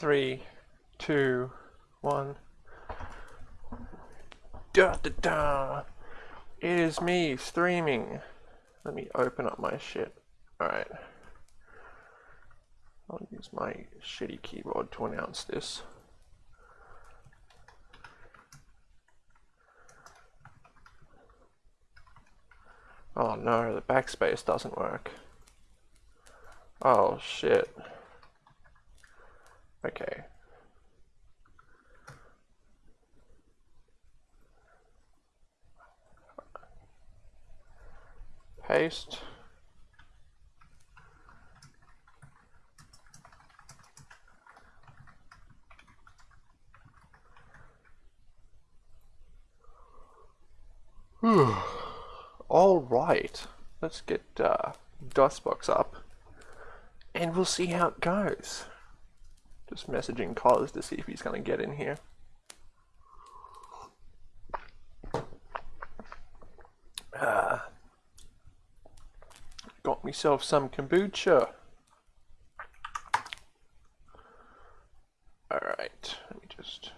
three, two, one. Da da da! It is me streaming. Let me open up my shit. Alright. I'll use my shitty keyboard to announce this. Oh no, the backspace doesn't work. Oh shit. Okay. Paste. All right, let's get uh, DOSBox up and we'll see how it goes. Just messaging Cos to see if he's going to get in here. Uh, got myself some kombucha. Alright, let me just...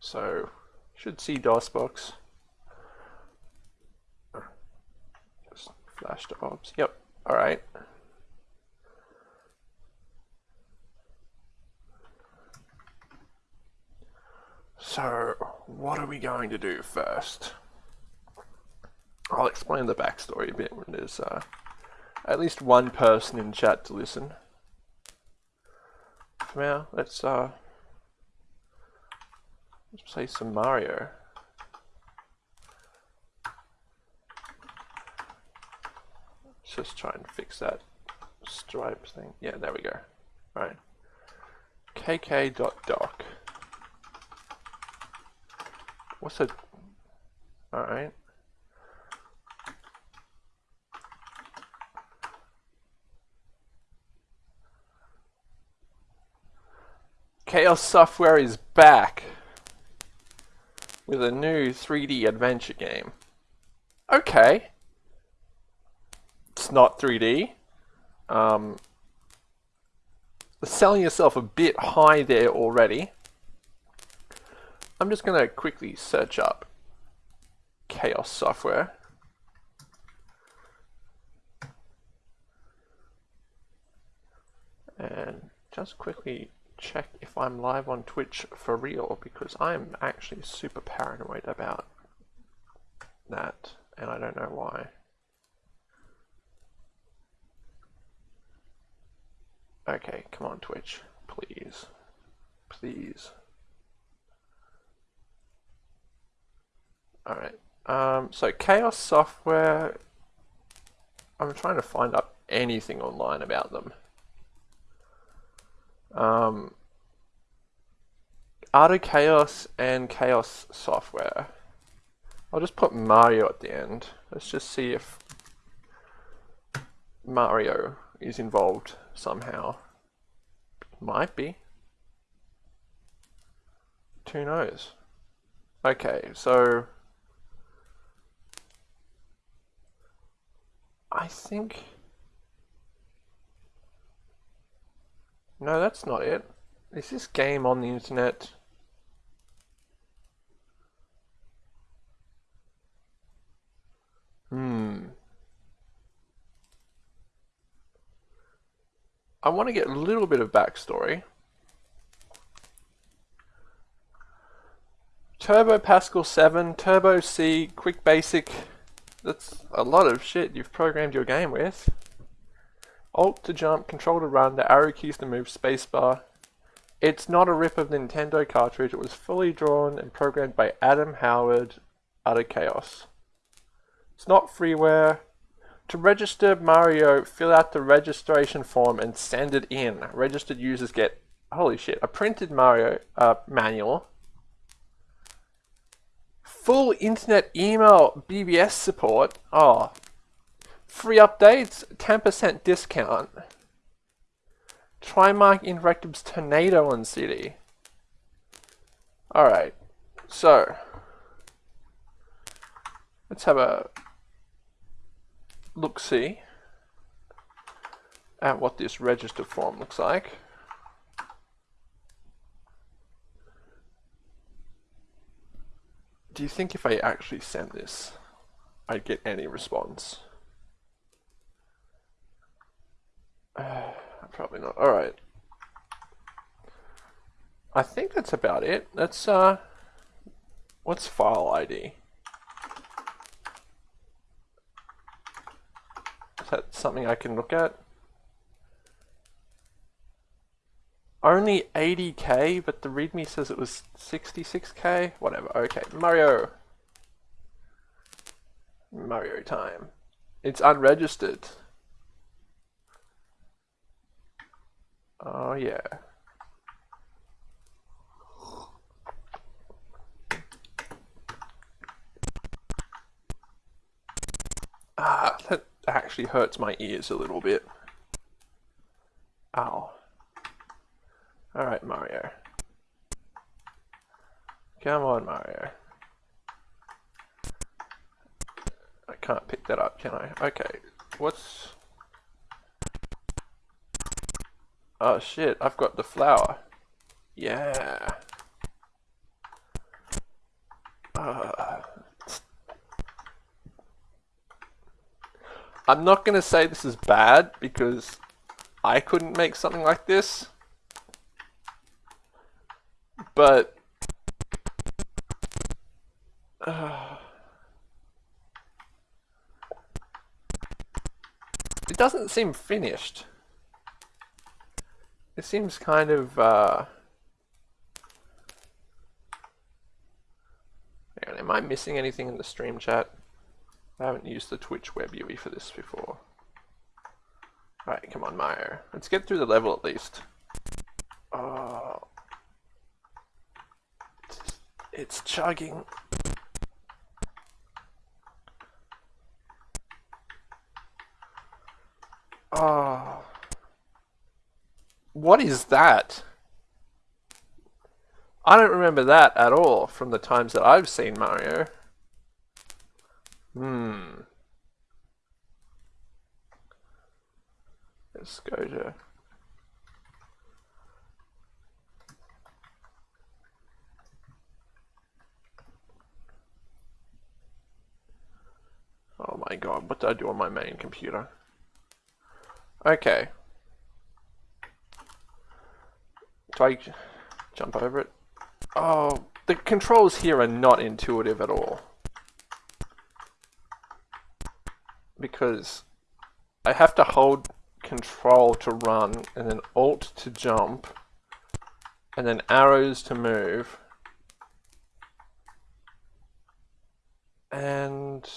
So, should see DOSBox. Just flash to ops. Yep, alright. So, what are we going to do first? I'll explain the backstory a bit when there's uh, at least one person in chat to listen. For now, let's uh, let's play some Mario. Let's just try and fix that stripe thing. Yeah, there we go. All right. kk.doc. What's it? Alright. Chaos Software is back with a new 3D adventure game. Okay. Not 3D. Um, selling yourself a bit high there already. I'm just going to quickly search up Chaos Software. And just quickly check if I'm live on Twitch for real because I'm actually super paranoid about that and I don't know why. Okay, come on Twitch, please, please. Alright, um, so Chaos Software, I'm trying to find up anything online about them. Um, Art of Chaos and Chaos Software. I'll just put Mario at the end. Let's just see if Mario is involved somehow. Might be. Who knows? Okay, so I think... No, that's not it. Is this game on the internet? Hmm. I want to get a little bit of backstory. Turbo Pascal 7, Turbo C, Quick Basic, that's a lot of shit you've programmed your game with. Alt to jump, control to run, the arrow keys to move, spacebar. It's not a rip of Nintendo cartridge, it was fully drawn and programmed by Adam Howard out of Chaos. It's not freeware. To register Mario, fill out the registration form and send it in. Registered users get, holy shit, a printed Mario uh, manual full internet email BBS support. Oh, free updates, 10% discount. Trimark Interactive's Tornado on CD. Alright, so let's have a look see. at what this register form looks like. Do you think if I actually send this, I'd get any response? Uh, probably not. Alright. I think that's about it. That's, uh, what's file ID? Is that something I can look at? Only 80k, but the readme says it was 66k? Whatever, okay. Mario. Mario time. It's unregistered. Oh yeah. Ah, that actually hurts my ears a little bit. Ow. Alright, Mario. Come on, Mario. I can't pick that up, can I? Okay, what's... Oh shit, I've got the flower. Yeah. Uh, I'm not going to say this is bad because I couldn't make something like this. But uh, it doesn't seem finished. It seems kind of uh, am I missing anything in the stream chat? I haven't used the Twitch web UI for this before. Alright, come on, Mario. Let's get through the level at least. Oh, it's chugging. Oh. What is that? I don't remember that at all from the times that I've seen Mario. Hmm. Let's go to Oh my god, what did I do on my main computer? Okay. Do I jump over it? Oh, the controls here are not intuitive at all. Because I have to hold control to run, and then alt to jump, and then arrows to move. And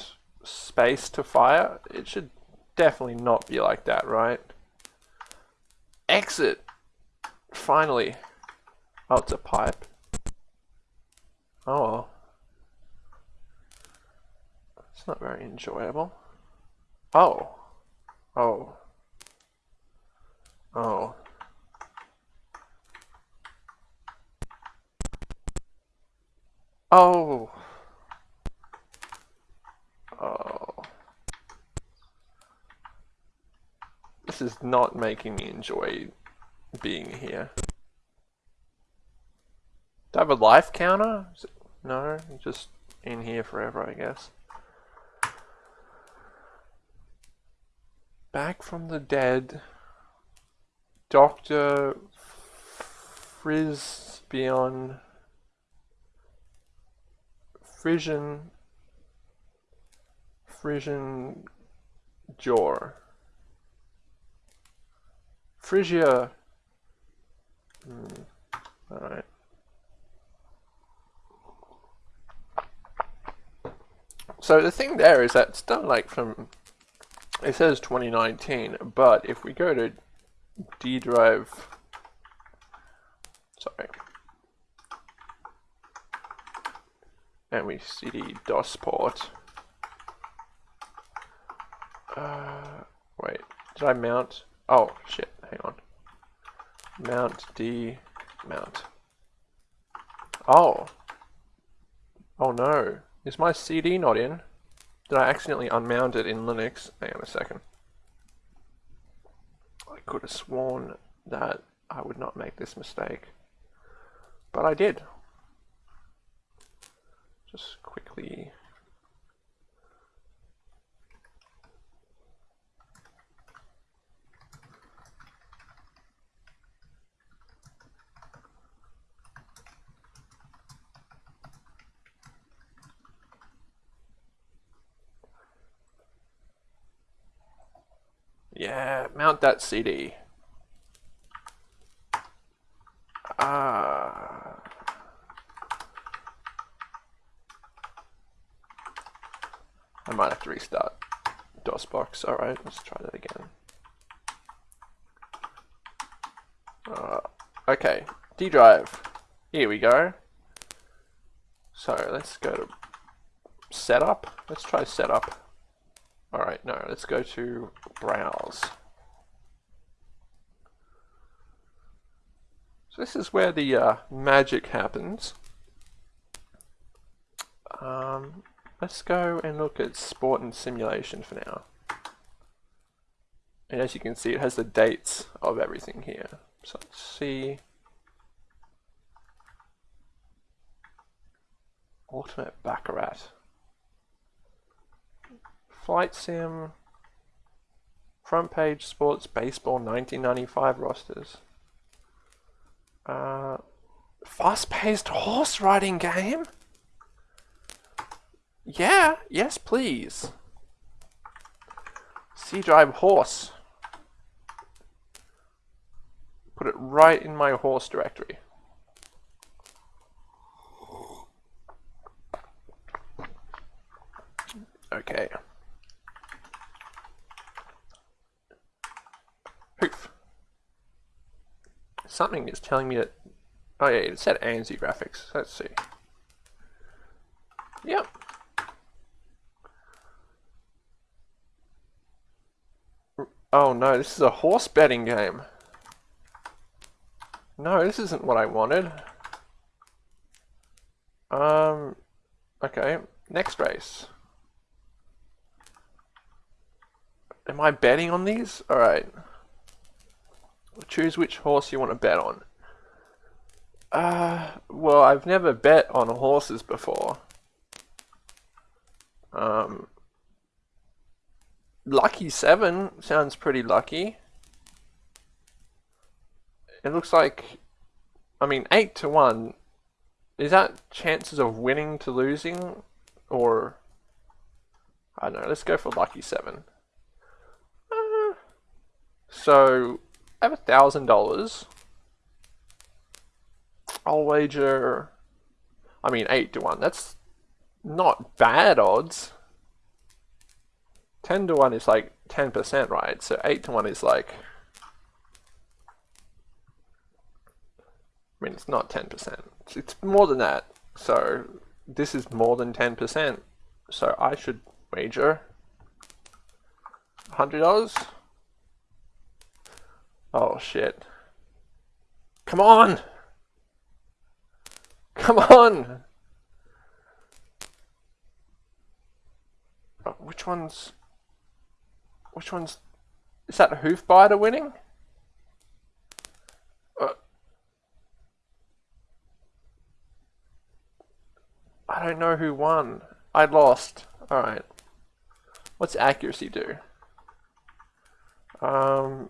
space to fire. It should definitely not be like that, right? Exit! Finally. Oh, it's a pipe. Oh. It's not very enjoyable. Oh. Oh. Oh. Oh. Oh. This is not making me enjoy being here. Do I have a life counter? No, just in here forever, I guess. Back from the dead. Dr. Frisbion. Frisian Frisian Jor. Phrygia. Hmm. Alright. So the thing there is that it's done like from, it says 2019, but if we go to D drive, sorry, and we cd DOS port, uh, wait, did I mount? Oh, shit, hang on. Mount D, mount. Oh. Oh no. Is my CD not in? Did I accidentally unmount it in Linux? Hang on a second. I could have sworn that I would not make this mistake. But I did. Just quickly Yeah, mount that CD. Ah. I might have to restart DOSBox. Alright, let's try that again. Uh, okay, D drive. Here we go. So let's go to setup. Let's try setup. Alright, no, let's go to browse. So this is where the uh, magic happens. Um, let's go and look at sport and simulation for now. And as you can see, it has the dates of everything here. So let's see. Ultimate Baccarat. Flight Sim, Front Page Sports Baseball 1995 rosters. Uh, Fast-paced horse riding game? Yeah, yes please. C Drive Horse. Put it right in my horse directory. Okay. Something is telling me that... Oh yeah, it said ANSI graphics. Let's see. Yep. Oh no, this is a horse betting game. No, this isn't what I wanted. Um, okay, next race. Am I betting on these? Alright. Choose which horse you want to bet on. Uh, well, I've never bet on horses before. Um, lucky 7 sounds pretty lucky. It looks like, I mean, 8 to 1. Is that chances of winning to losing? Or, I don't know, let's go for lucky 7. Uh, so, I have a thousand dollars. I'll wager, I mean, eight to one. That's not bad odds. 10 to 1 is like 10%, right? So 8 to 1 is like, I mean, it's not 10%. It's more than that. So this is more than 10%. So I should wager $100. Oh shit. Come on! Come on! Oh, which one's... Which one's... Is that Hoofbiter winning? Uh, I don't know who won. I lost. Alright. What's accuracy do? Um,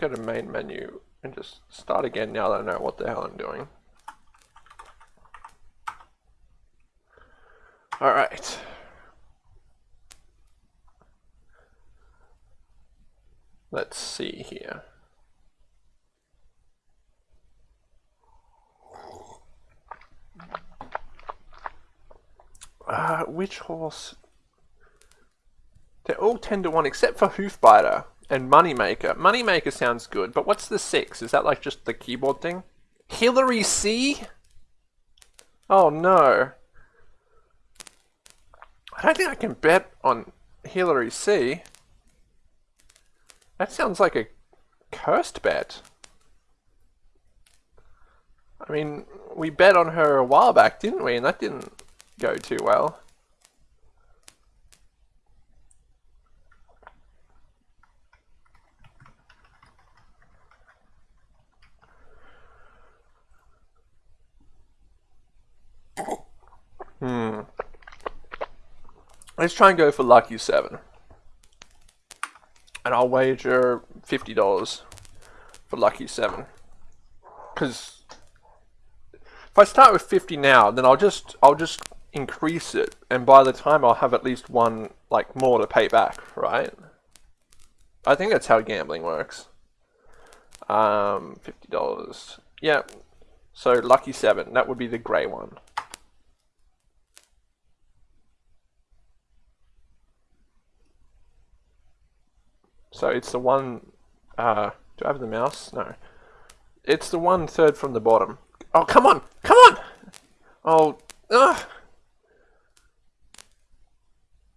go to main menu and just start again now that I know what the hell I'm doing. Alright. Let's see here. Uh, which horse? They're all 10 to 1 except for Hoofbiter. And Moneymaker. Moneymaker sounds good, but what's the six? Is that like just the keyboard thing? Hillary C? Oh no. I don't think I can bet on Hillary C. That sounds like a cursed bet. I mean, we bet on her a while back, didn't we? And that didn't go too well. Hmm. Let's try and go for lucky seven. And I'll wager fifty dollars for lucky seven. Cause if I start with fifty now, then I'll just I'll just increase it, and by the time I'll have at least one like more to pay back, right? I think that's how gambling works. Um, fifty dollars. Yeah. So lucky seven. That would be the grey one. So it's the one. Uh, do I have the mouse? No. It's the one third from the bottom. Oh, come on! Come on! Oh, ugh!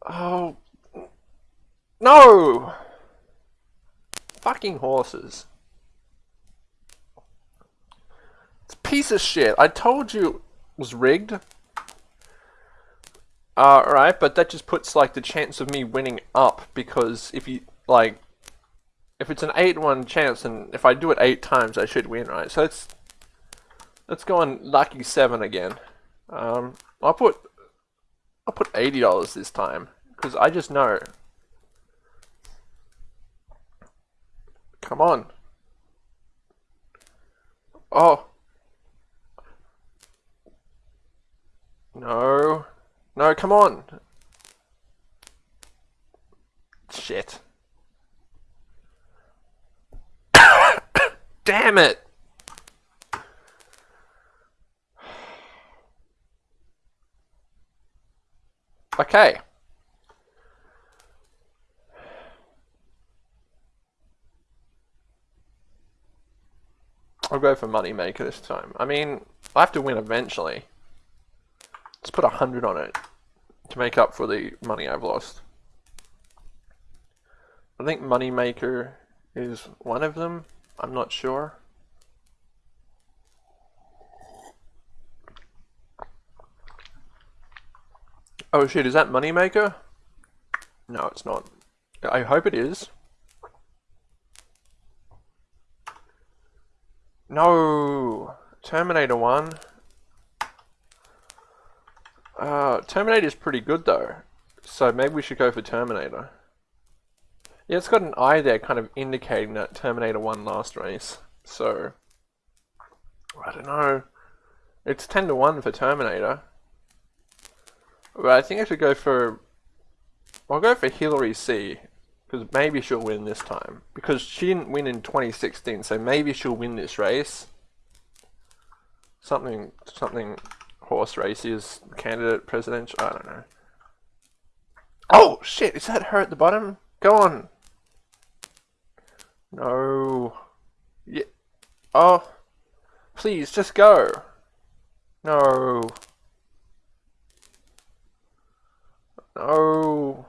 Oh. No! Fucking horses. It's piece of shit. I told you it was rigged. Alright, uh, but that just puts like the chance of me winning up because if you like if it's an 8-1 chance and if I do it 8 times I should win, right? So let's let's go on lucky 7 again. Um, I'll put I'll put $80 this time because I just know. Come on. Oh. No. No, come on. Shit. Damn it! Okay. I'll go for Moneymaker this time. I mean, I have to win eventually. Let's put a hundred on it to make up for the money I've lost. I think Moneymaker is one of them. I'm not sure. Oh shit, is that Moneymaker? No, it's not. I hope it is. No! Terminator 1. Uh, Terminator is pretty good though. So maybe we should go for Terminator. Yeah, it's got an eye there kind of indicating that Terminator won last race. So, I don't know. It's 10 to 1 for Terminator. But I think I should go for... I'll go for Hillary C. Because maybe she'll win this time. Because she didn't win in 2016, so maybe she'll win this race. Something, something horse races, candidate, presidential, I don't know. Oh, shit, is that her at the bottom? Go on. No. Yeah. Oh. Please, just go. No. No.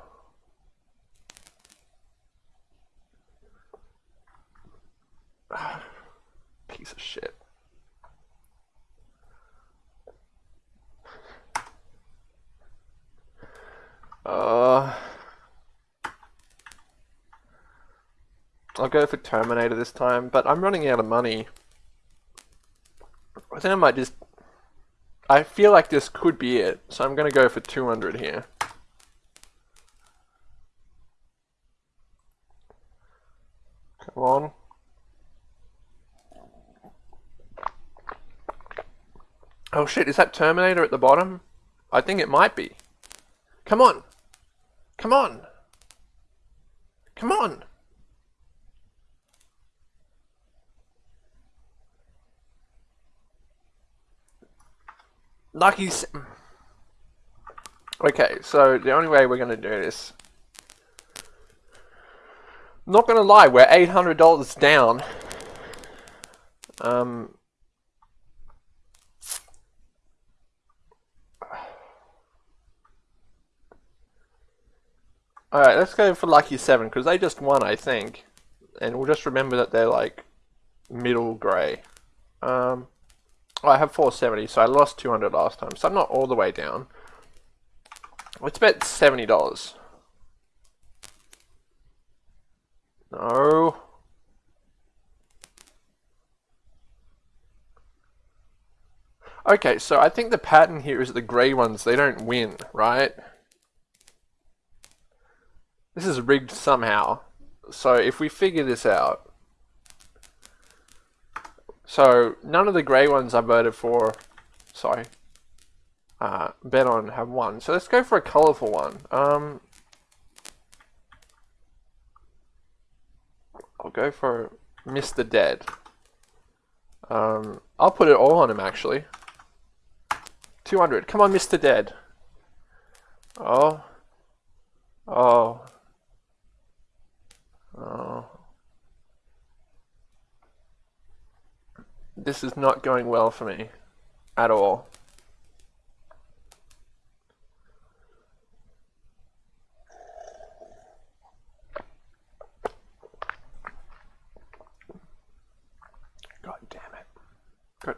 Piece of shit. Uh... I'll go for Terminator this time, but I'm running out of money. I think I might just... I feel like this could be it, so I'm going to go for 200 here. Come on. Oh shit, is that Terminator at the bottom? I think it might be. Come on! Come on! Come on! Lucky. Okay, so the only way we're going to do this. Not going to lie, we're $800 down. Um. Alright, let's go for Lucky 7, because they just won, I think. And we'll just remember that they're like middle grey. Um. Oh, I have 470, so I lost 200 last time, so I'm not all the way down. Let's bet $70. No. Okay, so I think the pattern here is the grey ones, they don't win, right? This is rigged somehow. So if we figure this out, so none of the grey ones I voted for, sorry, uh, bet on have won. So let's go for a colourful one. Um, I'll go for Mr. Dead. Um, I'll put it all on him actually. 200. Come on, Mr. Dead. Oh. Oh. Oh. This is not going well for me. At all. God damn it. Good.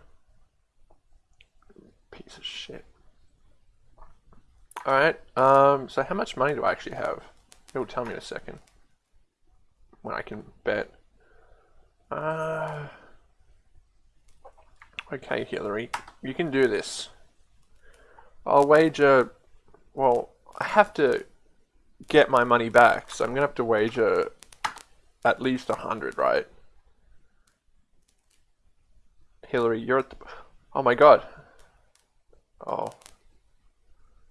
Piece of shit. Alright, um, so how much money do I actually have? It'll tell me in a second. When I can bet. Uh, okay, Hillary, you can do this. I'll wager, well, I have to get my money back, so I'm going to have to wager at least a hundred, right? Hillary, you're at the, oh my god. Oh.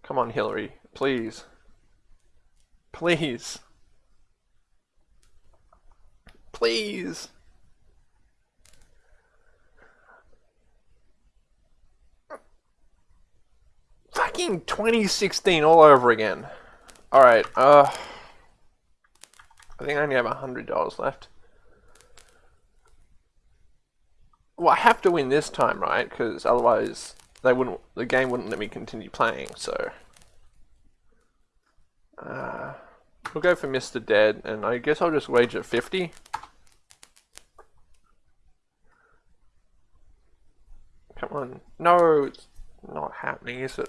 Come on, Hillary, please. Please. Please. Fucking 2016 all over again. Alright, uh... I think I only have $100 left. Well, I have to win this time, right? Because otherwise, they wouldn't. The game wouldn't let me continue playing. So, uh, we'll go for Mr. Dead, and I guess I'll just wager 50. Come on. No, it's not happening, is it?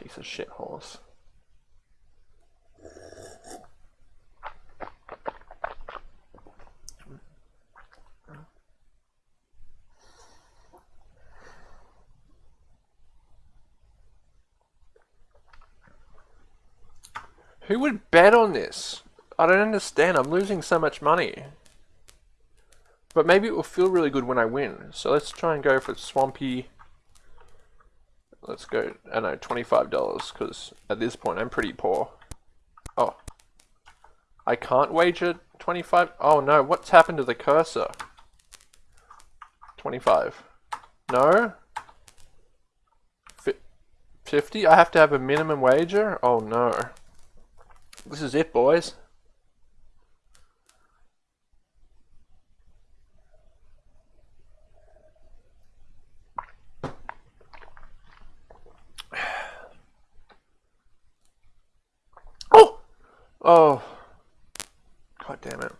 Piece of shit horse. Who would bet on this? I don't understand. I'm losing so much money. But maybe it will feel really good when I win. So let's try and go for Swampy. Let's go, I know, $25 because at this point I'm pretty poor. Oh. I can't wager 25? Oh no, what's happened to the cursor? 25. No? 50? I have to have a minimum wager? Oh no. This is it, boys. Oh. God damn it.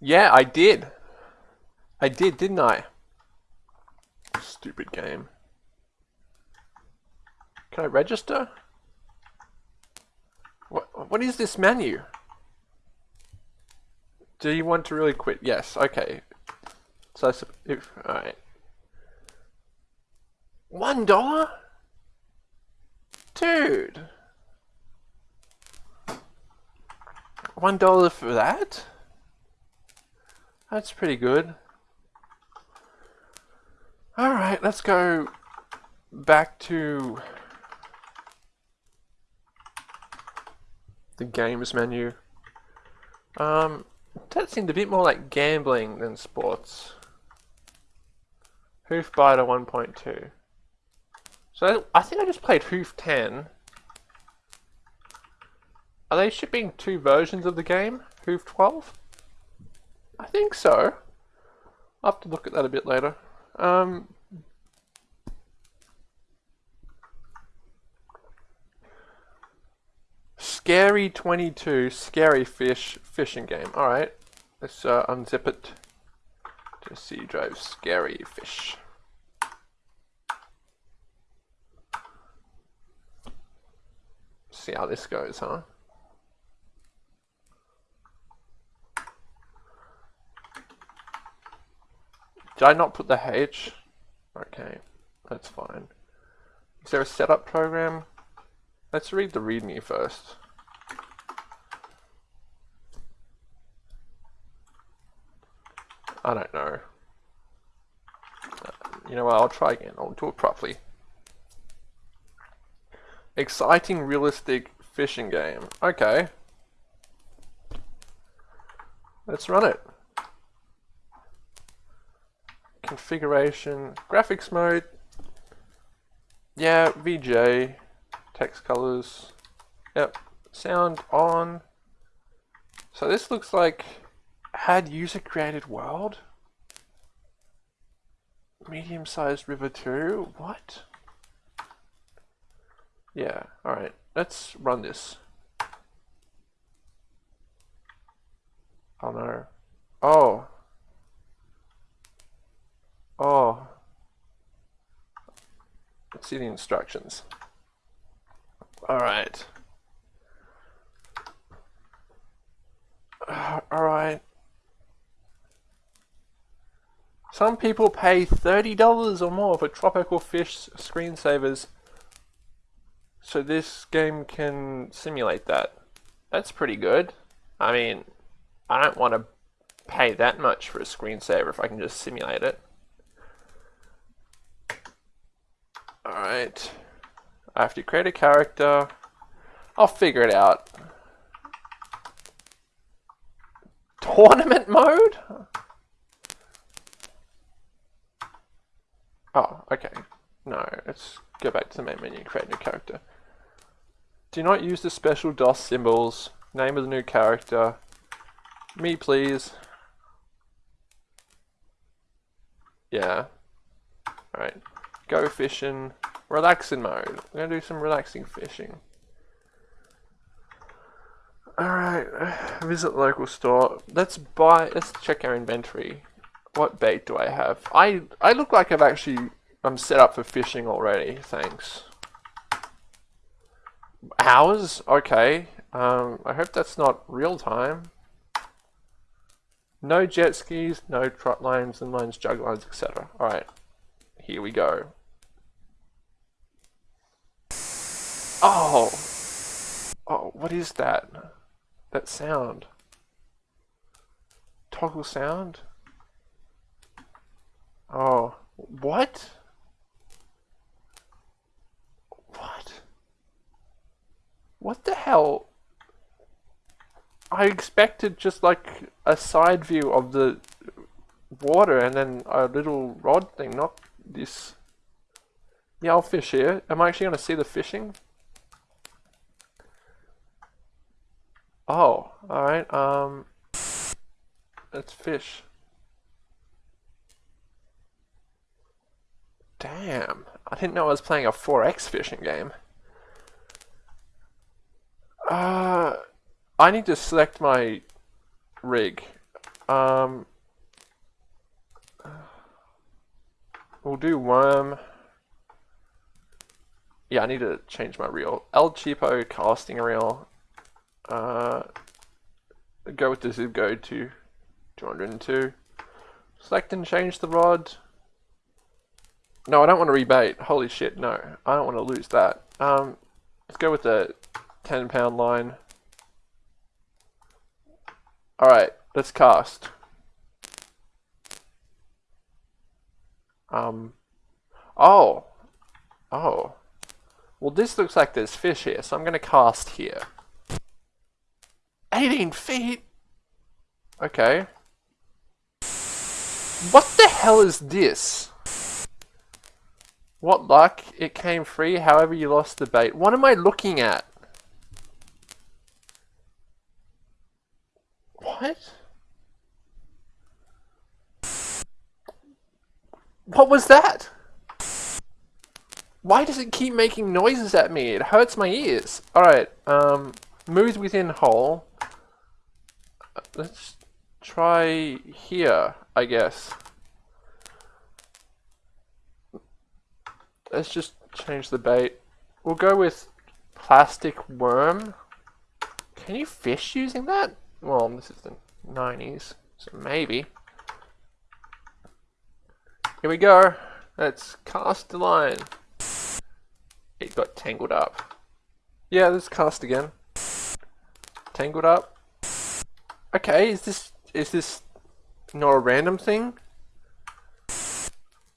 Yeah, I did. I did, didn't I? Stupid game. Can I register? What, what is this menu? Do you want to really quit? Yes, okay. So, if, alright. One dollar? Dude. One dollar for that? That's pretty good. Alright, let's go back to the games menu. Um, that seemed a bit more like gambling than sports. Hoof Hoofbiter 1.2. So I think I just played Hoof 10. Are they shipping two versions of the game? Hoof 12? I think so. I'll have to look at that a bit later. Um, Scary 22, Scary Fish fishing game. Alright, let's uh, unzip it to C drive Scary Fish. See how this goes, huh? Did I not put the H? Okay, that's fine. Is there a setup program? Let's read the readme first. I don't know. Uh, you know what, I'll try again. I'll do it properly. Exciting, realistic fishing game. Okay. Let's run it. Configuration, graphics mode. Yeah, VGA, text colors. Yep, sound on. So this looks like had user created world. Medium sized river 2. What? Yeah, alright. Let's run this. Oh no. Oh. Oh. Let's see the instructions. Alright. Uh, Alright. Some people pay $30 or more for tropical fish screensavers so this game can simulate that. That's pretty good. I mean, I don't want to pay that much for a screensaver if I can just simulate it. Alright. I have to create a character. I'll figure it out. Tournament mode? Oh, okay. No, let's go back to the main menu and create a new character. Do not use the special DOS symbols. Name of the new character. Me, please. Yeah. Alright. Go fishing. Relaxing mode. We're gonna do some relaxing fishing. Alright. Visit local store. Let's buy let's check our inventory. What bait do I have? I I look like I've actually I'm set up for fishing already, thanks. Hours? Okay. Um, I hope that's not real time. No jet skis, no trot lines, and lines, jug lines, etc. Alright. Here we go. Oh! Oh, what is that? That sound? Toggle sound? Oh, what? What What the hell? I expected just like a side view of the water and then a little rod thing, not this. Yeah, I'll fish here. Am I actually going to see the fishing? Oh, alright, um... Let's fish. Damn, I didn't know I was playing a 4X fishing game. Uh, I need to select my rig. Um, we'll do worm. Yeah, I need to change my reel. El Cheapo casting reel. Uh, go with the zip go to 202. Select and change the rod. No, I don't want to rebate. Holy shit, no. I don't want to lose that. Um, let's go with the 10 pound line. Alright, let's cast. Um, oh, oh. Well, this looks like there's fish here, so I'm going to cast here. 18 feet? Okay. What the hell is this? What luck? It came free, however you lost the bait. What am I looking at? What? What was that? Why does it keep making noises at me? It hurts my ears. Alright, um, moves within hole. Let's try here, I guess. Let's just change the bait. We'll go with plastic worm. Can you fish using that? Well, this is the 90s, so maybe. Here we go. Let's cast the line. It got tangled up. Yeah, let's cast again. Tangled up. Okay, is this is this not a random thing?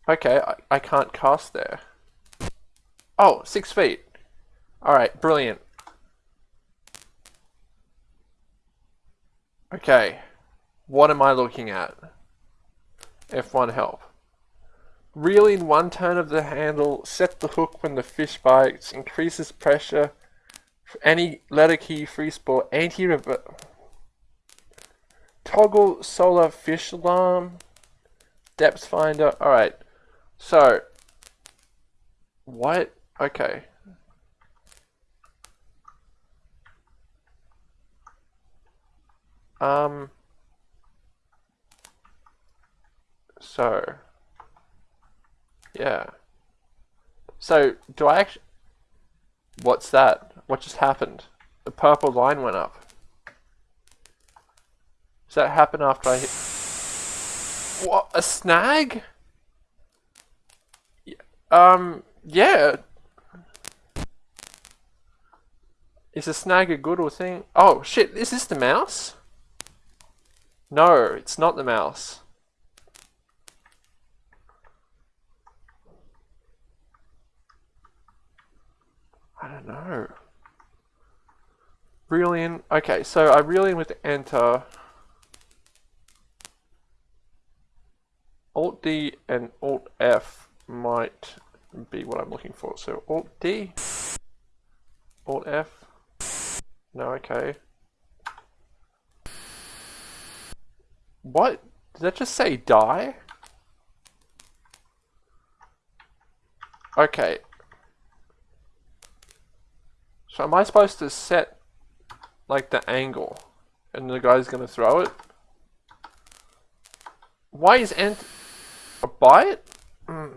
Okay, I, I can't cast there. Oh, six feet. Alright, brilliant. Okay, what am I looking at? F1 help. Reel in one turn of the handle, set the hook when the fish bites, increases pressure, any letter key, free spool, anti-revert. Toggle sonar fish alarm, depth finder. Alright, so, what? Okay. Um, so, yeah. So, do I actually... What's that? What just happened? The purple line went up. Does that happen after I hit... What? A snag? Um, yeah. Is a snag a good or thing? Oh, shit, is this the mouse? No, it's not the mouse. I don't know. Reel in. Okay, so I reel in with enter. Alt D and Alt F might be what I'm looking for. So Alt D, Alt F. No, okay. What? Did that just say die? Okay, so am I supposed to set like the angle and the guy's gonna throw it? Why is ant a bite? Mm.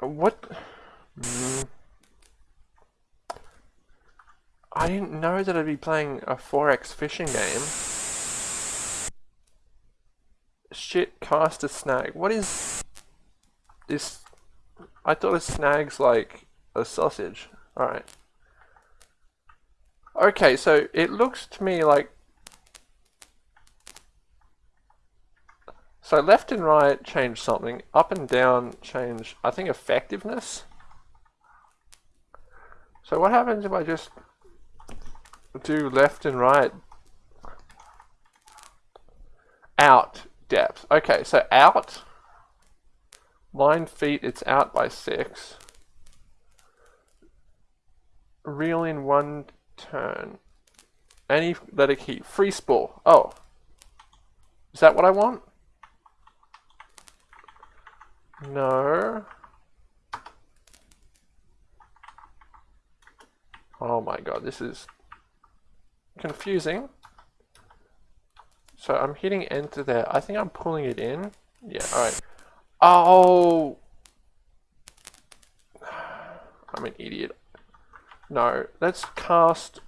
What? Mm. I didn't know that I'd be playing a 4x fishing game. Shit, cast a snag. What is... This, I thought a snag's like a sausage. Alright. Okay, so it looks to me like... So left and right change something, up and down change, I think, effectiveness. So what happens if I just do left and right? Out depth. Okay, so out Line feet, it's out by six. Reel in one turn. Any letter key. Free spool. Oh. Is that what I want? No. Oh my god, this is confusing. So I'm hitting enter there. I think I'm pulling it in. Yeah, alright. Oh! I'm an idiot. No, let's cast,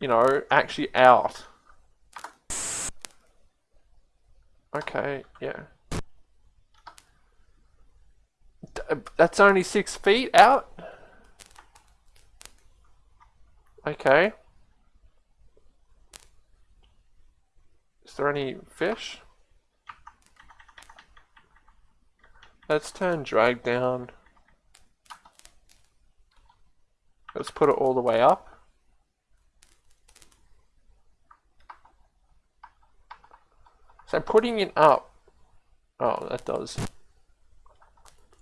you know, actually out. Okay, yeah. D that's only six feet out? Okay. Is there any fish? Let's turn drag down. Let's put it all the way up. So putting it up, oh that does.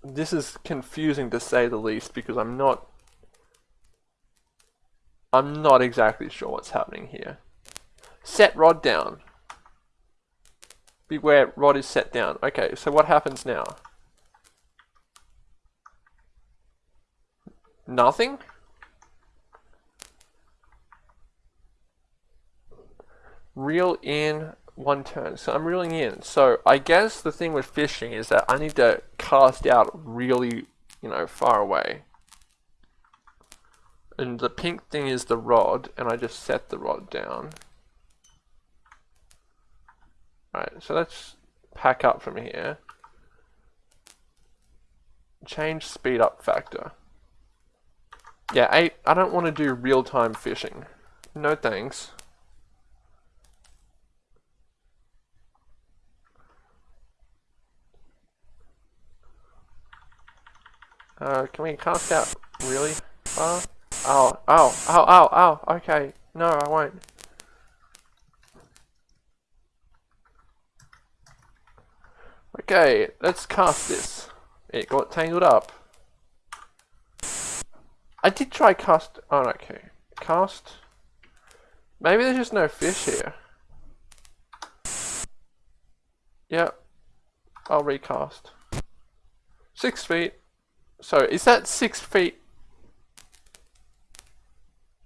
This is confusing to say the least because I'm not, I'm not exactly sure what's happening here. Set rod down. Beware, rod is set down. Okay, so what happens now? Nothing? Reel in one turn. So I'm reeling in. So I guess the thing with fishing is that I need to cast out really, you know, far away. And the pink thing is the rod, and I just set the rod down. Alright, so let's pack up from here. Change speed up factor. Yeah, eight. I don't want to do real-time fishing. No thanks. Uh, can we cast out really far? Oh, oh, oh, oh, oh, okay. No, I won't. Okay, let's cast this. It got tangled up. I did try cast. Oh, okay. Cast. Maybe there's just no fish here. Yep. I'll recast. Six feet. So, is that six feet?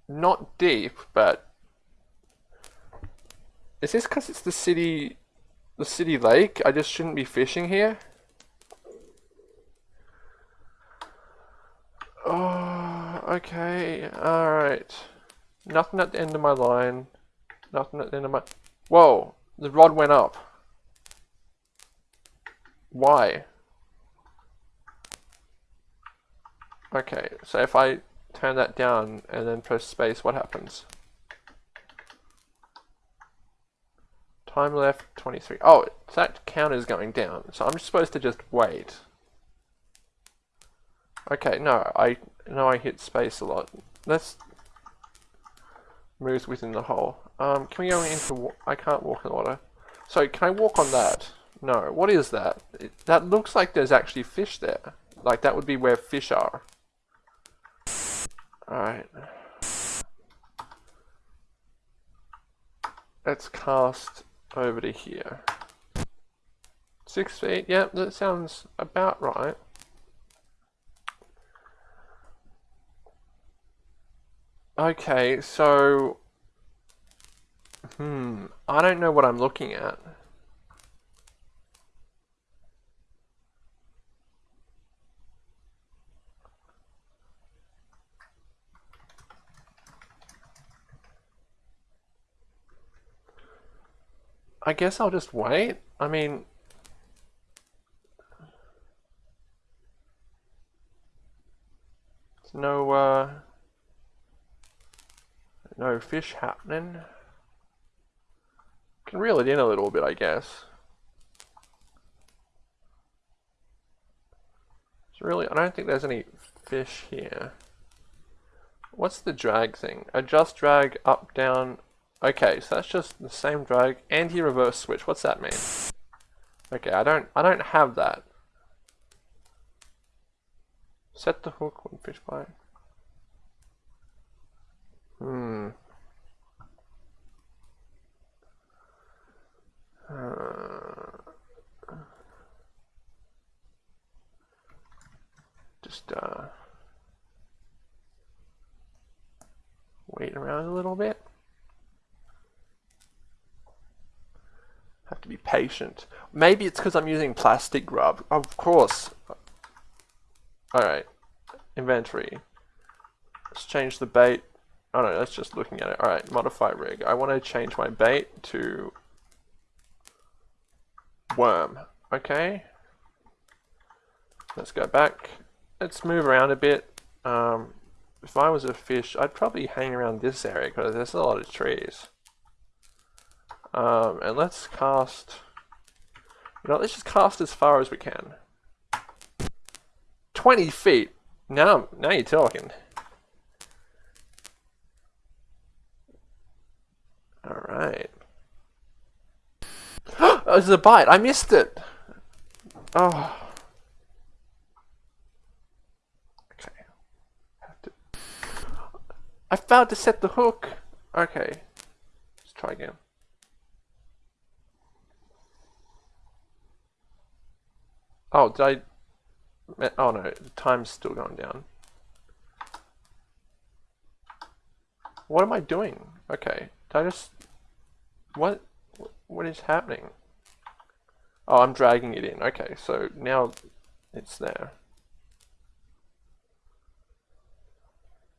Not deep, but... Is this because it's the city... The city lake? I just shouldn't be fishing here? Oh, okay, alright. Nothing at the end of my line. Nothing at the end of my... Whoa, the rod went up. Why? Okay, so if I turn that down and then press space, what happens? Time left, 23. Oh, that counter is going down, so I'm supposed to just wait. Okay, no, I know I hit space a lot. Let's move within the hole. Um, can we go into? I can't walk in water. So can I walk on that? No. What is that? It, that looks like there's actually fish there. Like that would be where fish are. All right. Let's cast over to here. Six feet. Yep, that sounds about right. Okay, so... Hmm, I don't know what I'm looking at. I guess I'll just wait. I mean... no, uh... No fish happening. Can reel it in a little bit, I guess. It's really, I don't think there's any fish here. What's the drag thing? Adjust drag up, down. Okay, so that's just the same drag. Anti-reverse switch. What's that mean? Okay, I don't, I don't have that. Set the hook when fish bite. Hmm. Uh, just uh, wait around a little bit. Have to be patient. Maybe it's because I'm using plastic grub. Of course. Alright. Inventory. Let's change the bait. Oh no, that's just looking at it. Alright, modify rig. I want to change my bait to worm. Okay. Let's go back. Let's move around a bit. Um, if I was a fish, I'd probably hang around this area because there's a lot of trees. Um, and let's cast... You know, let's just cast as far as we can. 20 feet! Now, now you're talking. Alright. oh, there's a bite. I missed it. Oh. Okay. I failed to set the hook. Okay. Let's try again. Oh, did I... Oh no, the time's still going down. What am I doing? Okay. Did I just... What? What is happening? Oh, I'm dragging it in. Okay, so now it's there.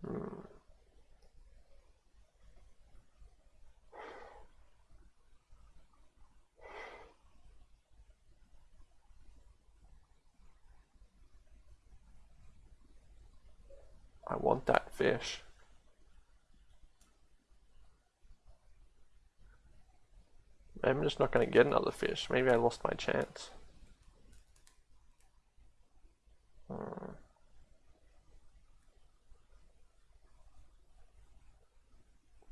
Hmm. I want that fish. I'm just not going to get another fish. Maybe I lost my chance. Hmm.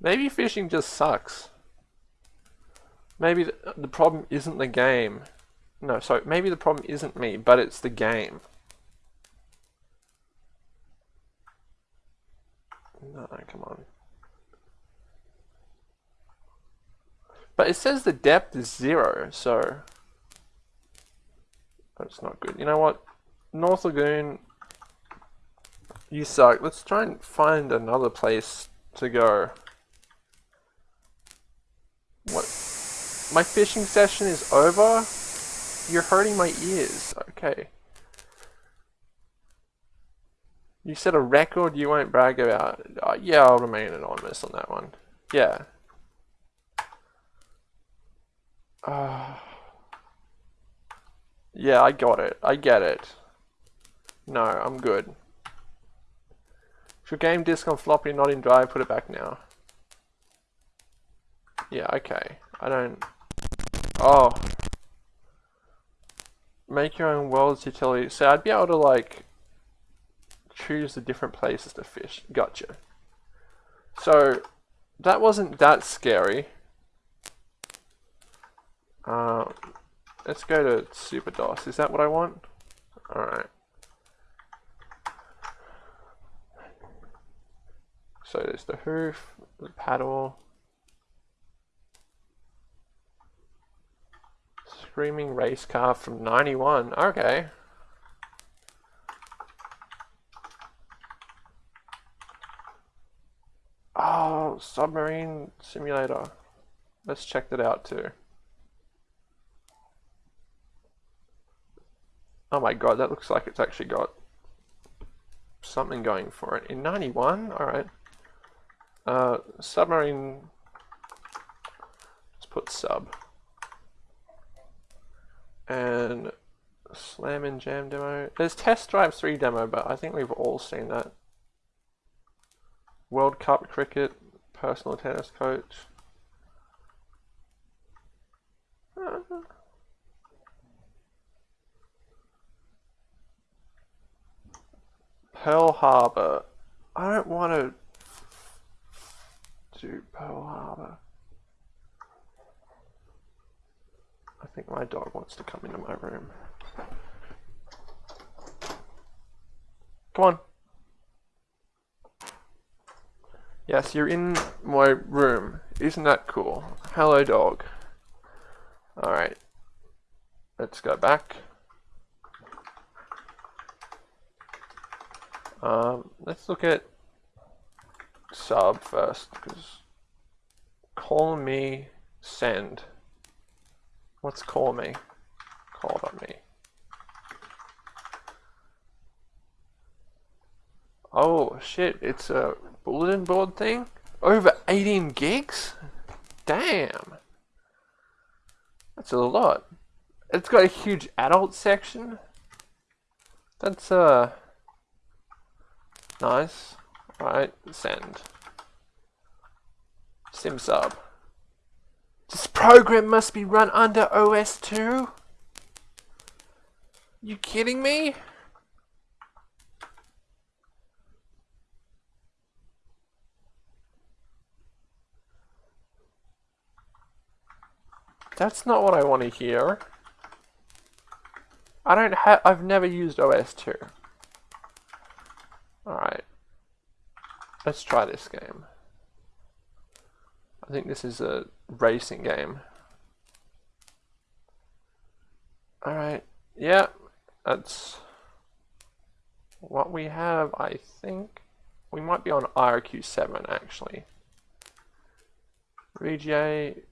Maybe fishing just sucks. Maybe the, the problem isn't the game. No, sorry, maybe the problem isn't me, but it's the game. Come on. But it says the depth is zero, so that's not good. You know what? North Lagoon, you suck. Let's try and find another place to go. What? My fishing session is over? You're hurting my ears. Okay. You set a record you won't brag about. Uh, yeah, I'll remain anonymous on that one. Yeah. Uh, yeah, I got it. I get it. No, I'm good. Your game disk on floppy not in drive, put it back now. Yeah, okay. I don't... Oh. Make your own world's utility. So I'd be able to like choose the different places to fish. Gotcha. So that wasn't that scary. Uh, let's go to Super DOS. Is that what I want? Alright. So there's the hoof, the paddle, Screaming race car from 91. Okay. Oh, submarine simulator. Let's check that out too. Oh my god, that looks like it's actually got something going for it. In 91? Alright. Uh, submarine... Let's put sub. And Slam and Jam demo. There's Test Drive 3 demo, but I think we've all seen that. World Cup cricket, personal tennis coach. Uh, Pearl Harbor. I don't want to do Pearl Harbor. I think my dog wants to come into my room. Come on. Yes, you're in my room. Isn't that cool? Hello, dog. Alright. Let's go back. Um, let's look at sub first, because call me send. What's call me? Called on me. Oh shit, it's a bulletin board thing? Over 18 gigs? Damn. That's a lot. It's got a huge adult section. That's uh nice. Alright, send. Sim sub. This program must be run under OS 2? You kidding me? That's not what I want to hear. I don't have, I've never used OS 2. Alright. Let's try this game. I think this is a racing game. Alright. Yeah, that's what we have, I think. We might be on IRQ7 actually. VGA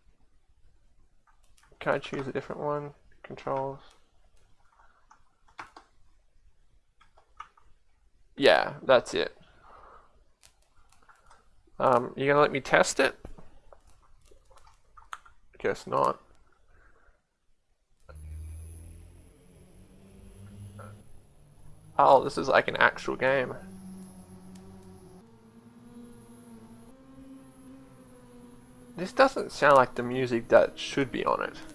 can I choose a different one? Controls. Yeah, that's it. Um, you gonna let me test it? Guess not. Oh, this is like an actual game. This doesn't sound like the music that should be on it.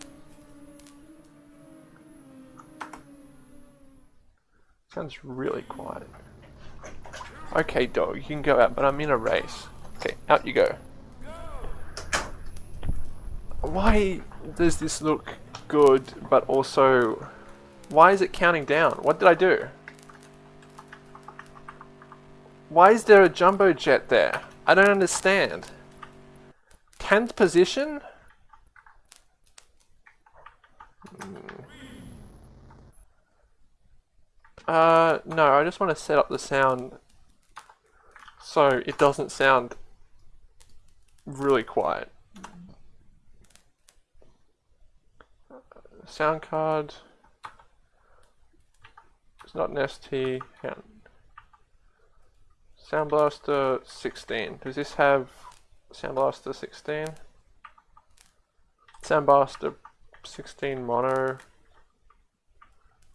Sounds really quiet. Okay, dog, you can go out, but I'm in a race. Okay, out you go. Why does this look good, but also... Why is it counting down? What did I do? Why is there a jumbo jet there? I don't understand. 10th position? Hmm. Uh, no, I just want to set up the sound so it doesn't sound really quiet. Sound card. It's not an ST. Sound Blaster 16. Does this have Sound Blaster 16? Sound Blaster 16 mono.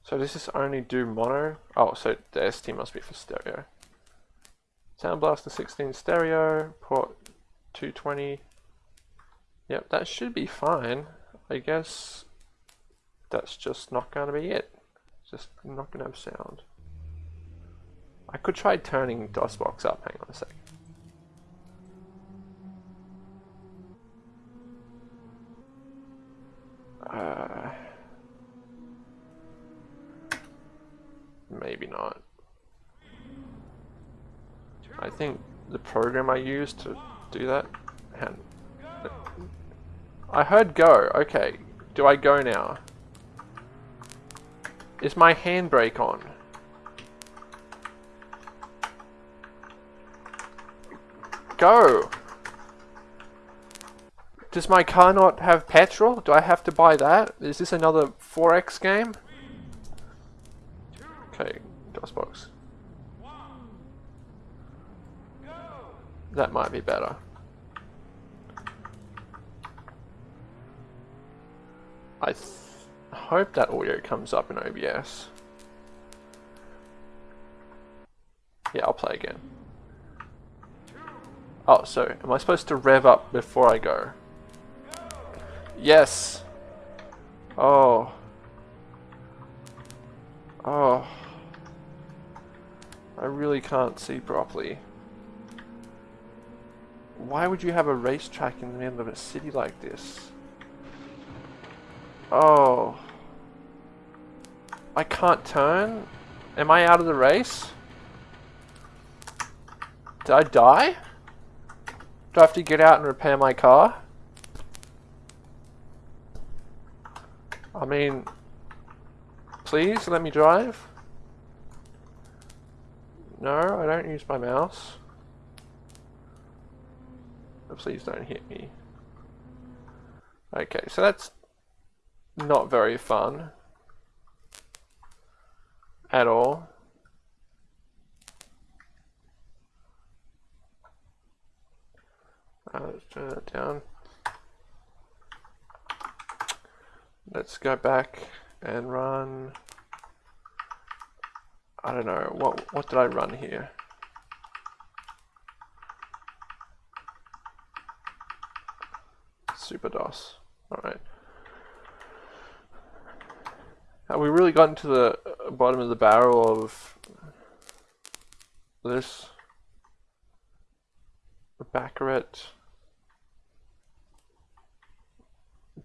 So this only do mono? Oh, so the ST must be for stereo. Sound Blaster 16 stereo, port 220. Yep, that should be fine. I guess that's just not going to be it. Just not going to have sound. I could try turning DOSBox up. Hang on a second. Uh, maybe not. I think the program I used to do that. I heard go. Okay. Do I go now? Is my handbrake on? Go! Does my car not have petrol? Do I have to buy that? Is this another 4X game? Okay, DOSBox. That might be better. I hope that audio comes up in OBS. Yeah, I'll play again. Oh, so am I supposed to rev up before I go? Yes! Oh. Oh. I really can't see properly. Why would you have a racetrack in the middle of a city like this? Oh. I can't turn? Am I out of the race? Did I die? Do I have to get out and repair my car? I mean, please let me drive. No, I don't use my mouse. please don't hit me. Okay, so that's not very fun at all. Uh, let's turn that down. Let's go back and run. I don't know what what did I run here? Super DOS. All right. Have we really gotten to the bottom of the barrel of this? Baccarat.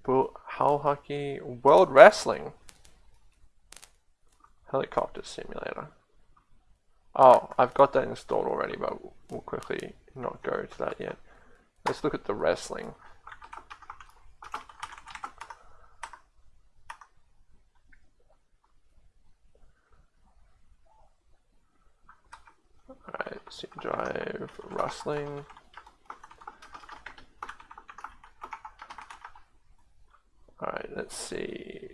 Hull Hockey, World Wrestling, Helicopter Simulator. Oh, I've got that installed already, but we'll quickly not go to that yet. Let's look at the wrestling. Alright, C drive, wrestling. Alright, let's see.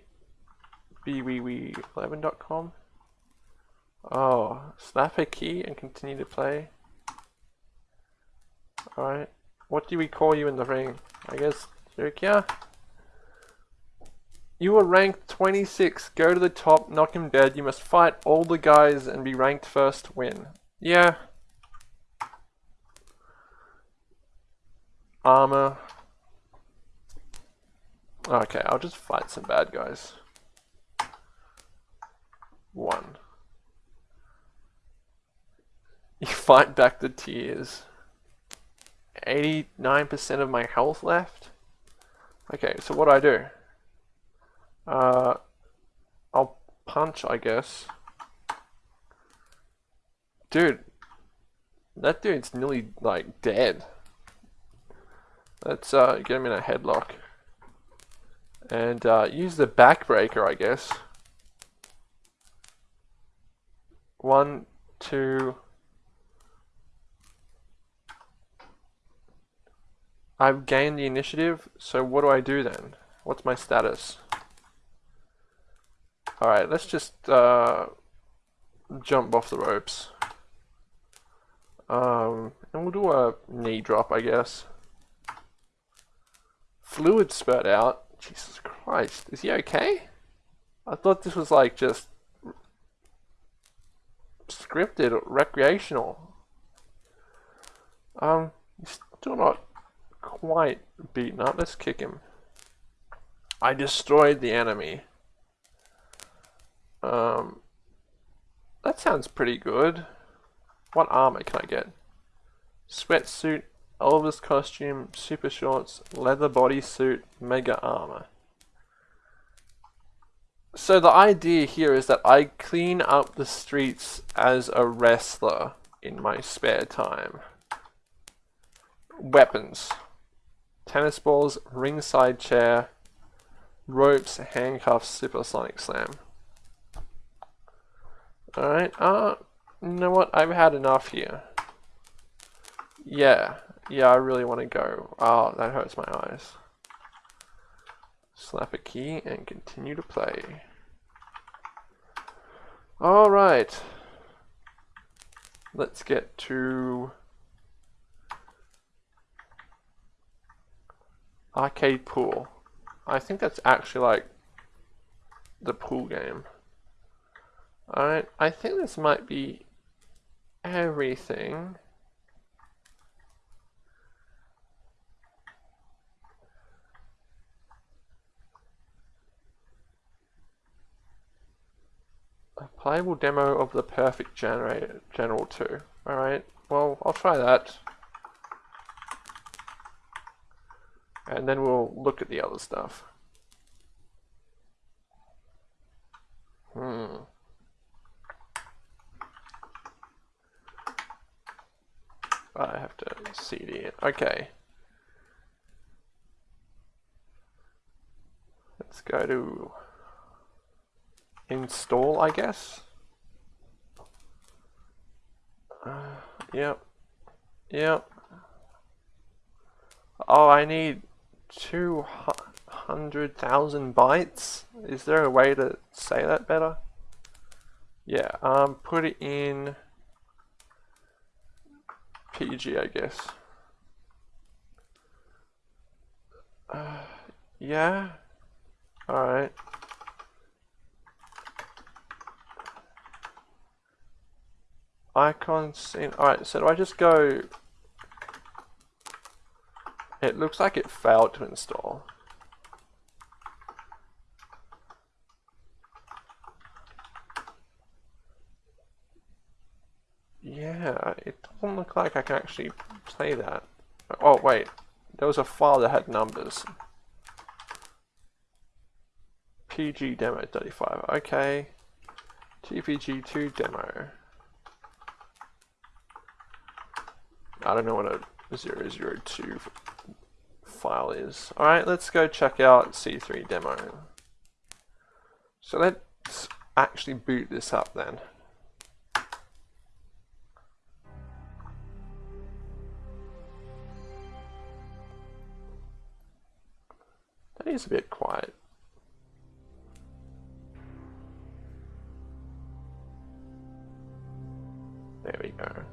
bwee11.com. Oh, snap a key and continue to play. Alright. What do we call you in the ring? I guess Rukia? You are ranked 26. Go to the top, knock him dead. You must fight all the guys and be ranked first win. Yeah. Armor. Okay, I'll just fight some bad guys. One. You fight back the tears. 89% of my health left? Okay, so what do I do? Uh, I'll punch, I guess. Dude, that dude's nearly, like, dead. Let's uh, get him in a headlock. And uh, use the backbreaker, I guess. One, two... I've gained the initiative, so what do I do then? What's my status? Alright, let's just uh, jump off the ropes. Um, and we'll do a knee drop, I guess. Fluid spurt out. Jesus Christ, is he okay? I thought this was like just scripted, recreational. Um, he's still not quite beaten up. Let's kick him. I destroyed the enemy. Um, that sounds pretty good. What armor can I get? Sweatsuit, Elvis costume, super shorts, leather bodysuit, mega armor. So the idea here is that I clean up the streets as a wrestler in my spare time. Weapons. Tennis balls, ringside chair, ropes, handcuffs, supersonic slam. Alright, uh, you know what? I've had enough here. Yeah, yeah, I really want to go. Oh, that hurts my eyes. Slap a key and continue to play. Alright. Let's get to Arcade Pool. I think that's actually like the pool game. Alright, I think this might be everything. A playable demo of the perfect generator general 2. Alright, well I'll try that. And then we'll look at the other stuff. Hmm. I have to CD it. Okay. Let's go to install, I guess. Uh, yep. Yep. Oh, I need 200,000 bytes? Is there a way to say that better? Yeah, um, put it in PG, I guess. Uh, yeah? Alright. Icon scene. Alright, so do I just go it looks like it failed to install. Yeah, it doesn't look like I can actually play that. Oh wait, there was a file that had numbers. PG demo 35, okay. TPG2 demo. I don't know what a 002 file is. Alright, let's go check out C3 demo. So let's actually boot this up then. That is a bit quiet. There we go.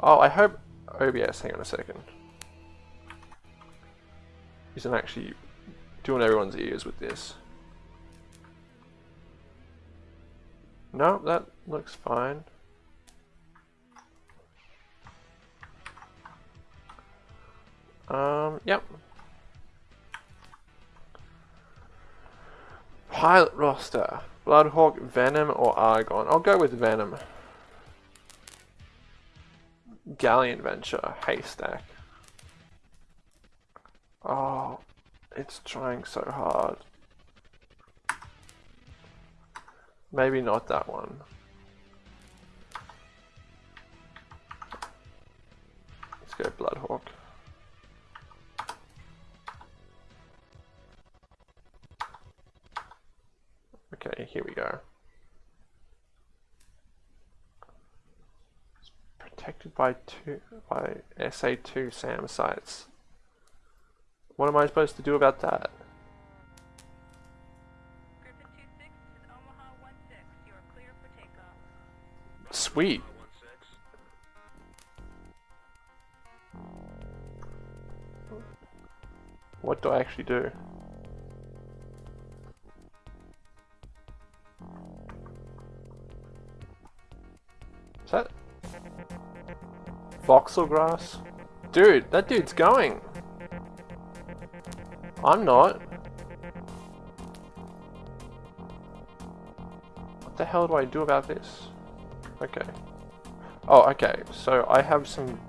Oh, I hope OBS, hang on a second. Isn't actually doing everyone's ears with this. No, that looks fine. Um, yep. Pilot roster. Bloodhawk, Venom, or Argon? I'll go with Venom. Galleon Venture, Haystack. Oh, it's trying so hard. Maybe not that one. Let's go Bloodhawk. Okay, here we go. Protected by two by SA2 SAM sites. What am I supposed to do about that? Sweet. What do I actually do? Voxel grass? Dude, that dude's going. I'm not. What the hell do I do about this? Okay. Oh, okay. So I have some...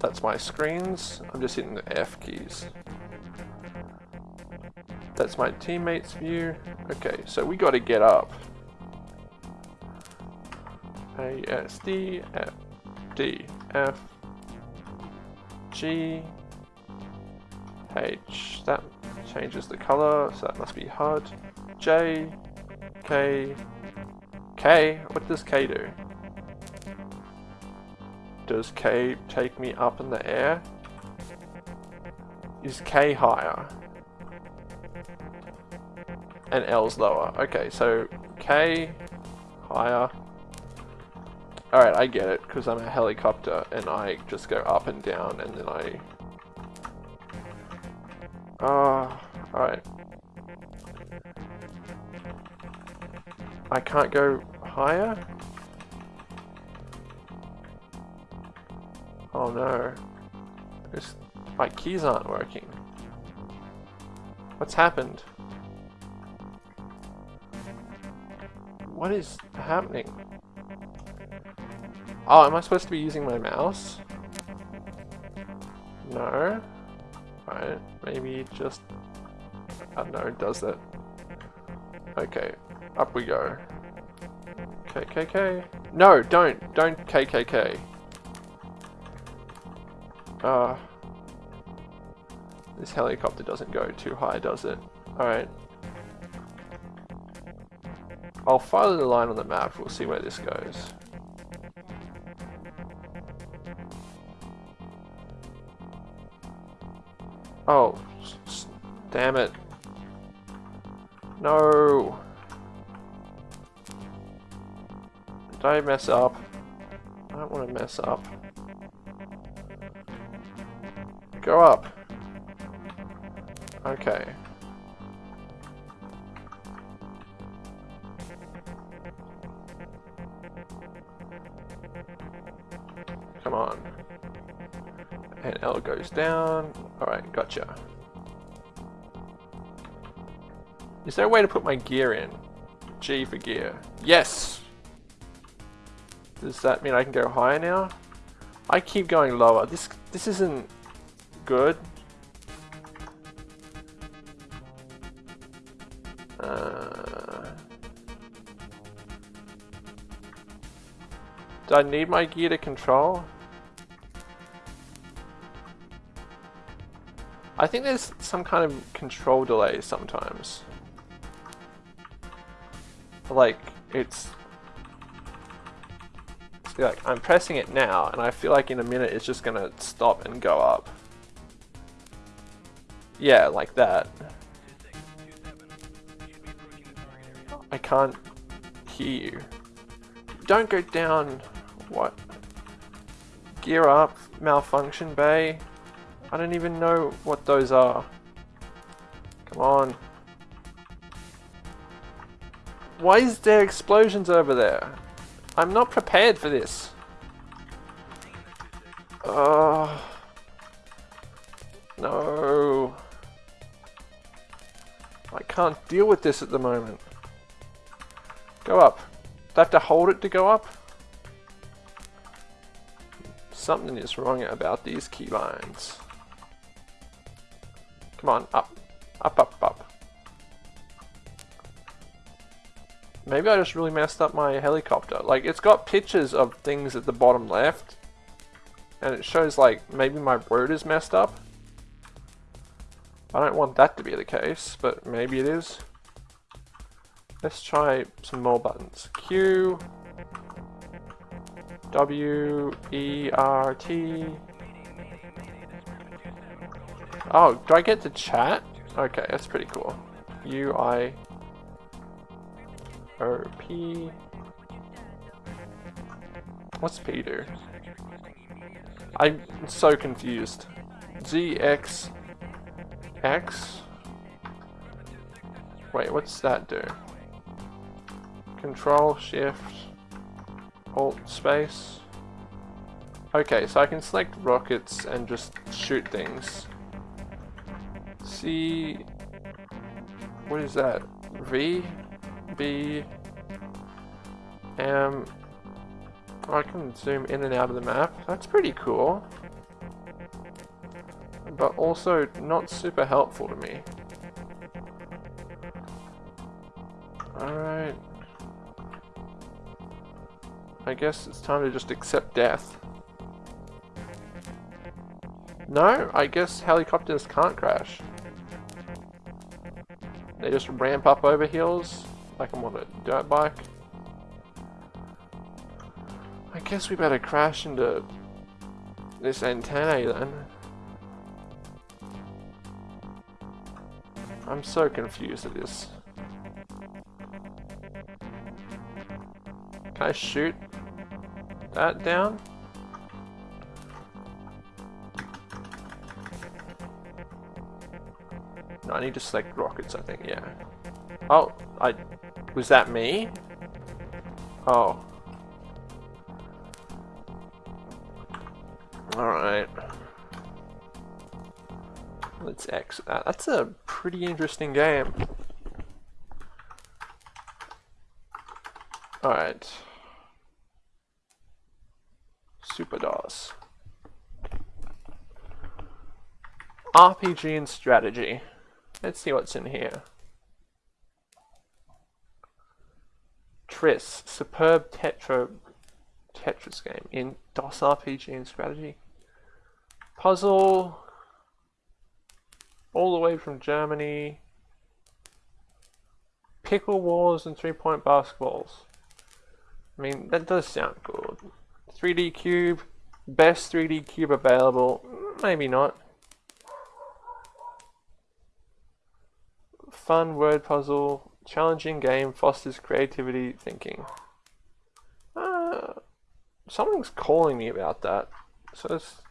That's my screens. I'm just hitting the F keys. That's my teammate's view. Okay, so we gotta get up. A, S, D, F, D, F, G, H. That changes the color, so that must be HUD. J, K, K. What does K do? Does K take me up in the air? Is K higher? And L's lower. Okay, so K higher. Alright, I get it, because I'm a helicopter and I just go up and down and then I... Ah, uh, alright. I can't go higher? Oh no. This, my keys aren't working. What's happened? What is happening? Oh, am I supposed to be using my mouse? No. Right, maybe just... I don't know, does that. Okay, up we go. KKK. No, don't, don't KKK. Uh, this helicopter doesn't go too high, does it? Alright. I'll follow the line on the map, we'll see where this goes. Oh, damn it. No. I mess up? I don't want to mess up. Go up. Okay. Come on. And L goes down. Alright, gotcha. Is there a way to put my gear in? G for gear. Yes! Does that mean I can go higher now? I keep going lower. This this isn't good. Uh, do I need my gear to control? I think there's some kind of control delay sometimes. Like, it's... it's like, I'm pressing it now, and I feel like in a minute it's just gonna stop and go up. Yeah, like that. I can't hear you. Don't go down. What? Gear up, malfunction bay. I don't even know what those are. Come on. Why is there explosions over there? I'm not prepared for this. Uh, No. I can't deal with this at the moment. Go up. Do I have to hold it to go up? Something is wrong about these keybinds. Come on, up. Up, up, up. Maybe I just really messed up my helicopter. Like, it's got pictures of things at the bottom left. And it shows, like, maybe my word is messed up. I don't want that to be the case, but maybe it is. Let's try some more buttons. Q, W, E, R, T. Oh, do I get to chat? Okay, that's pretty cool. U, I, O, P. What's P do? I'm so confused. Z, X, X? Wait, what's that do? Control, Shift, Alt, Space. Okay, so I can select rockets and just shoot things. C... What is that? V? B... M... Oh, I can zoom in and out of the map. That's pretty cool but also not super helpful to me. Alright. I guess it's time to just accept death. No, I guess helicopters can't crash. They just ramp up over hills like I'm on a dirt bike. I guess we better crash into this antenna then. I'm so confused at this. Can I shoot that down? I need to select rockets, I think, yeah. Oh, I... Was that me? Oh. Alright. Let's exit that. That's a pretty interesting game. Alright. Super DOS. RPG and strategy. Let's see what's in here. Triss, superb Tetro Tetris game in DOS RPG and strategy. Puzzle, all the way from Germany. Pickle Wars and three point basketballs. I mean, that does sound good. 3D Cube, best 3D Cube available. Maybe not. Fun word puzzle, challenging game, fosters creativity, thinking. Uh, something's calling me about that. So let's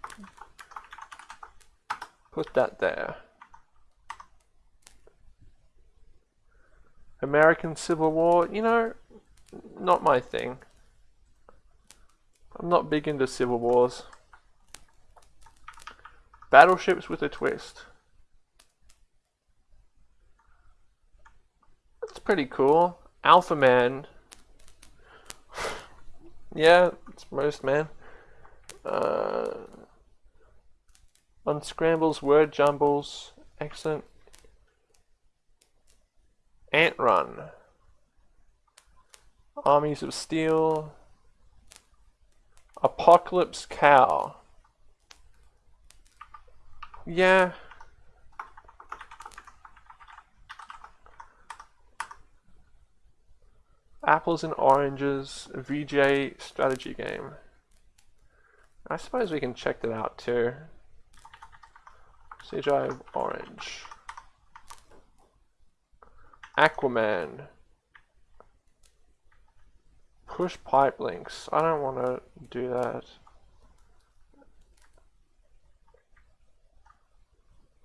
put that there. American Civil War, you know, not my thing. I'm not big into Civil Wars. Battleships with a twist. That's pretty cool. Alpha Man. yeah, it's most man. Uh, unscrambles, word jumbles. Excellent. Ant Run. Armies of Steel. Apocalypse Cow. Yeah. Apples and Oranges VJ strategy game. I suppose we can check that out too. CGI Orange. Aquaman. Push pipe links. I don't want to do that.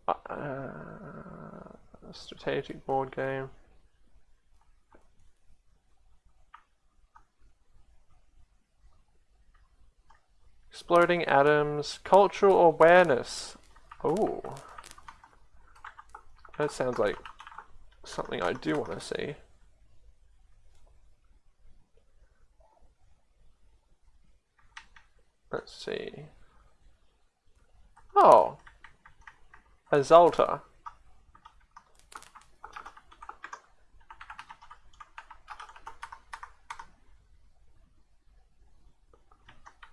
Uh, strategic board game. Exploding atoms, cultural awareness. Oh. That sounds like something I do want to see. Let's see. Oh. Azalta.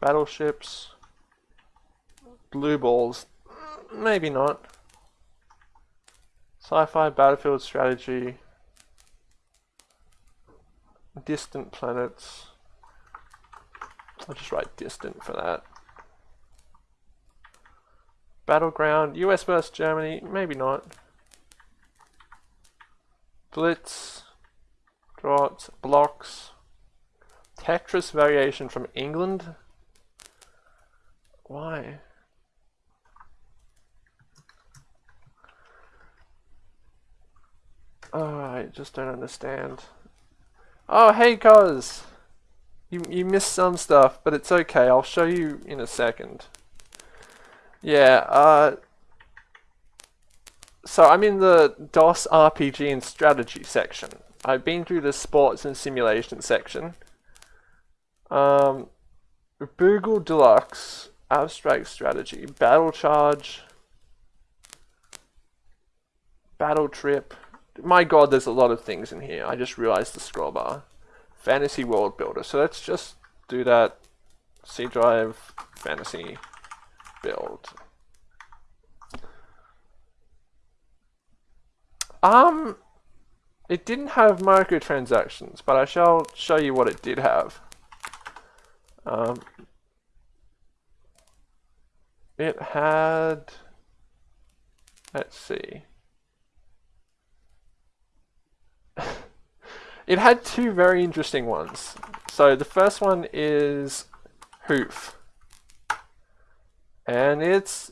Battleships. Blue balls. Maybe not. Sci-fi, battlefield strategy. Distant planets. I'll just write distant for that. Battleground, US versus Germany, maybe not. Blitz, Draughts, Blocks, Tetris variation from England. Why? Oh, I just don't understand. Oh, hey, cuz! You, you missed some stuff, but it's okay. I'll show you in a second. Yeah, uh... So I'm in the DOS RPG and strategy section. I've been through the sports and simulation section. Um, Boogle Deluxe, Abstract Strategy, Battle Charge, Battle Trip. My god, there's a lot of things in here. I just realized the scroll bar. Fantasy World Builder. So let's just do that. C drive, fantasy, build. Um, it didn't have microtransactions, but I shall show you what it did have. Um, it had, let's see. It had two very interesting ones. So the first one is Hoof. And it's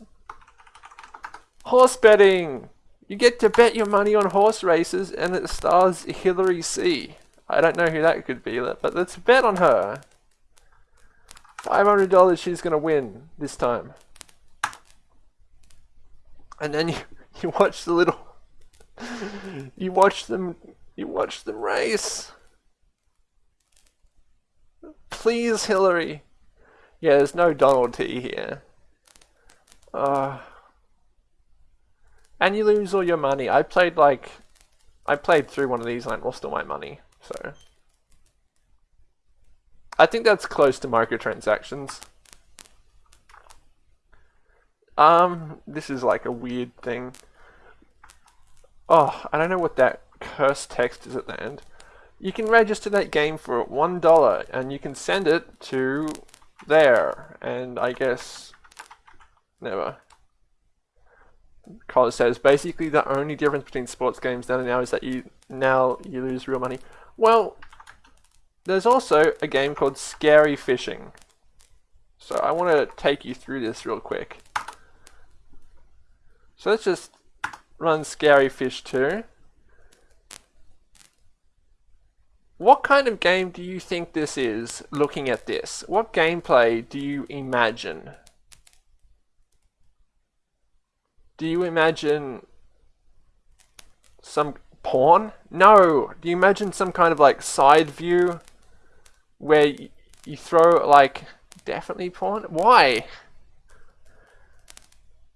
horse betting. You get to bet your money on horse races and it stars Hilary C. I don't know who that could be, but let's bet on her. $500 she's going to win this time. And then you, you watch the little... you watch them you watch them race. Please, Hillary. Yeah, there's no Donald T here. Uh, and you lose all your money. I played like... I played through one of these and I lost all my money. So... I think that's close to microtransactions. Um, this is like a weird thing. Oh, I don't know what that cursed text is at the end. You can register that game for $1 and you can send it to there. And I guess never. College says basically the only difference between sports games then and now is that you now you lose real money. Well, there's also a game called Scary Fishing. So I want to take you through this real quick. So let's just run Scary Fish 2. What kind of game do you think this is, looking at this? What gameplay do you imagine? Do you imagine some porn? No! Do you imagine some kind of like side view where you throw like definitely porn? Why?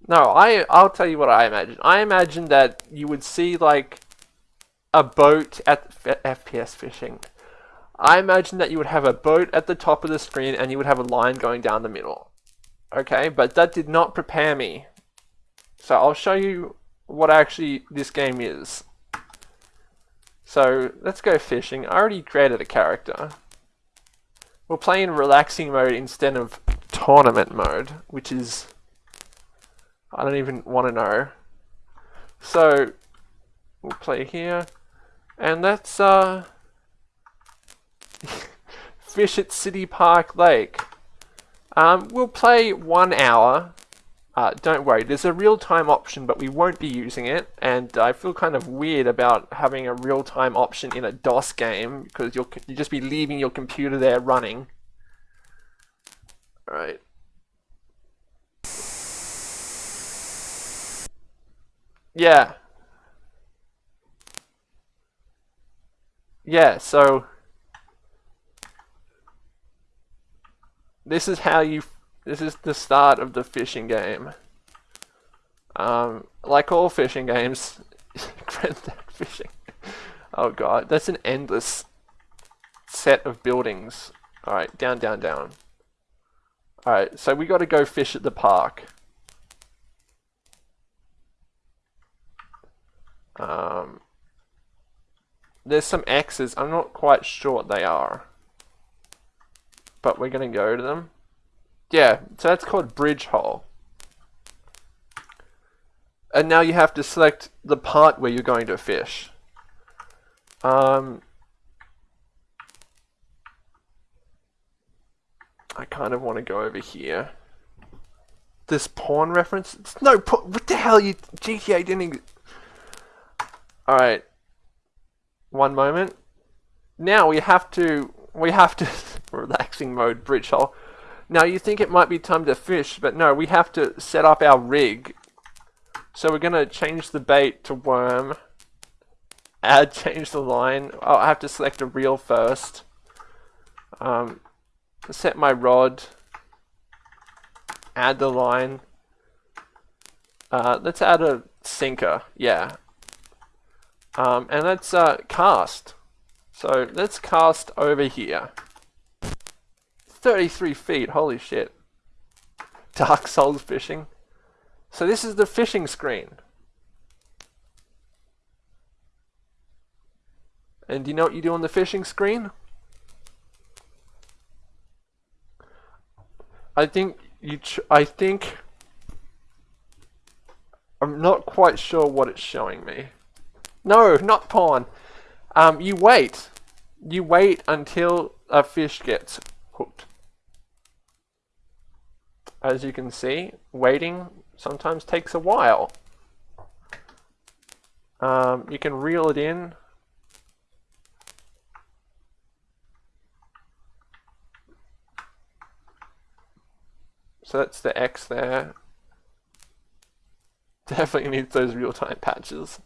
No, I I'll tell you what I imagine. I imagine that you would see like a boat at FPS fishing. I imagine that you would have a boat at the top of the screen and you would have a line going down the middle. Okay, but that did not prepare me. So I'll show you what actually this game is. So let's go fishing. I already created a character. We'll play in relaxing mode instead of tournament mode, which is... I don't even want to know. So, we'll play here. And let's uh, fish at City Park Lake. Um, we'll play one hour. Uh, don't worry, there's a real-time option, but we won't be using it. And I feel kind of weird about having a real-time option in a DOS game because you'll you just be leaving your computer there running. All Yeah. Yeah, so this is how you this is the start of the fishing game. Um, like all fishing games, Grand Theft Fishing. Oh god, that's an endless set of buildings. Alright, down, down, down. Alright, so we gotta go fish at the park. Um, there's some X's. I'm not quite sure what they are. But we're going to go to them. Yeah, so that's called bridge hole. And now you have to select the part where you're going to fish. Um, I kind of want to go over here. This pawn reference? It's no What the hell? You GTA didn't. Alright. One moment. Now we have to. We have to. relaxing mode bridge hole. Now you think it might be time to fish, but no, we have to set up our rig. So we're going to change the bait to worm. Add, change the line. Oh, I have to select a reel first. Um, set my rod, add the line. Uh, let's add a sinker, yeah. Um, and let's uh, cast. So let's cast over here. 33 feet, holy shit. Dark Souls fishing. So this is the fishing screen. And do you know what you do on the fishing screen? I think you. I think. I'm not quite sure what it's showing me. No, not pawn. Um, you wait. You wait until a fish gets hooked. As you can see, waiting sometimes takes a while. Um, you can reel it in So that's the X there. Definitely needs those real-time patches.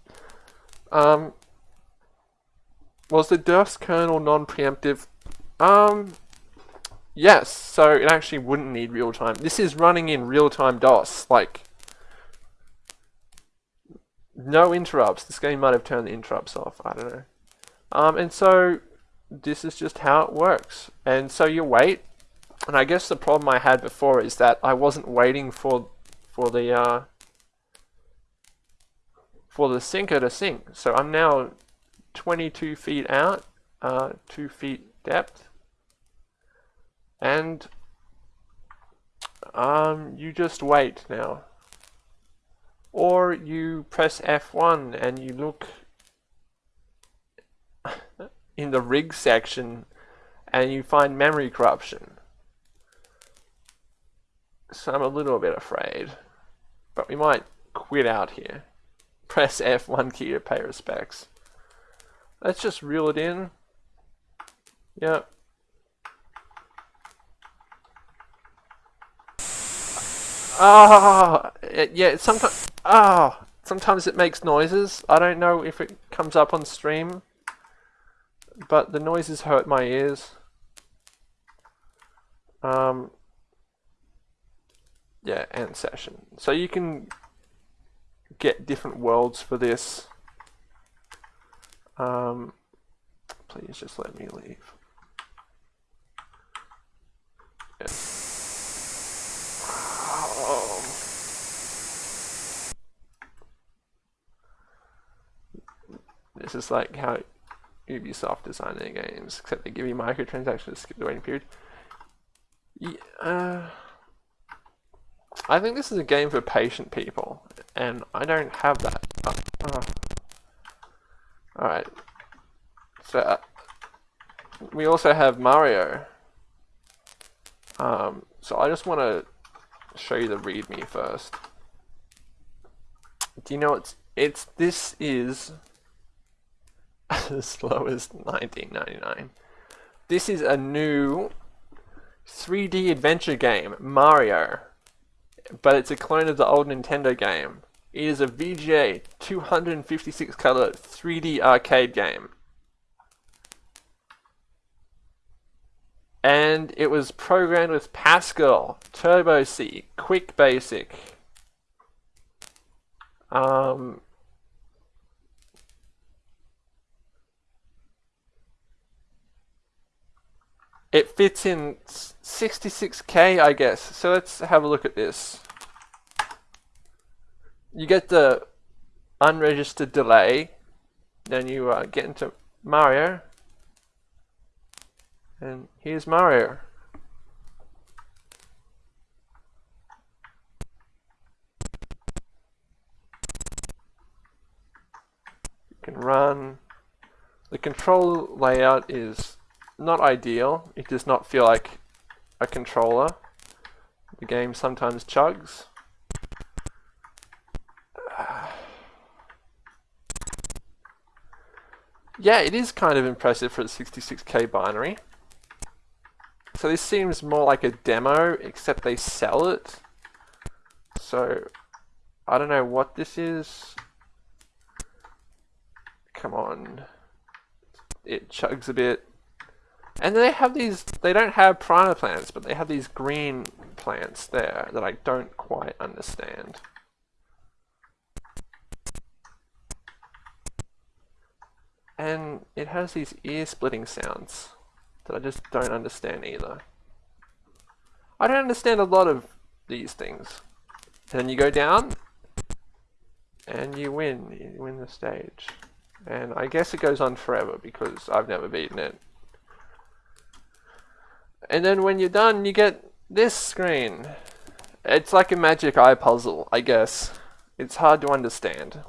Um, was the DOS kernel non-preemptive? Um, yes, so it actually wouldn't need real-time. This is running in real-time DOS, like, no interrupts. This game might have turned the interrupts off, I don't know. Um, and so, this is just how it works. And so you wait, and I guess the problem I had before is that I wasn't waiting for for the uh, for the sinker to sink. So I'm now 22 feet out, uh, 2 feet depth. And um, you just wait now. Or you press F1 and you look in the rig section and you find memory corruption. So I'm a little bit afraid. But we might quit out here. Press F1 key to pay respects. Let's just reel it in. Yep. Ah, oh, yeah, sometimes, ah, oh, sometimes it makes noises. I don't know if it comes up on stream, but the noises hurt my ears. Um, yeah, end session. So you can get different worlds for this. Um, please just let me leave. Yeah. Oh. This is like how Ubisoft design their games, except they give you microtransactions to skip the waiting period. Yeah, uh, I think this is a game for patient people, and I don't have that. Uh, uh. Alright. So, uh, we also have Mario. Um, so I just want to show you the readme first. Do you know it's, it's, this is as low as 1999. This is a new 3D adventure game, Mario but it's a clone of the old Nintendo game. It is a VGA 256 color 3D arcade game. And it was programmed with Pascal, Turbo C, Quick Basic, um, it fits in 66k, I guess. So let's have a look at this. You get the unregistered delay, then you uh, get into Mario, and here's Mario. You can run. The control layout is not ideal. It does not feel like a controller. The game sometimes chugs. yeah, it is kind of impressive for a 66k binary. So this seems more like a demo, except they sell it. So, I don't know what this is. Come on. It chugs a bit. And they have these, they don't have piranha plants, but they have these green plants there that I don't quite understand. And it has these ear-splitting sounds that I just don't understand either. I don't understand a lot of these things. Then you go down, and you win. You win the stage. And I guess it goes on forever because I've never beaten it. And then when you're done, you get this screen. It's like a magic eye puzzle, I guess. It's hard to understand.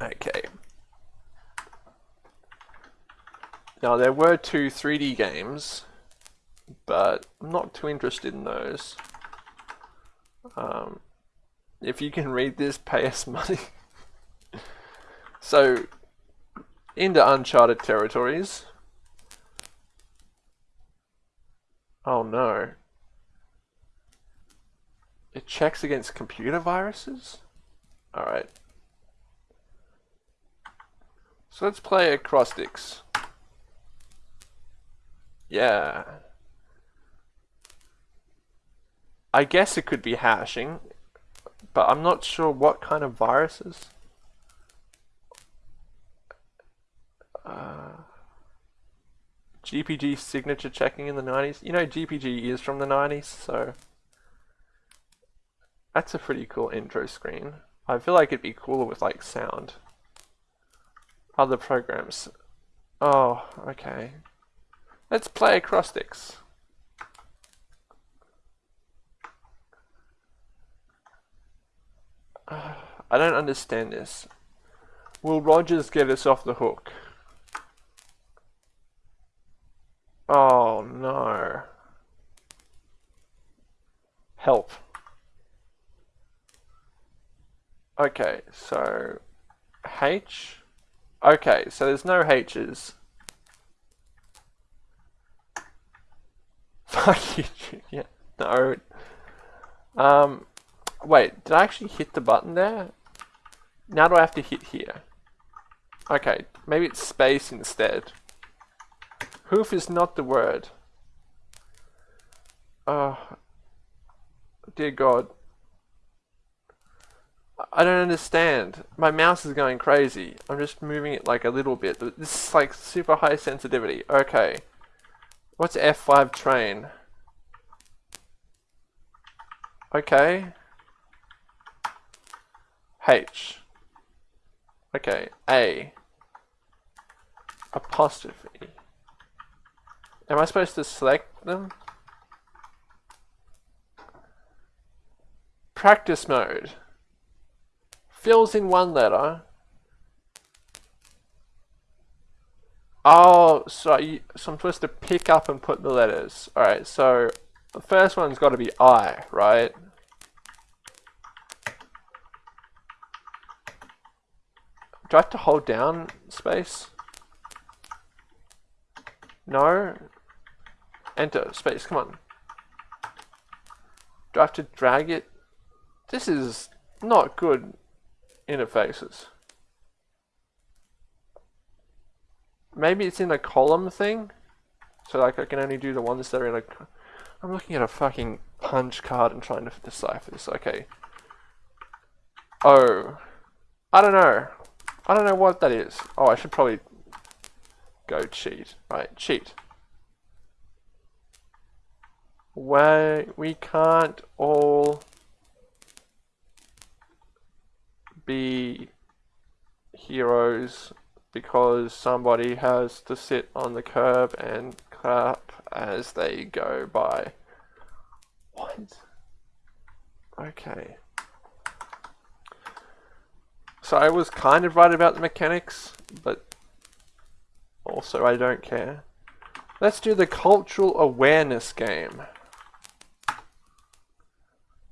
Okay. Now there were two 3D games, but I'm not too interested in those. Um, if you can read this, pay us money. so, into uncharted territories. Oh no. It checks against computer viruses? Alright. So let's play acrostics. Yeah. I guess it could be hashing, but I'm not sure what kind of viruses. Uh, GPG signature checking in the 90s. You know GPG is from the 90s, so that's a pretty cool intro screen. I feel like it'd be cooler with like sound. Other programs. Oh, okay. Let's play acrostics. Uh, I don't understand this. Will Rogers get us off the hook? Oh no. Help. Okay, so H Okay, so there's no H's. Fuck you, yeah, no. Um, wait, did I actually hit the button there? Now do I have to hit here? Okay, maybe it's space instead. Hoof is not the word. Oh, dear God. I don't understand. My mouse is going crazy. I'm just moving it like a little bit. This is like super high sensitivity. Okay. What's F5 train? Okay. H. Okay. A. Apostrophe. Am I supposed to select them? Practice mode fills in one letter. Oh, so, so I'm supposed to pick up and put the letters. Alright, so the first one's got to be I, right? Do I have to hold down space? No. Enter, space, come on. Do I have to drag it? This is not good interfaces. maybe it's in a column thing. So like I can only do the ones that are in a... I'm looking at a fucking punch card and trying to decipher this. Okay. Oh. I don't know. I don't know what that is. Oh, I should probably go cheat. Right, cheat. Why we can't all be heroes because somebody has to sit on the curb and clap as they go by. What? Okay. So I was kind of right about the mechanics, but also I don't care. Let's do the cultural awareness game.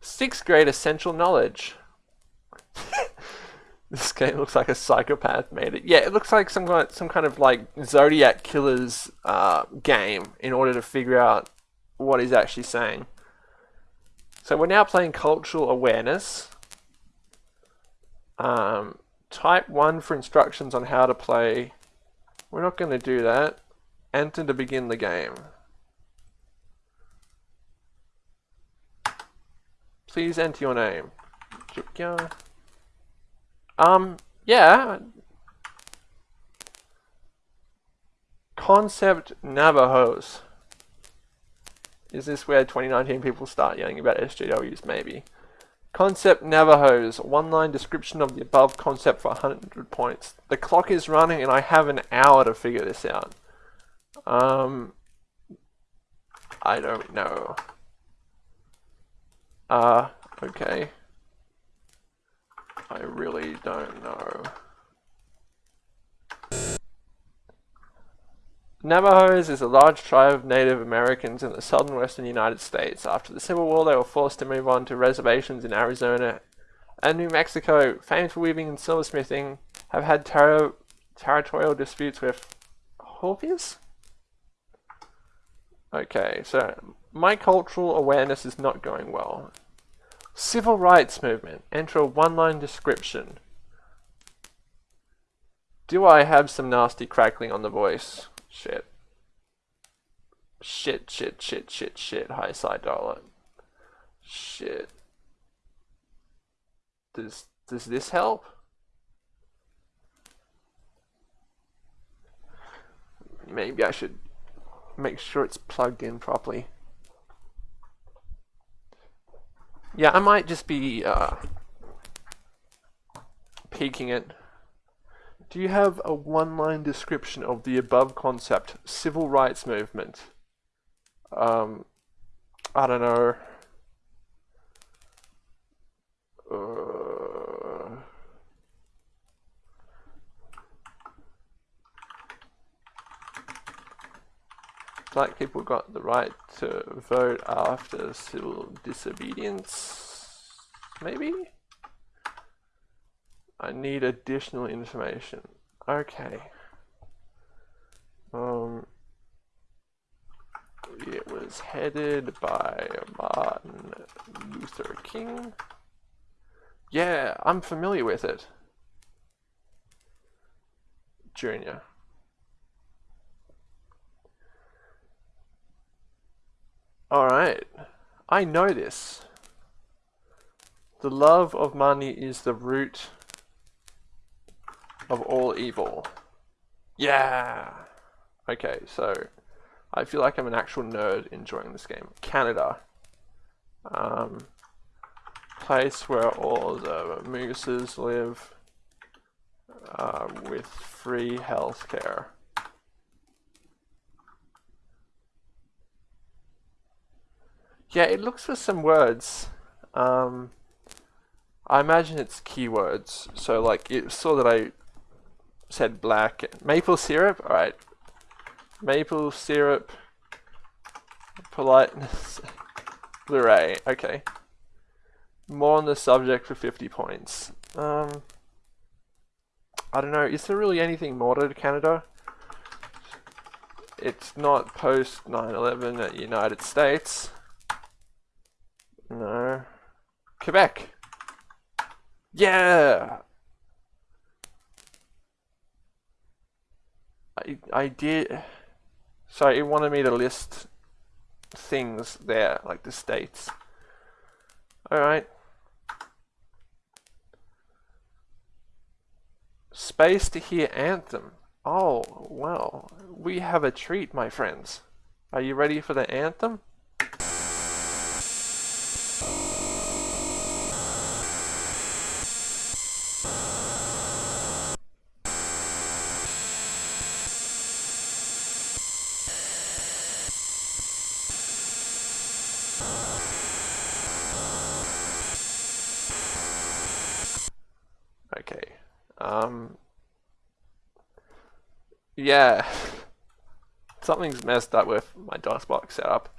Sixth grade essential knowledge. This game looks like a psychopath made it. Yeah, it looks like some kind of, some kind of like Zodiac killer's uh, game in order to figure out what he's actually saying. So we're now playing cultural awareness. Um, type 1 for instructions on how to play. We're not going to do that. Enter to begin the game. Please enter your name. Um, yeah. Concept Navajos. Is this where 2019 people start yelling about SJWs? Maybe. Concept Navajos. One line description of the above concept for 100 points. The clock is running and I have an hour to figure this out. Um, I don't know. Uh, okay. I really don't know. Navajos is a large tribe of Native Americans in the southern western United States. After the Civil War, they were forced to move on to reservations in Arizona and New Mexico, famed for weaving and silversmithing, have had ter territorial disputes with Hopis? Okay, so my cultural awareness is not going well. Civil rights movement. Enter a one-line description. Do I have some nasty crackling on the voice? Shit. Shit, shit, shit, shit, shit. High side dollar. Shit. Does does this help? Maybe I should make sure it's plugged in properly. Yeah, I might just be uh, peaking it. Do you have a one-line description of the above concept, civil rights movement? Um, I don't know. Black people got the right to vote after civil disobedience, maybe? I need additional information. Okay. Um, it was headed by Martin Luther King. Yeah, I'm familiar with it. Junior. Alright. I know this. The love of money is the root of all evil. Yeah! Okay, so I feel like I'm an actual nerd enjoying this game. Canada. Um, place where all the mooses live uh, with free healthcare. Yeah, it looks for some words. Um, I imagine it's keywords. So like it saw that I said black. Maple syrup? Alright. Maple syrup. Politeness. Blu-ray. Okay. More on the subject for 50 points. Um, I don't know. Is there really anything more to Canada? It's not post 9-11 at the United States. No. Quebec. Yeah! I I, did. So it wanted me to list things there, like the states. Alright. Space to hear Anthem. Oh, well, we have a treat, my friends. Are you ready for the anthem? Yeah. Something's messed up with my DOSBox setup.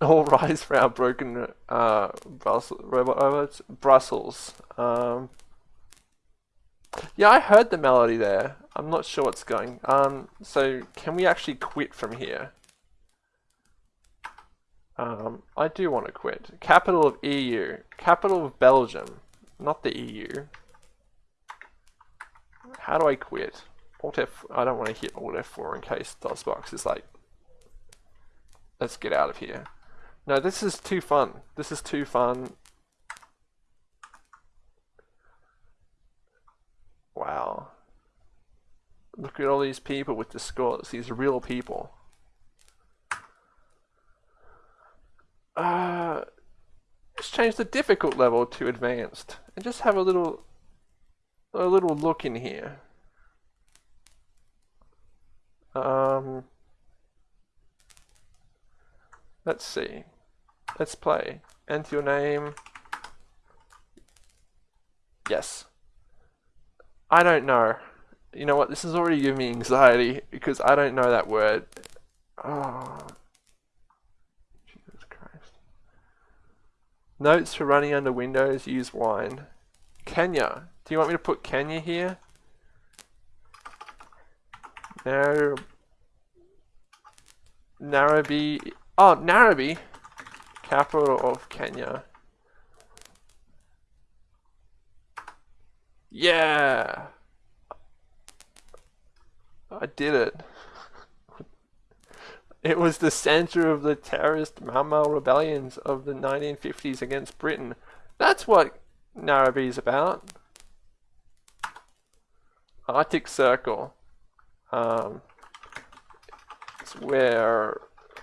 All rise for our broken uh, Brussels, robot robots. Brussels. Um, yeah, I heard the melody there. I'm not sure what's going. Um, so can we actually quit from here? Um, I do want to quit. Capital of EU. Capital of Belgium. Not the EU. How do I quit? Alt F, I don't want to hit Alt F4 in case DOSBox is like, let's get out of here. No, this is too fun. This is too fun. Wow. Look at all these people with the scores, these real people. Uh, let's change the difficult level to advanced and just have a little a little look in here. Um, let's see. Let's play. Enter your name. Yes. I don't know. You know what? This is already giving me anxiety because I don't know that word. Oh. Jesus Christ. Notes for running under Windows, use wine. Kenya. Do you want me to put Kenya here? Nairobi. Oh, Nairobi, capital of Kenya. Yeah, I did it. It was the center of the terrorist Mau Mau rebellions of the 1950s against Britain. That's what Nairobi is about. Arctic Circle. Um, it's where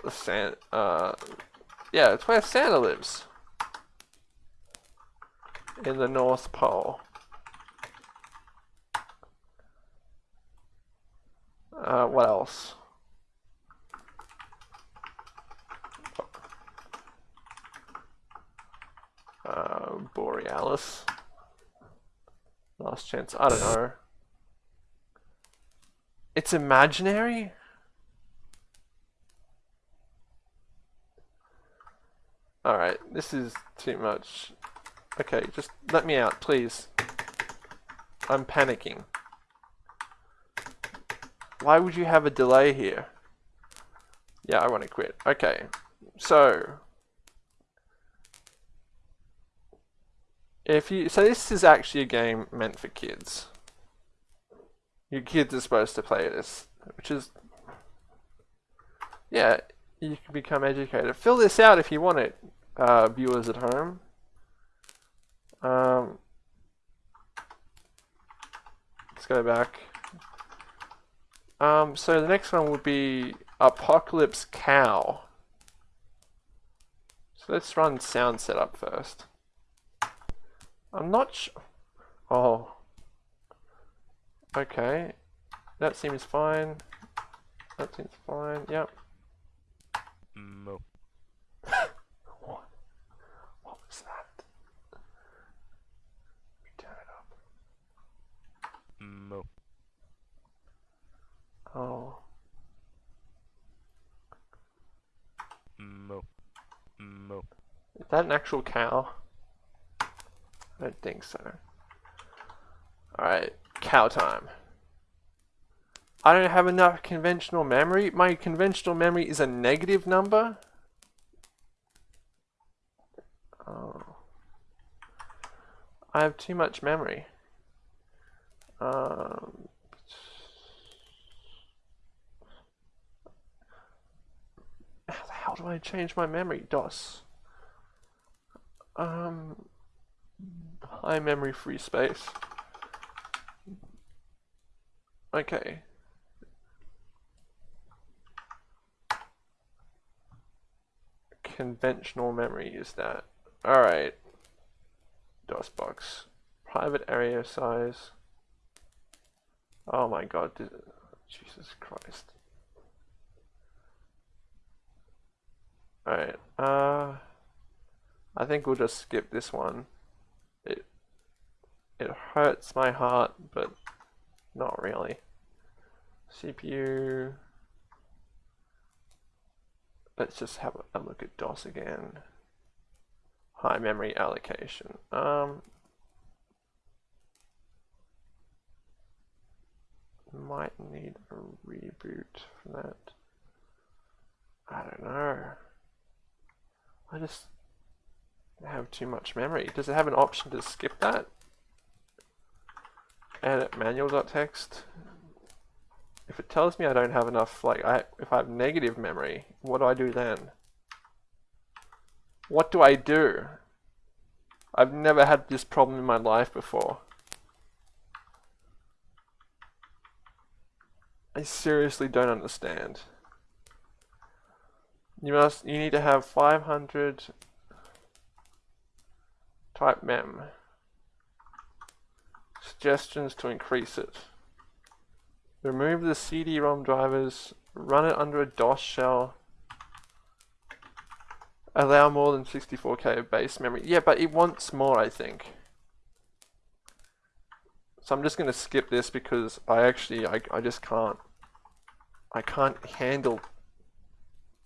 Santa, uh, yeah, it's where Santa lives. In the North Pole. Uh, what else? Uh, Borealis. Last chance. I don't know. It's imaginary? Alright, this is too much. Okay, just let me out, please. I'm panicking. Why would you have a delay here? Yeah, I want to quit. Okay, so... If you, so this is actually a game meant for kids. Your kids are supposed to play this, which is, yeah, you can become educated. Fill this out if you want it, uh, viewers at home. Um, let's go back. Um, so the next one would be Apocalypse Cow. So let's run sound setup first. I'm not sure. Oh. Okay. That seems fine. That seems fine. Yep. Mo. what? What was that? Turn it up. Oh. Is that an actual cow? I don't think so. Alright, cow time. I don't have enough conventional memory. My conventional memory is a negative number. Oh. I have too much memory. Um, how the hell do I change my memory? DOS. Um, high memory free space. Okay. Conventional memory is that. Alright. DOSBox. Private area size. Oh my god. Jesus Christ. Alright. Uh, I think we'll just skip this one. It, it hurts my heart, but not really. CPU. Let's just have a look at DOS again. High memory allocation. Um, might need a reboot for that. I don't know. I just have too much memory. Does it have an option to skip that? Edit manual.txt. If it tells me I don't have enough, like, I, if I have negative memory, what do I do then? What do I do? I've never had this problem in my life before. I seriously don't understand. You must, you need to have 500 type mem. Suggestions to increase it. Remove the CD-ROM drivers, run it under a DOS shell, allow more than 64k of base memory. Yeah, but it wants more, I think. So I'm just going to skip this because I actually, I, I just can't, I can't handle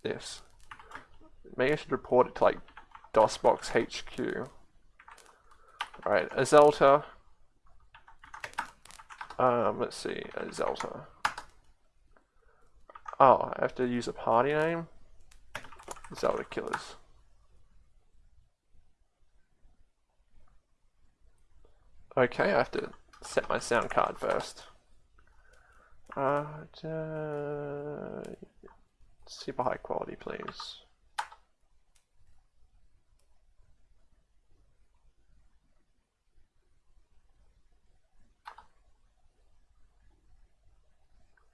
this. Maybe I should report it to like DOSBox HQ. Alright, Azelta. Um, let's see, Azelta. Oh, I have to use a party name? Zelda Killers. Okay, I have to set my sound card first. Uh, uh, super high quality, please.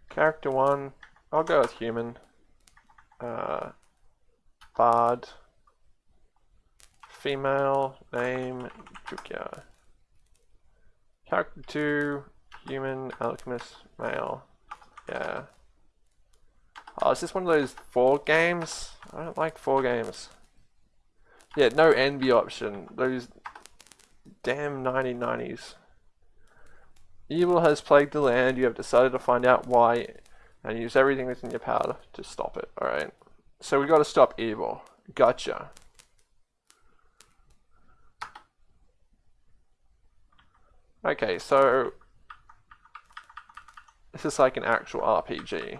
Character one, I'll go with human. Uh, Bard. Female, name, Jukia. Character two, human, alchemist, male. Yeah. Oh, is this one of those four games? I don't like four games. Yeah, no envy option. Those damn 1990s. Evil has plagued the land. You have decided to find out why and use everything within your power to stop it. Alright. So we got to stop evil. Gotcha. Okay, so this is like an actual RPG.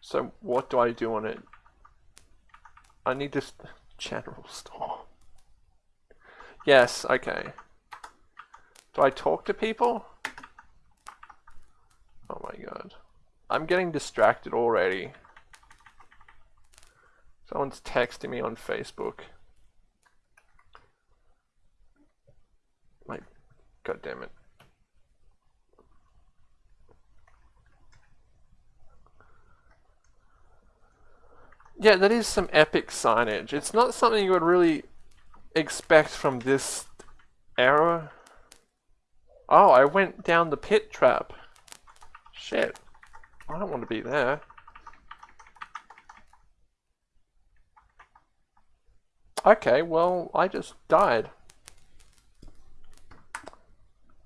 So what do I do on it? I need this general store. Yes, okay. Do I talk to people? Oh my god. I'm getting distracted already. Someone's texting me on Facebook. Like, god damn it. Yeah, that is some epic signage. It's not something you would really expect from this era? Oh, I went down the pit trap. Shit. I don't want to be there. Okay, well, I just died.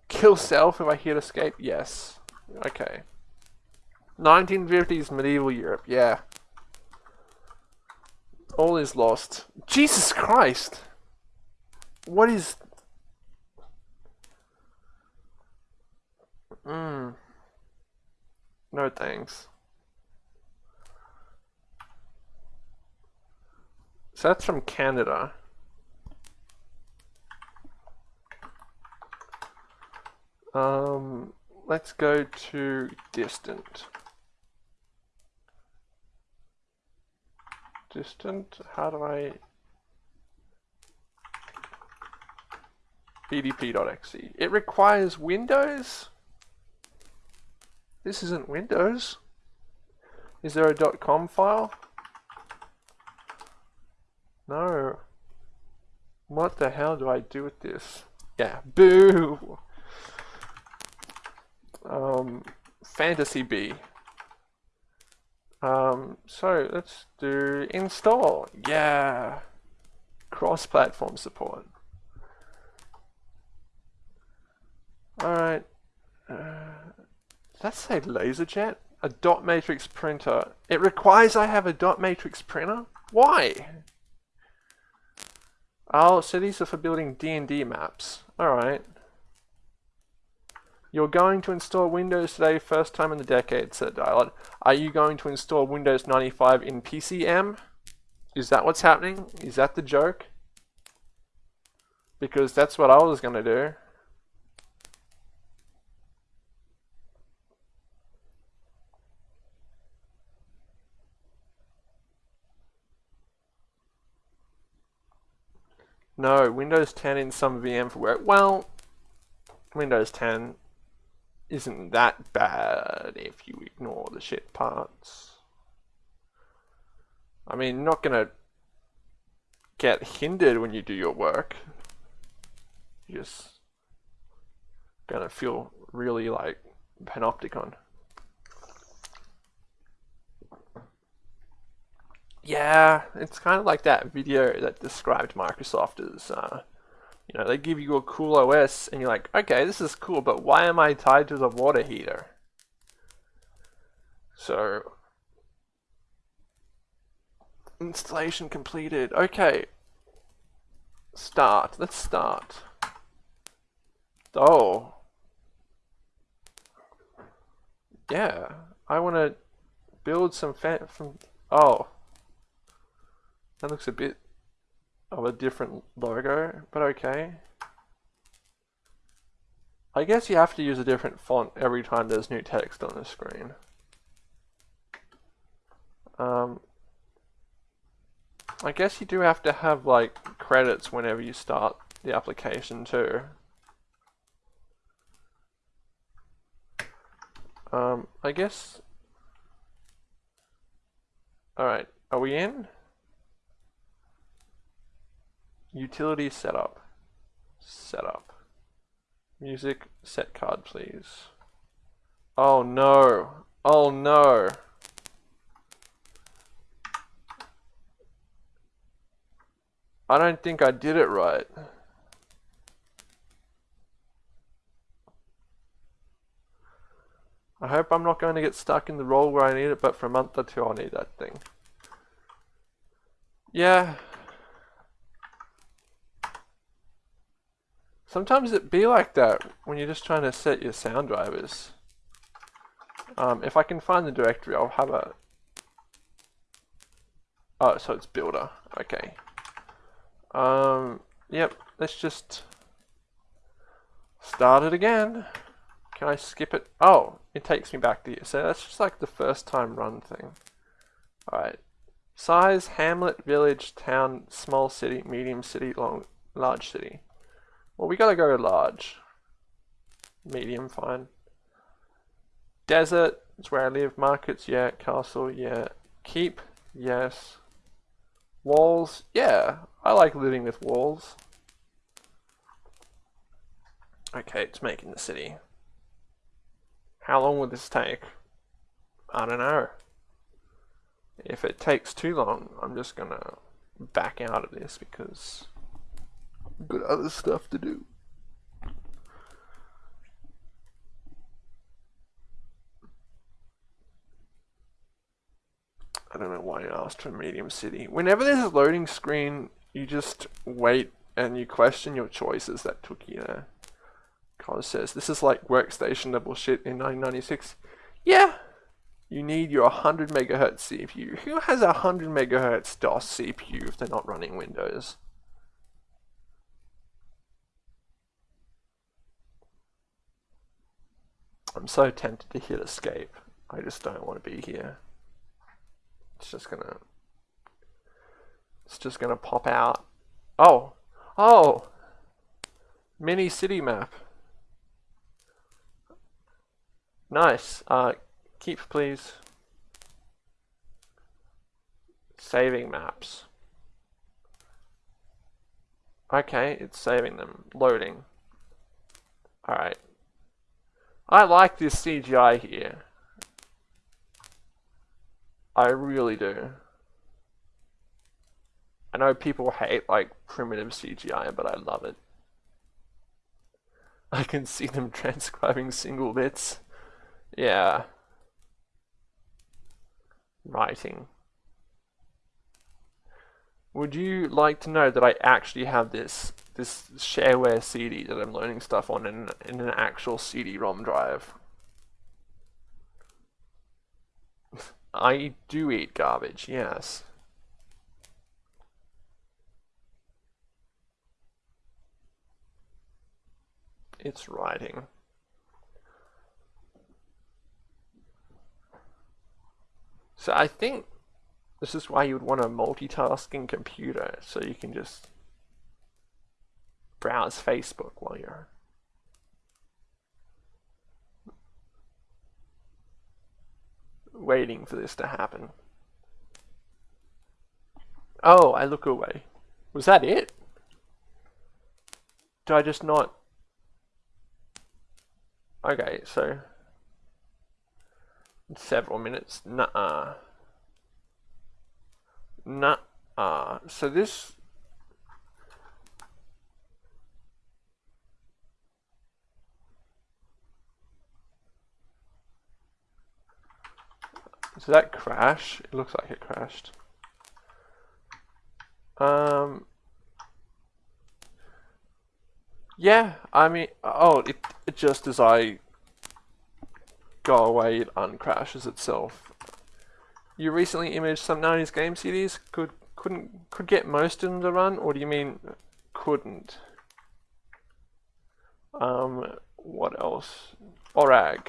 Kill self if I hit escape? Yes. Okay. 1950s medieval Europe, yeah. All is lost. Jesus Christ! what is mm. no thanks so that's from Canada um, let's go to distant distant how do I bdp.exe? It requires Windows. This isn't Windows. Is there a .com file? No. What the hell do I do with this? Yeah, boo! Um, Fantasy B. Um, so let's do install. Yeah. Cross-platform support. Alright. Uh, that say LaserJet? A dot matrix printer. It requires I have a dot matrix printer? Why? Oh, so these are for building D&D maps. Alright. You're going to install Windows today, first time in the decade, said Dialog. Are you going to install Windows 95 in PCem? Is that what's happening? Is that the joke? Because that's what I was going to do. No, Windows 10 in some VM for work. Well, Windows 10 isn't that bad if you ignore the shit parts. I mean, not gonna get hindered when you do your work. You're just gonna feel really like panopticon. Yeah, it's kind of like that video that described Microsoft as, uh, you know, they give you a cool OS and you're like, okay, this is cool, but why am I tied to the water heater? So, installation completed. Okay, start. Let's start. Oh. Yeah, I want to build some fan from. Oh. That looks a bit of a different logo, but okay. I guess you have to use a different font every time there's new text on the screen. Um, I guess you do have to have like credits whenever you start the application too. Um, I guess... Alright, are we in? Utility setup. Setup. Music set card, please. Oh no. Oh no. I don't think I did it right. I hope I'm not going to get stuck in the role where I need it, but for a month or two I'll need that thing. Yeah, Sometimes it be like that when you're just trying to set your sound drivers. Um, if I can find the directory, I'll have a... Oh, so it's builder. Okay. Um, yep, let's just start it again. Can I skip it? Oh, it takes me back to here. So that's just like the first time run thing. Alright. Size, hamlet, village, town, small city, medium city, long, large city. Well, we gotta go large. Medium, fine. Desert, it's where I live. Markets, yeah. Castle, yeah. Keep, yes. Walls, yeah. I like living with walls. Okay, it's making the city. How long will this take? I don't know. If it takes too long, I'm just gonna back out of this because got other stuff to do. I don't know why I asked for medium city. Whenever there's a loading screen, you just wait and you question your choices that took you there. Cos says, this is like workstation level shit in 1996. Yeah, you need your 100 megahertz CPU. Who has a 100 megahertz DOS CPU if they're not running Windows? I'm so tempted to hit escape. I just don't want to be here. It's just gonna It's just gonna pop out. Oh, oh, mini city map. Nice. Uh, keep please. Saving maps. Okay, it's saving them. Loading. Alright. I like this CGI here. I really do. I know people hate like primitive CGI, but I love it. I can see them transcribing single bits. Yeah. Writing. Would you like to know that I actually have this this shareware CD that I'm loading stuff on in, in an actual CD-ROM drive? I do eat garbage, yes. It's writing. So I think this is why you would want a multitasking computer, so you can just browse Facebook while you're waiting for this to happen. Oh, I look away. Was that it? Do I just not... Okay, so... Several minutes. Nuh-uh. Nuh-uh. So this... Did that crash? It looks like it crashed. Um, yeah, I mean, oh, it, it just as I go away, it uncrashes itself. You recently imaged some 90s game CDs. Could couldn't could get most of them to run, or do you mean couldn't? Um, what else? Orag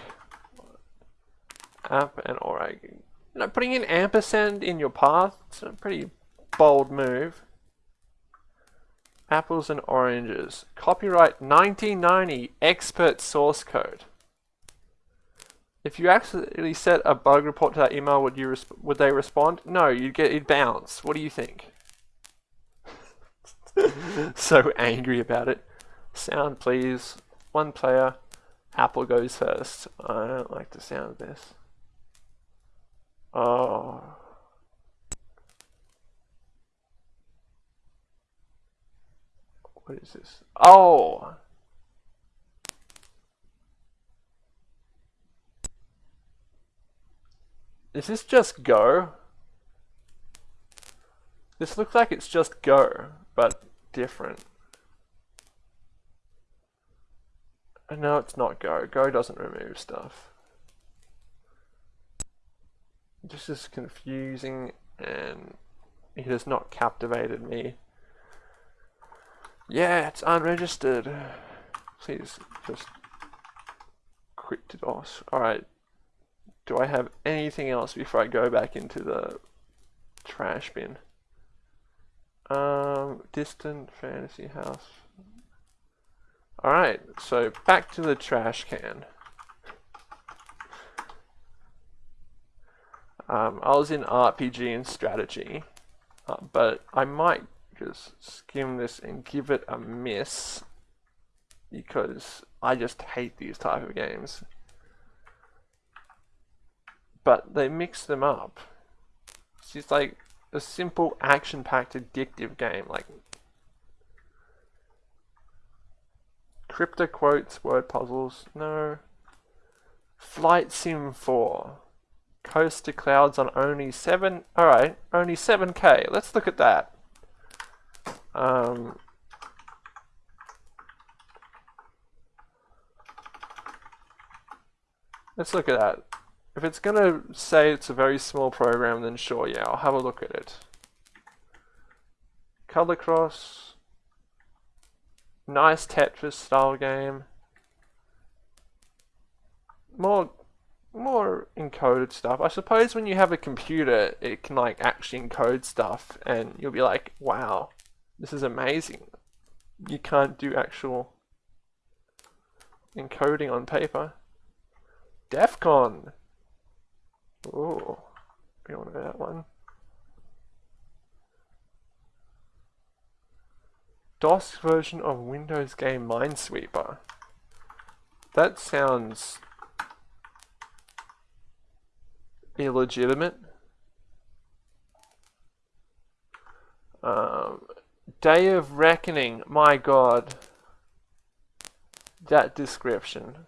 app and orag. Uh, you know, putting in ampersand in your path, it's a pretty bold move. Apples and oranges. Copyright 1990 expert source code. If you accidentally set a bug report to that email, would you would they respond? No, you'd get it bounce. What do you think? so angry about it. Sound please. One player. Apple goes first. I don't like the sound of this. Oh. What is this? Oh! Is this just Go? This looks like it's just Go, but different. Uh, no, it's not Go. Go doesn't remove stuff. This is confusing and it has not captivated me. Yeah, it's unregistered. Please just quit DOS. Alright. Do I have anything else before I go back into the trash bin? Um, distant fantasy house. Alright, so back to the trash can. Um, I was in RPG and strategy, uh, but I might just skim this and give it a miss because I just hate these type of games. But they mix them up. It's just like a simple action-packed addictive game like crypto quotes, word puzzles, no. Flight Sim 4. Coast to clouds on only 7... Alright, only 7k. Let's look at that. Um, let's look at that. If it's going to say it's a very small program, then sure, yeah, I'll have a look at it. Color Cross. Nice Tetris style game. More more encoded stuff. I suppose when you have a computer, it can like actually encode stuff, and you'll be like, "Wow, this is amazing." You can't do actual encoding on paper. DEF CON. Oh, we want that one. DOS version of Windows game Minesweeper. That sounds illegitimate. Um, Day of Reckoning, my god. That description.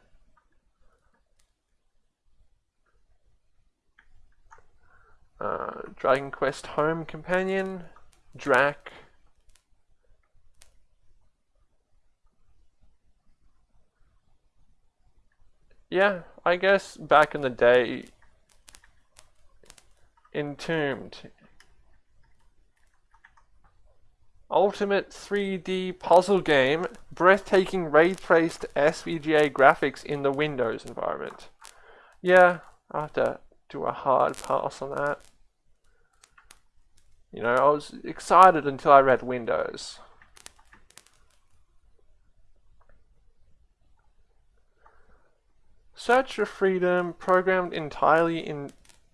Uh, Dragon Quest Home Companion, Drac. Yeah, I guess back in the day, Entombed. Ultimate 3D puzzle game, breathtaking ray-traced SVGA graphics in the Windows environment. Yeah, I have to do a hard pass on that. You know, I was excited until I read Windows. Search for Freedom, programmed entirely in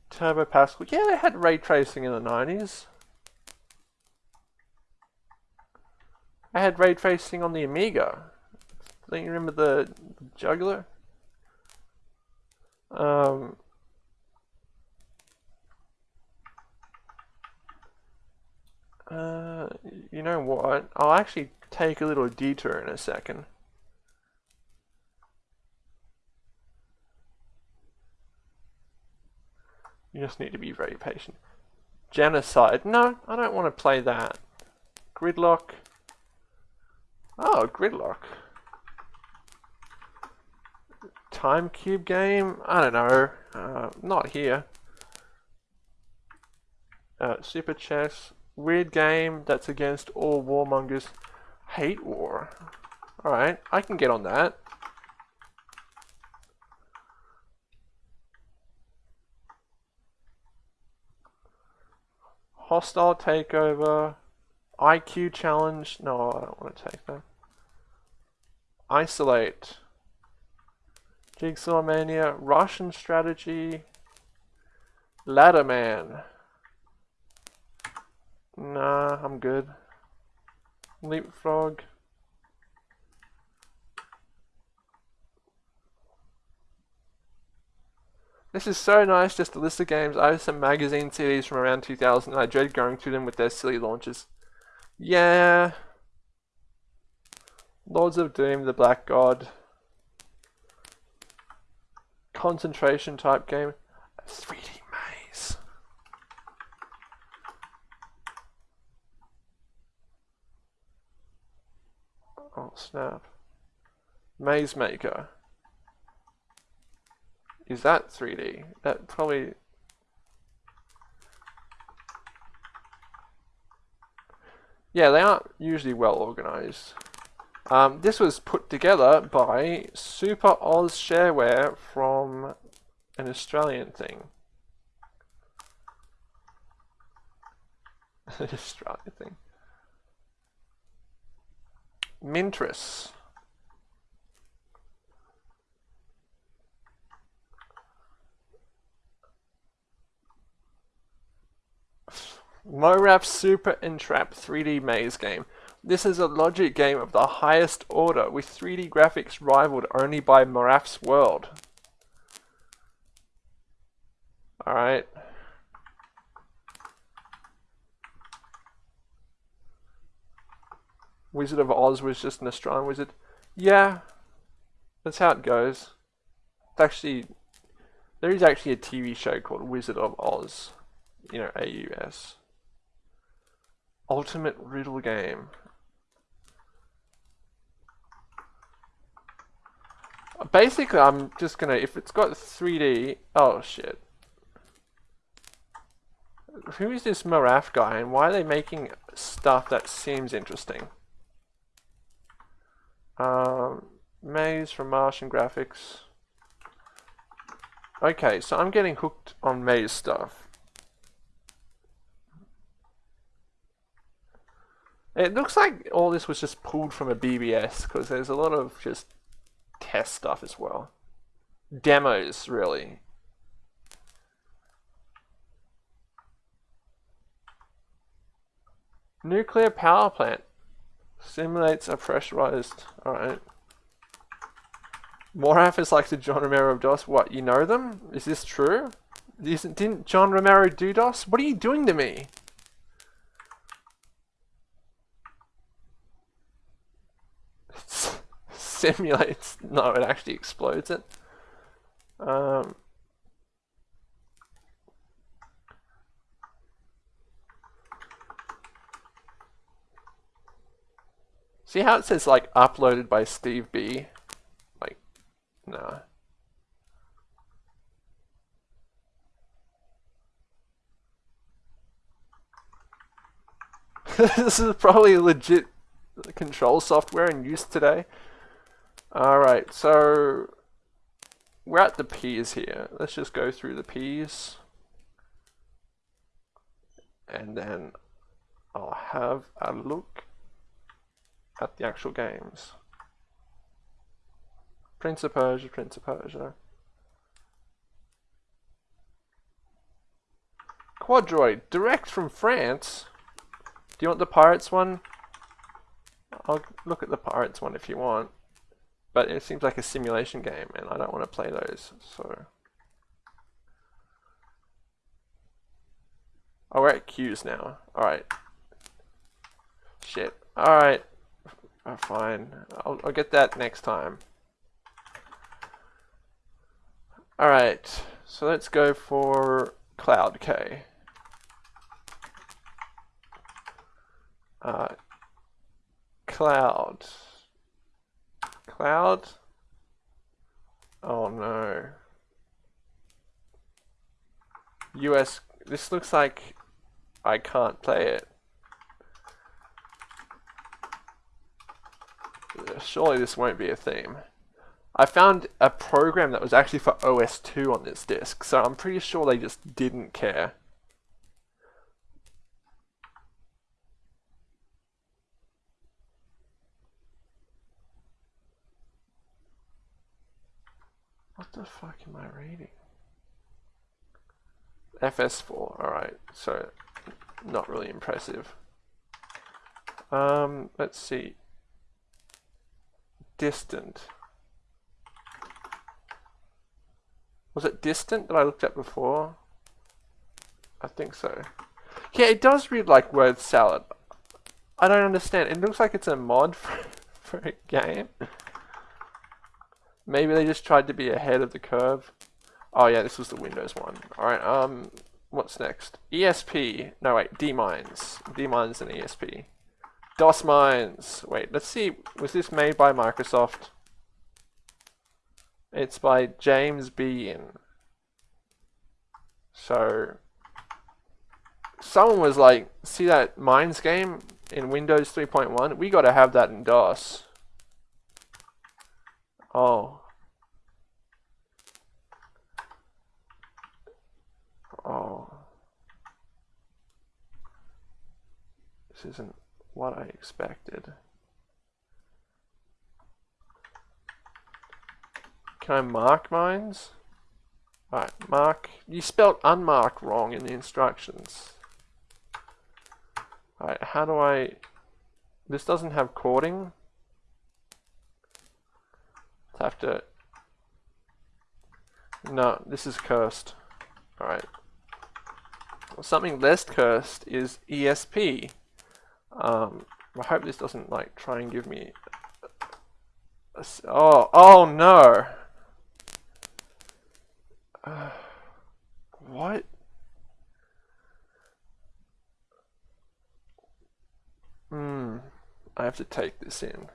Turbo Pascal. Yeah, they had ray tracing in the 90s. I had ray tracing on the Amiga. Don't you remember the juggler? Um, uh, you know what? I'll actually take a little detour in a second. You just need to be very patient. Genocide. No, I don't want to play that. Gridlock. Oh, Gridlock. Time Cube game? I don't know. Uh, not here. Uh, Super Chess. Weird game that's against all warmongers. Hate War. Alright, I can get on that. Hostile takeover. IQ challenge. No, I don't want to take that. Isolate. Jigsaw Mania. Russian strategy. Ladder Man. Nah, I'm good. Leapfrog. This is so nice, just a list of games. I have some magazine CDs from around 2000 and I dread going through them with their silly launches. Yeah. Lords of Doom, The Black God. Concentration type game. 3D Maze. Oh snap. Maze Maker. Is that 3D? That probably... Yeah, they aren't usually well organized. Um, this was put together by Super Oz Shareware from an Australian thing. an Australian thing. Mintris. MoRAF Super Entrap 3D Maze game. This is a logic game of the highest order, with 3D graphics rivaled only by MoRAF's World. Alright. Wizard of Oz was just an Australian wizard. Yeah, that's how it goes. It's actually, there is actually a TV show called Wizard of Oz. You know, AUS. Ultimate Riddle Game. Basically, I'm just gonna, if it's got 3D, oh shit. Who is this MoRAF guy and why are they making stuff that seems interesting? Um, Maze from Martian Graphics. Okay, so I'm getting hooked on maze stuff. It looks like all this was just pulled from a BBS because there's a lot of just test stuff as well. Demos, really. Nuclear power plant simulates a pressurized. Alright. Moraf is like the John Romero of DOS. What, you know them? Is this true? Isn't, didn't John Romero do DOS? What are you doing to me? Simulates. No, it actually explodes it. Um, see how it says like uploaded by Steve B? Like, no. this is probably legit control software in use today. Alright, so we're at the P's here. Let's just go through the P's. And then I'll have a look at the actual games. Prince of Persia, Prince of Persia. Quadroid, direct from France. Do you want the Pirates one? I'll look at the Pirates one if you want. But it seems like a simulation game and I don't want to play those, so... Oh, we're at Q's now. Alright. Shit. Alright. Oh, fine. I'll, I'll get that next time. Alright. So let's go for Cloud K. Uh, cloud. Cloud? Oh no. US, this looks like I can't play it. Surely this won't be a theme. I found a program that was actually for OS2 on this disk, so I'm pretty sure they just didn't care. The fuck am I reading? FS4, alright, so not really impressive. Um, let's see. Distant. Was it distant that I looked at before? I think so. Yeah, it does read like word salad. I don't understand. It looks like it's a mod for, for a game. Maybe they just tried to be ahead of the curve. Oh yeah, this was the Windows one. Alright, um, what's next? ESP. No, wait, D-Mines. D-Mines and ESP. DOS Mines. Wait, let's see. Was this made by Microsoft? It's by James Bean. So, someone was like, see that Mines game in Windows 3.1? We gotta have that in DOS. Oh. Oh. This isn't what I expected. Can I mark mines? Alright, mark. You spelled unmark wrong in the instructions. Alright, how do I... This doesn't have chording have to... No, this is cursed. Alright. Something less cursed is ESP. Um, I hope this doesn't like try and give me... A, a, oh, oh no! Uh, what? Hmm. I have to take this in.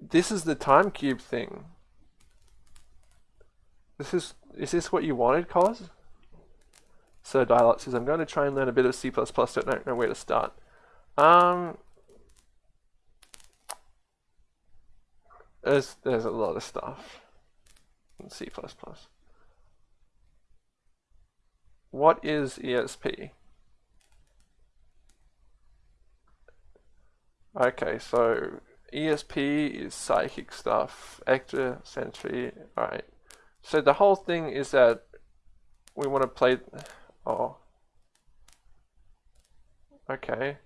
This is the time cube thing. This is, is this what you wanted, Cos? So Dialog says, I'm going to try and learn a bit of C++, don't know where to start. Um, there's, there's a lot of stuff. in C++. What is ESP? Okay, so ESP is psychic stuff, eccentricity, alright. So the whole thing is that we want to play, oh, okay.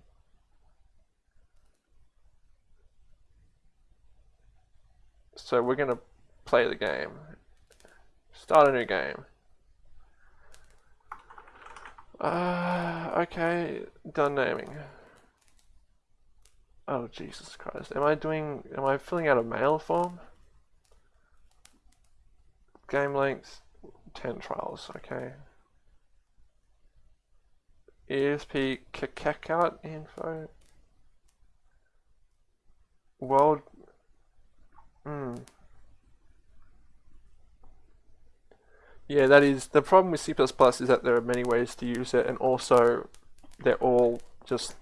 So we're going to play the game. Start a new game. Uh, okay, done naming. Oh, Jesus Christ. Am I doing, am I filling out a mail form? Game length, 10 trials, okay. ESP checkout info. World, hmm. Yeah, that is, the problem with C++ is that there are many ways to use it and also they're all just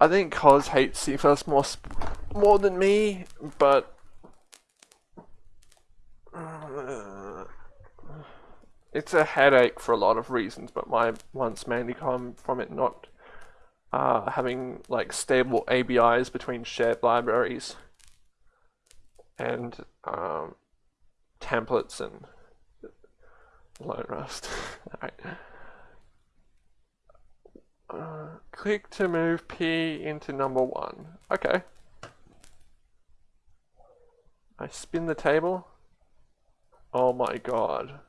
I think Cos hates C++ more more than me, but uh, it's a headache for a lot of reasons. But my ones mainly come from it not uh, having like stable ABIs between shared libraries and um, templates and load rust. Alright. Uh, click to move P into number one. Okay. I spin the table. Oh my god.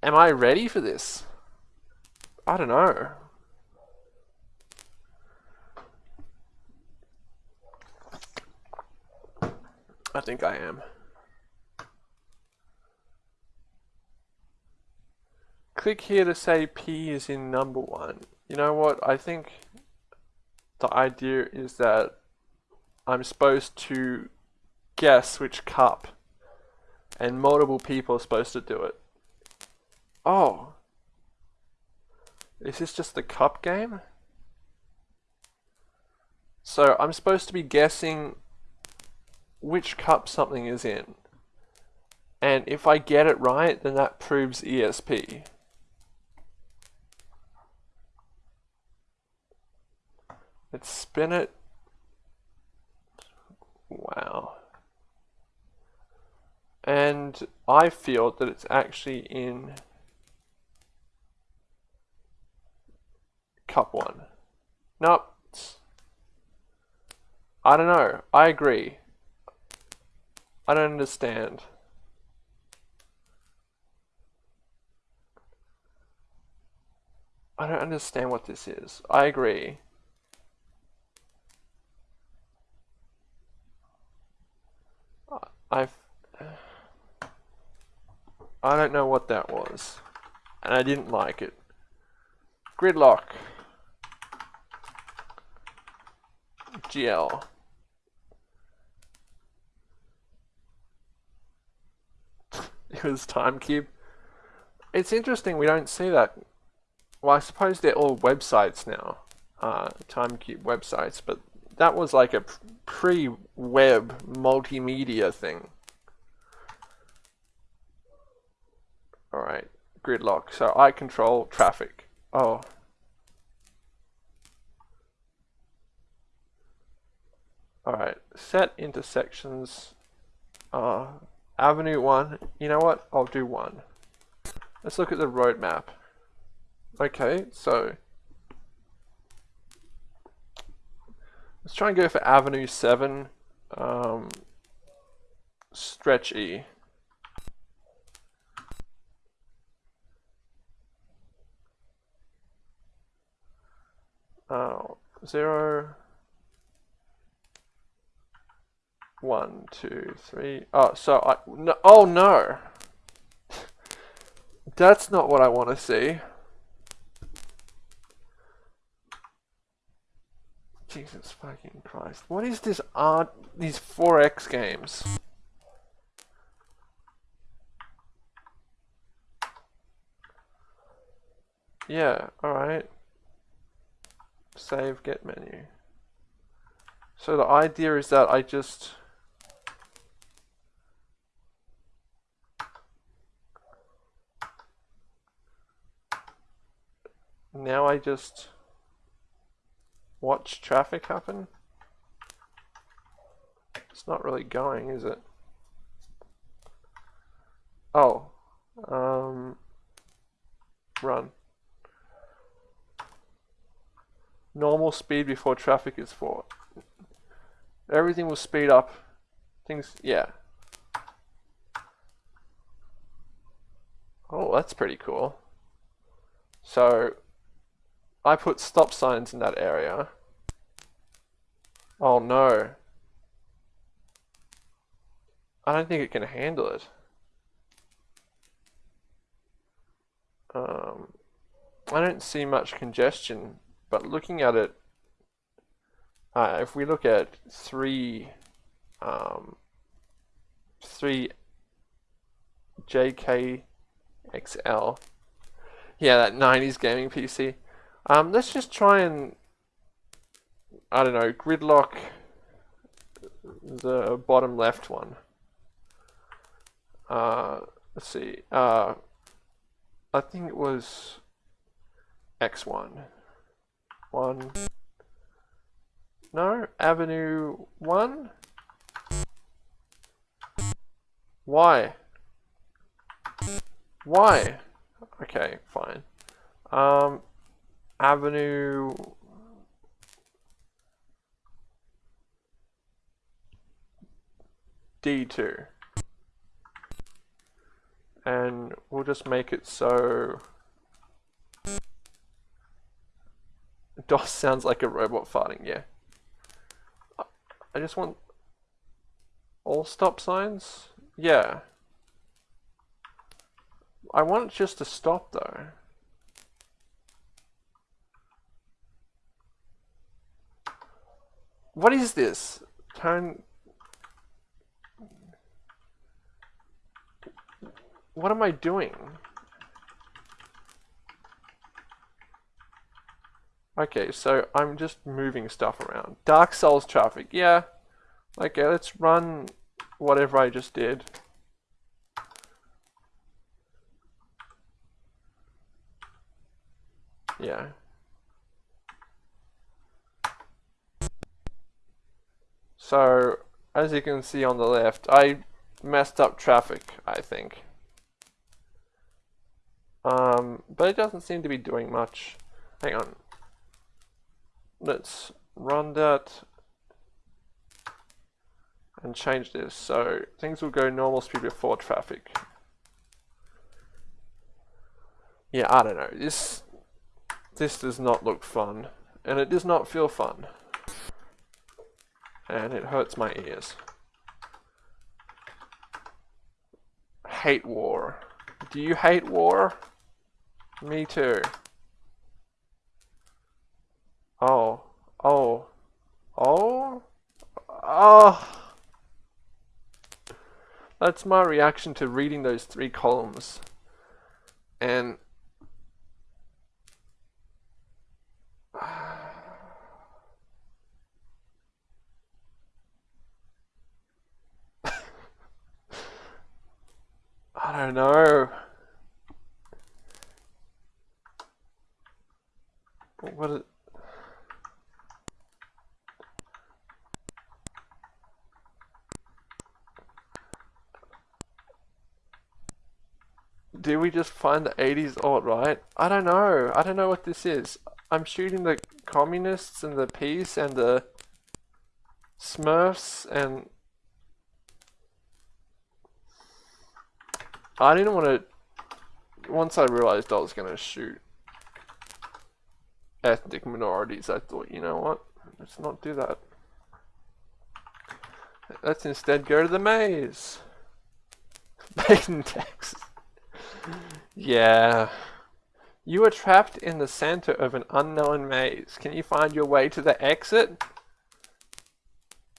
Am I ready for this? I don't know. I think I am. click here to say P is in number one. You know what? I think the idea is that I'm supposed to guess which cup and multiple people are supposed to do it. Oh. Is this just the cup game? So I'm supposed to be guessing which cup something is in. And if I get it right, then that proves ESP. Let's spin it. Wow. And I feel that it's actually in cup one. Nope. I don't know. I agree. I don't understand. I don't understand what this is. I agree. I've... I don't know what that was. And I didn't like it. Gridlock. GL. it was TimeCube. It's interesting we don't see that. Well, I suppose they're all websites now. Uh, TimeCube websites, but that was like a pre-web multimedia thing. Alright, gridlock. So I control traffic. Oh. Alright, set intersections. Uh, avenue 1. You know what? I'll do 1. Let's look at the roadmap. Okay, so Let's try and go for Avenue 7. Um, stretch E. Oh, zero, one, two, three. Oh, so I, no, oh no. That's not what I want to see. Jesus fucking Christ. What is this art, these 4X games? Yeah, alright. Save, get menu. So the idea is that I just now I just watch traffic happen. It's not really going, is it? Oh, um, run. Normal speed before traffic is for. Everything will speed up. Things, yeah. Oh, that's pretty cool. So, I put stop signs in that area. Oh no. I don't think it can handle it. Um, I don't see much congestion, but looking at it, uh, if we look at three, um, three JKXL, yeah, that 90s gaming PC. Um, let's just try and, I don't know, gridlock the bottom left one. Uh, let's see. Uh, I think it was X1. One. No, Avenue 1? Why? Why? Okay, fine. Um, Avenue. D2. And we'll just make it so. DOS sounds like a robot farting, yeah. I just want all stop signs? Yeah. I want it just to stop though. What is this? Turn. What am I doing? Okay, so I'm just moving stuff around. Dark Souls traffic, yeah. Okay, let's run whatever I just did. Yeah. So, as you can see on the left, I messed up traffic, I think. Um, but it doesn't seem to be doing much. Hang on. Let's run that and change this. So things will go normal speed before traffic. Yeah, I don't know. This this does not look fun. And it does not feel fun and it hurts my ears. Hate war. Do you hate war? Me too. Oh. Oh. Oh. Oh. That's my reaction to reading those three columns. And I don't know. What it Do we just find the 80s alt right? I don't know. I don't know what this is. I'm shooting the communists and the peace and the Smurfs and I didn't want to. Once I realized I was going to shoot ethnic minorities, I thought, you know what? Let's not do that. Let's instead go to the maze. Maiden Texas. yeah. You are trapped in the center of an unknown maze. Can you find your way to the exit?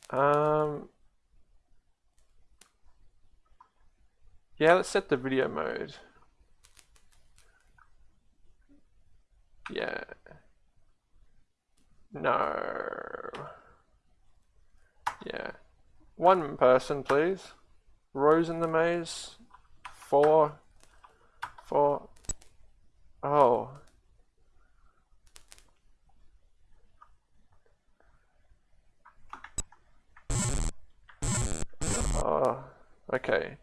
Um, Yeah, let's set the video mode. Yeah. No. Yeah. One person, please. Rose in the maze. Four. Four. Oh. Oh. Okay.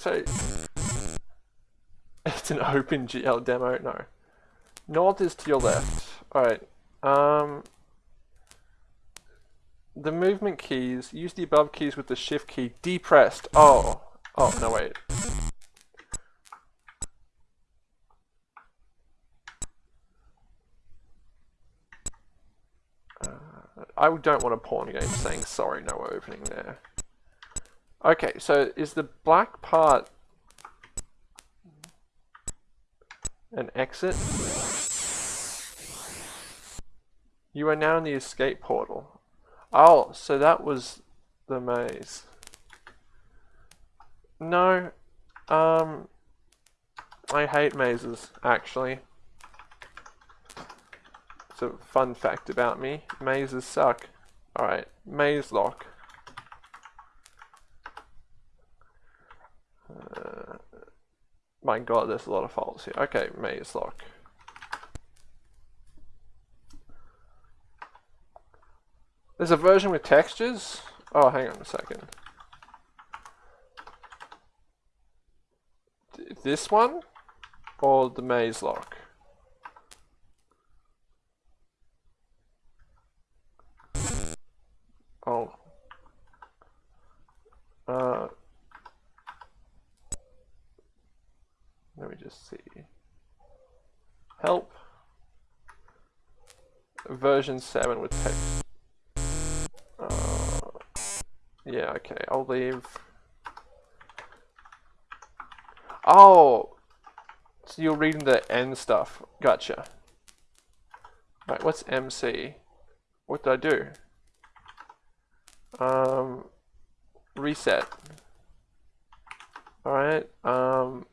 So. It's an OpenGL demo? No. North is to your left. Alright. Um, the movement keys, use the above keys with the shift key depressed. Oh, oh, no wait. Uh, I don't want a porn game saying sorry, no opening there. Okay, so is the black part an exit? You are now in the escape portal. Oh, so that was the maze. No, um, I hate mazes, actually. It's a fun fact about me. Mazes suck. Alright, maze lock. Uh, my god, there's a lot of faults here. Okay, maze lock. There's a version with textures? Oh, hang on a second. this one? Or the maze lock? Oh. Uh, let me just see. Help. Version 7 with text. Yeah, okay, I'll leave. Oh! So you're reading the N stuff. Gotcha. Right, what's MC? What did I do? Um, reset. Alright, um...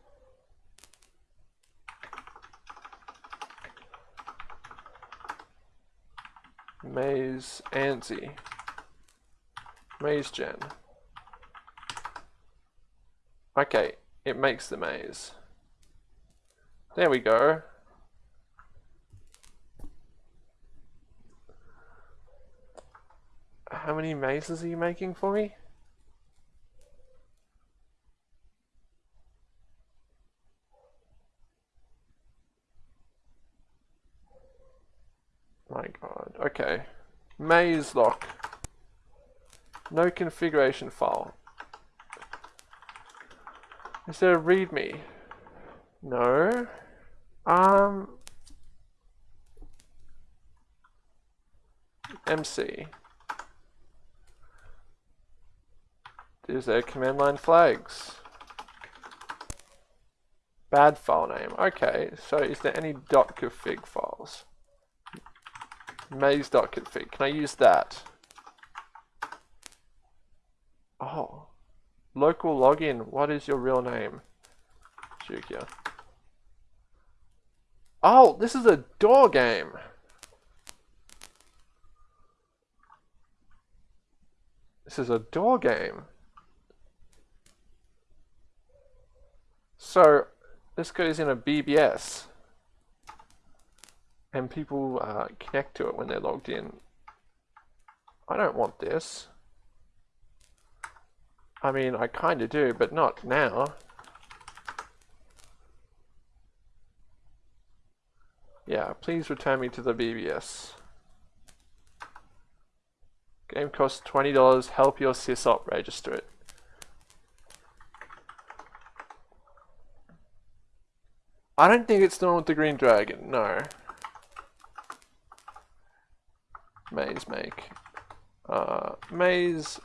Maze ANSI. Maze gen. Okay, it makes the maze. There we go. How many mazes are you making for me? My god, okay. Maze lock. No configuration file. Is there a readme? No. Um. MC. Is there command line flags? Bad file name. Okay, so is there any .config files? Maze.config. Can I use that? Oh. Local login. What is your real name? Jukia. Oh, this is a door game. This is a door game. So, this goes in a BBS. And people uh, connect to it when they're logged in. I don't want this. I mean, I kind of do, but not now. Yeah, please return me to the BBS. Game costs $20, help your sysop register it. I don't think it's the one with the green dragon, no. Maze make. Uh, maze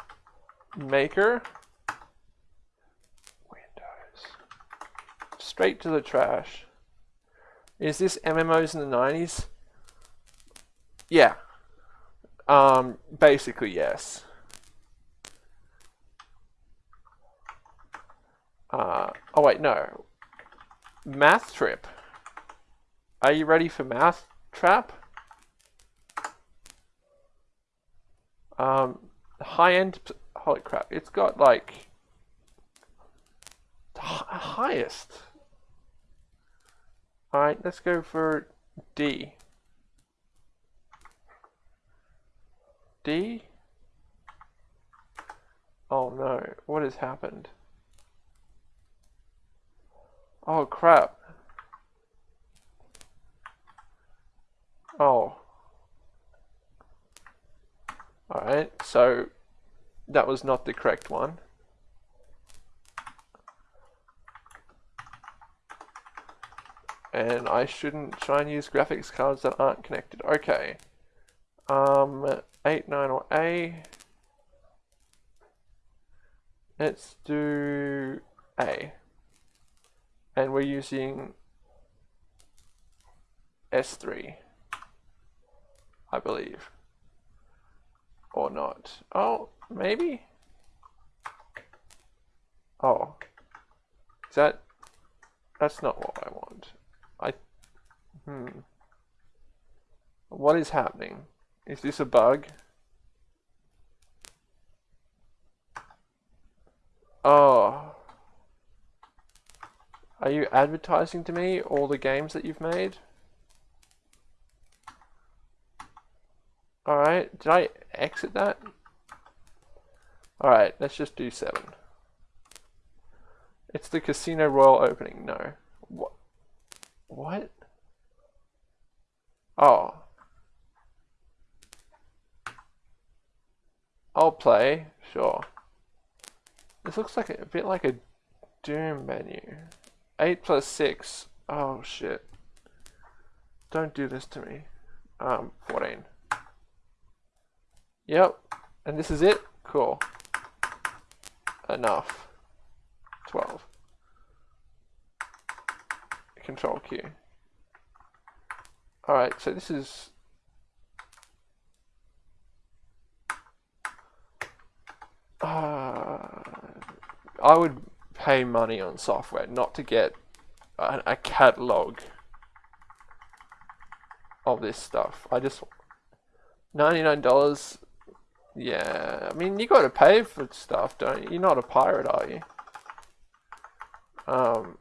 maker. windows straight to the trash. Is this MMOs in the 90s? Yeah. Um, basically, yes. Uh, oh wait, no. Math Trip. Are you ready for Math Trap? Um, high end. Holy crap! It's got like the highest. All right, let's go for D. D. Oh no! What has happened? Oh crap! Oh. Alright, so that was not the correct one. And I shouldn't try and use graphics cards that aren't connected. Okay. Um, 8, 9 or A. Let's do A. And we're using S3. I believe. Or not. Oh, maybe? Oh. Is that... That's not what I want. I... Hmm. What is happening? Is this a bug? Oh. Are you advertising to me all the games that you've made? Alright, did I exit that? Alright, let's just do 7. It's the Casino Royal opening, no. What? What? Oh. I'll play, sure. This looks like a, a bit like a Doom menu. 8 plus 6. Oh shit. Don't do this to me. Um, 14. Yep. And this is it? Cool. Enough. 12. Control Q. Alright, so this is... Uh, I would pay money on software not to get a, a catalog of this stuff. I just... $99 yeah, I mean, you gotta pay for stuff, don't you? You're not a pirate, are you? Um,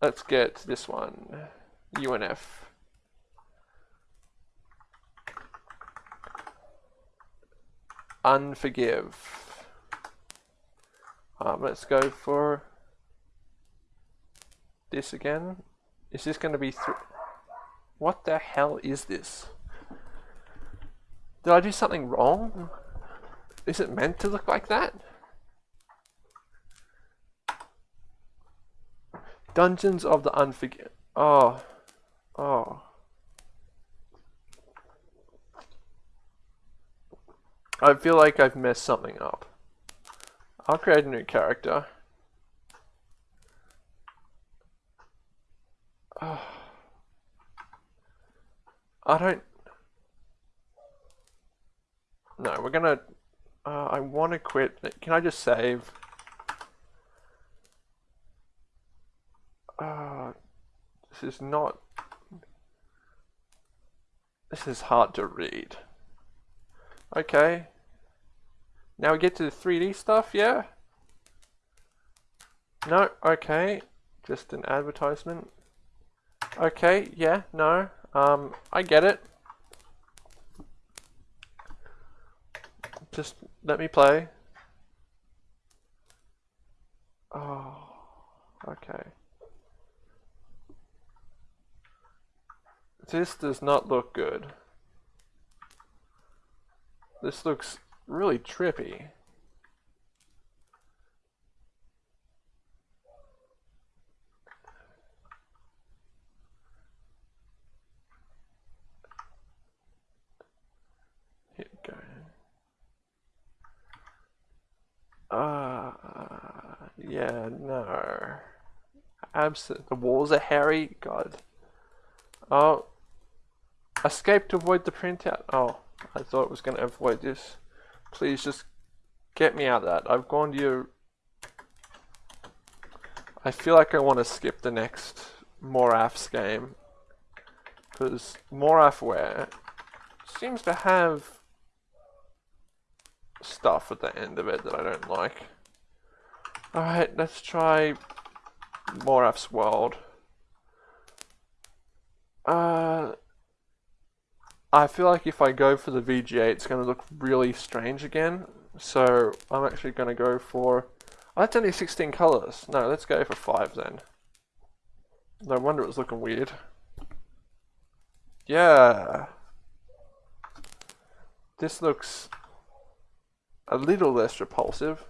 let's get this one, UNF. Unforgive. Um, let's go for this again. Is this going to be three? What the hell is this? Did I do something wrong? Is it meant to look like that? Dungeons of the Unforgiven. Oh. Oh. I feel like I've messed something up. I'll create a new character. Oh. I don't... No, we're gonna... Uh, I want to quit. Can I just save? Uh, this is not... This is hard to read. Okay. Now we get to the 3D stuff, yeah? No, okay. Just an advertisement. Okay, yeah, no. Um, I get it. Just let me play. Oh, okay. This does not look good. This looks really trippy. Uh, yeah, no. Absent. The walls are hairy. God. Oh. Escape to avoid the printout. Oh, I thought it was going to avoid this. Please just get me out of that. I've gone to your... I feel like I want to skip the next Moraff's game. Because MoraffWare seems to have stuff at the end of it that I don't like. Alright, let's try Moraff's World. Uh, I feel like if I go for the VGA, it's going to look really strange again. So I'm actually going to go for... Oh, that's only 16 colors. No, let's go for 5 then. No wonder it was looking weird. Yeah. This looks a little less repulsive.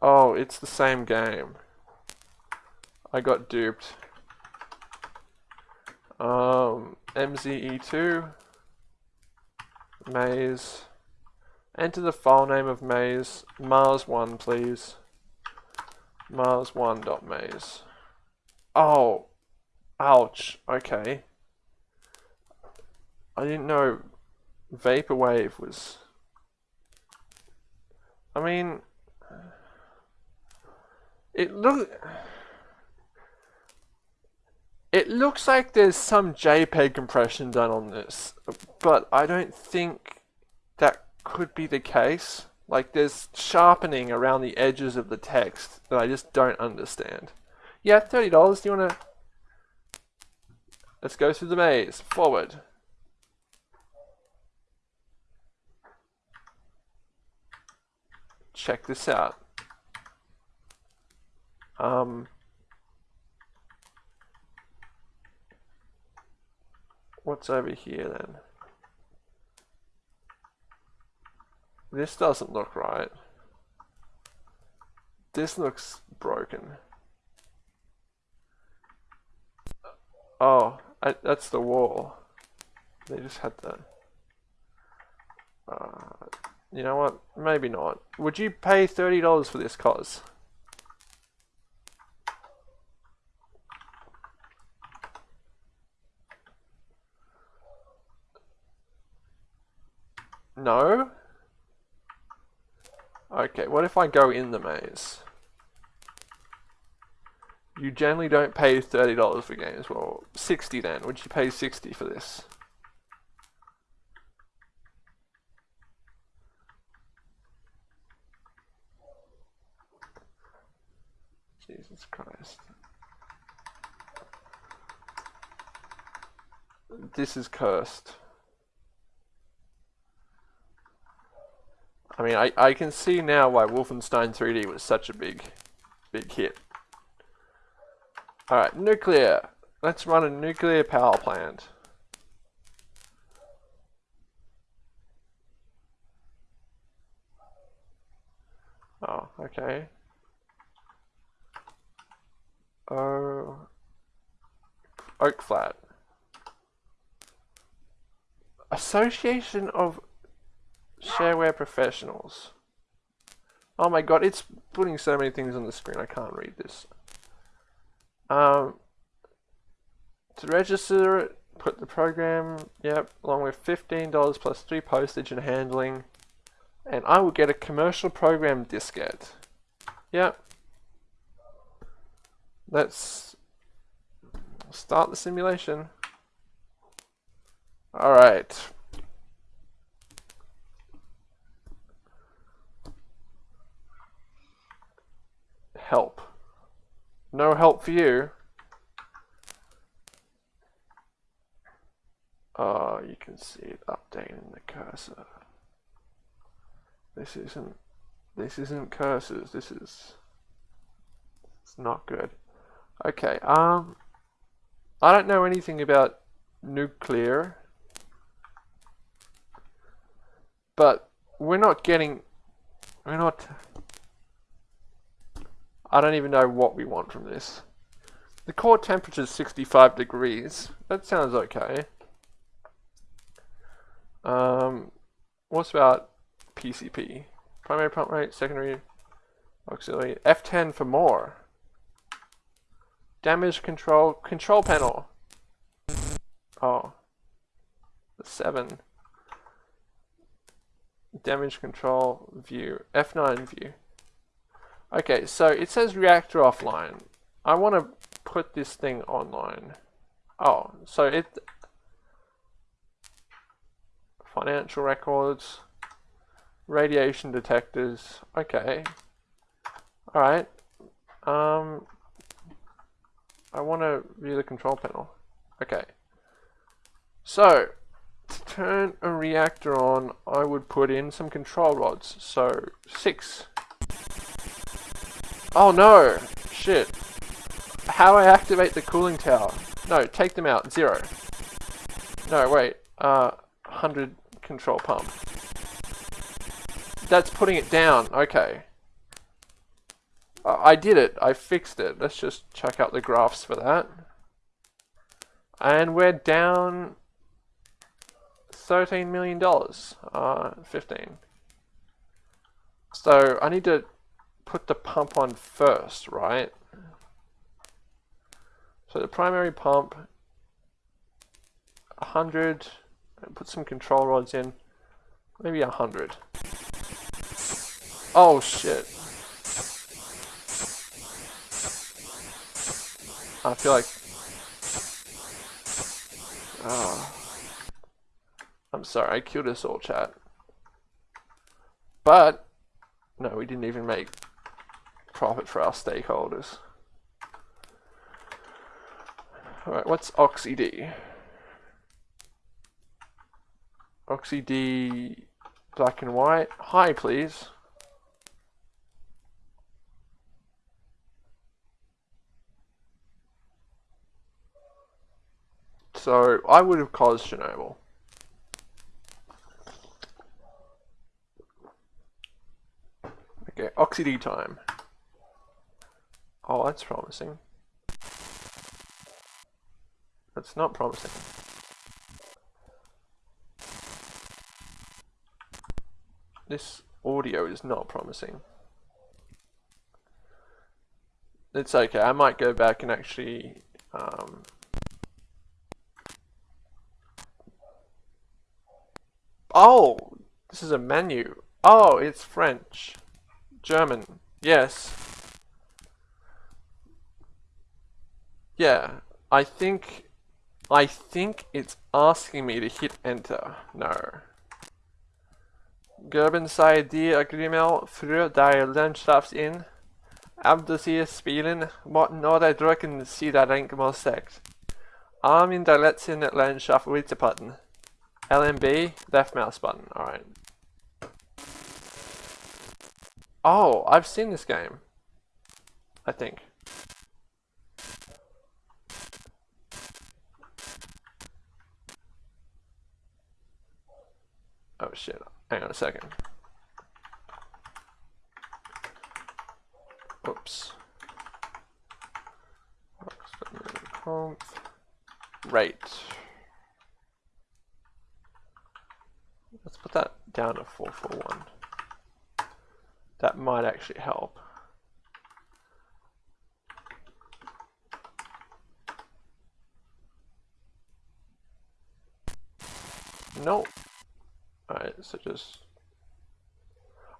Oh, it's the same game. I got duped. Um, MZE2, maze, enter the file name of maze, Mars1 please, Mars1.maze. Oh, ouch, okay. I didn't know Vaporwave was... I mean, it look it looks like there's some JPEG compression done on this, but I don't think that could be the case. Like there's sharpening around the edges of the text that I just don't understand. Yeah, $30, do you wanna... Let's go through the maze. Forward. Check this out. Um, what's over here then? This doesn't look right. This looks broken. Oh, I, that's the wall. They just had that. Uh, you know what? Maybe not. Would you pay $30 for this cause? No? Okay, what if I go in the maze? You generally don't pay $30 for games. Well, 60 then. Would you pay 60 for this? Jesus Christ. This is cursed. I mean, I, I can see now why Wolfenstein 3D was such a big, big hit. Alright, nuclear. Let's run a nuclear power plant. Oh, okay. Oh, Oak Flat. Association of Shareware Professionals. Oh my god, it's putting so many things on the screen, I can't read this. Um, to register it, put the program, yep, along with $15 plus 3 postage and handling. And I will get a commercial program diskette. Yep. Let's start the simulation. Alright. help. No help for you. Oh, you can see it updating the cursor. This isn't, this isn't cursors, this is, it's not good. Okay, um, I don't know anything about nuclear, but we're not getting, we're not, I don't even know what we want from this. The core temperature is 65 degrees. That sounds okay. Um, what's about PCP? Primary pump rate, secondary auxiliary. F10 for more. Damage control, control panel. Oh. The 7. Damage control view. F9 view. Okay, so it says reactor offline. I want to put this thing online. Oh, so it financial records, radiation detectors. Okay. All right. Um, I want to view the control panel. Okay. So, to turn a reactor on, I would put in some control rods. So, six. Oh no! Shit. How I activate the cooling tower? No, take them out. Zero. No, wait. Uh, 100 control pump. That's putting it down. Okay. I did it. I fixed it. Let's just check out the graphs for that. And we're down $13 million. Uh, 15. So I need to put the pump on first, right? So the primary pump, 100, put some control rods in, maybe 100. Oh shit. I feel like... Oh. I'm sorry, I killed us all, chat. But, no, we didn't even make profit for our stakeholders. Alright, what's OxyD? OxyD black and white. Hi, please. So, I would have caused Chernobyl. Okay, OxyD time. Oh, that's promising. That's not promising. This audio is not promising. It's okay, I might go back and actually um, Oh, this is a menu. Oh, it's French. German. Yes. Yeah, I think I think it's asking me to hit enter. No. Geben sei die Agreement für die er Landschaftsin. Ab sie spielen, måten oder drücken sie der Denkmal sagt. Arm in der letzten Landschaft Witzepatten. LMB, left mouse button, alright. Oh, I've seen this game. I think. Oh shit, hang on a second. Oops. Right. Let's put that down to 441. That might actually help. Nope. Alright, so just...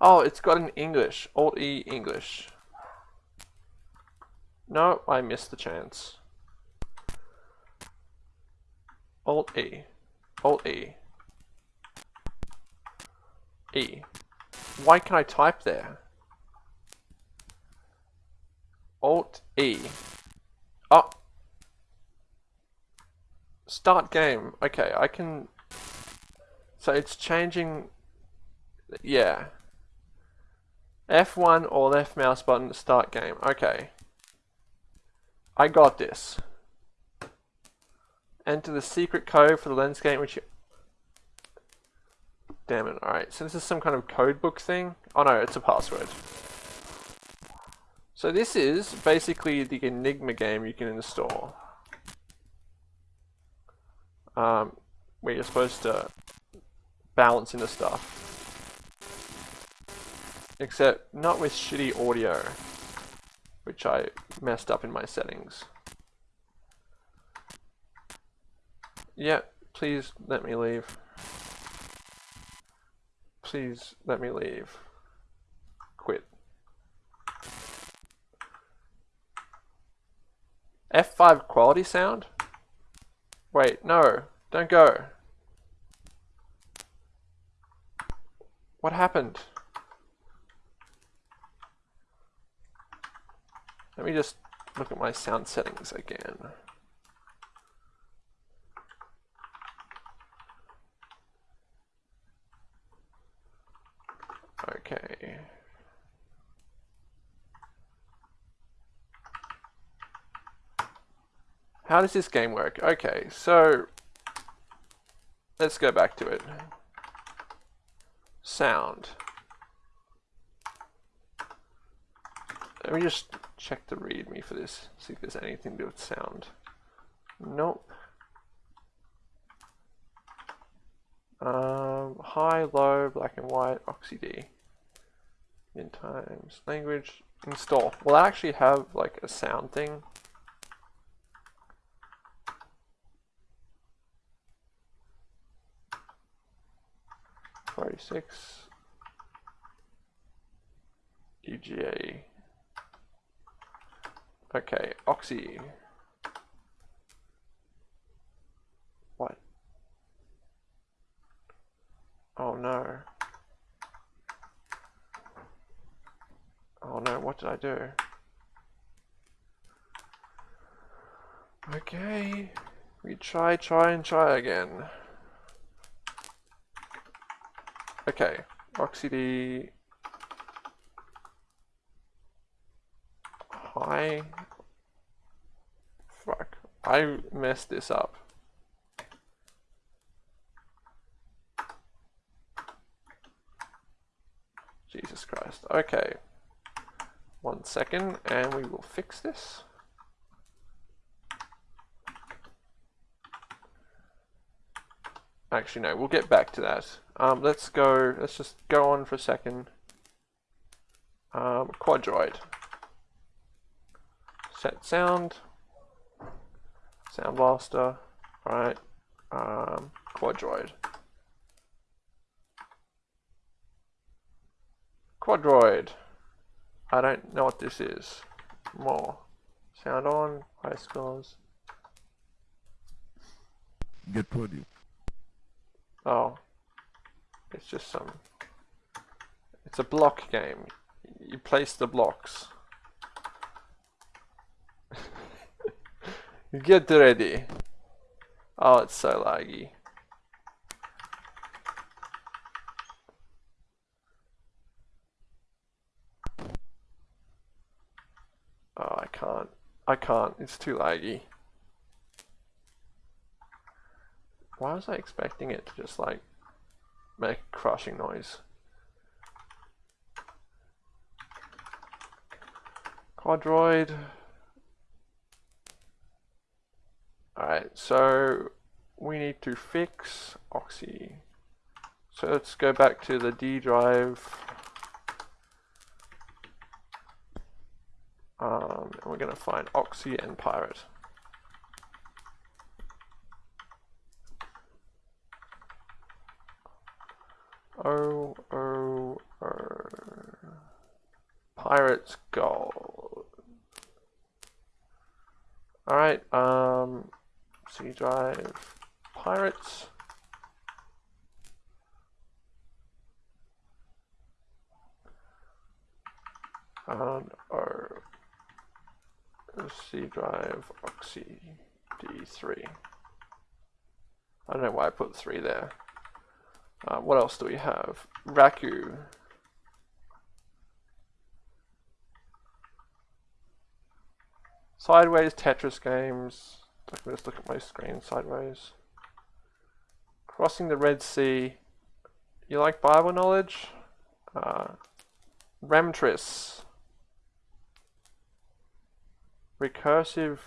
Oh, it's got an English. Alt-E English. No, I missed the chance. Alt-E. Alt-E. E. Why can I type there? Alt E. Oh. Start game. Okay, I can... So it's changing... Yeah. F1 or left mouse button to start game. Okay. I got this. Enter the secret code for the lens game which Damn it. Alright, so this is some kind of code book thing. Oh no, it's a password. So this is basically the Enigma game you can install. Um, where you're supposed to balance into stuff. Except not with shitty audio, which I messed up in my settings. Yeah, please let me leave please let me leave. Quit. F5 quality sound? Wait, no, don't go. What happened? Let me just look at my sound settings again. Okay. How does this game work? Okay, so let's go back to it. Sound. Let me just check the readme for this, see if there's anything to do with sound. Nope. Um, high, low, black and white, OxyD. In times, language, install. Will I actually have like a sound thing? Forty-six. EGA. Okay, Oxy. What? Oh no. Oh no, what did I do? Okay, we try, try and try again. Okay, OxyD high. Fuck, I messed this up. Jesus Christ. Okay. One second, and we will fix this. Actually, no, we'll get back to that. Um, let's go, let's just go on for a second. Um, Quadroid. Set sound. Sound Blaster. Alright. Um, Quadroid. Quadroid. I don't know what this is. More. Sound on. High scores. Get podium. Oh. It's just some... It's a block game. You place the blocks. Get ready. Oh, it's so laggy. Oh, I can't. I can't. It's too laggy. Why was I expecting it to just like make a crushing noise? Quadroid. Alright, so we need to fix Oxy. So let's go back to the D drive. Um, and we're going to find Oxy and Pirate. Oh, oh, oh. Pirates Gold. Alright, um, C drive, Pirates. And our C drive Oxy D3. I don't know why I put 3 there. Uh, what else do we have? Raku. Sideways Tetris games. I can just look at my screen sideways. Crossing the Red Sea. You like Bible knowledge? Uh, Remtris. Recursive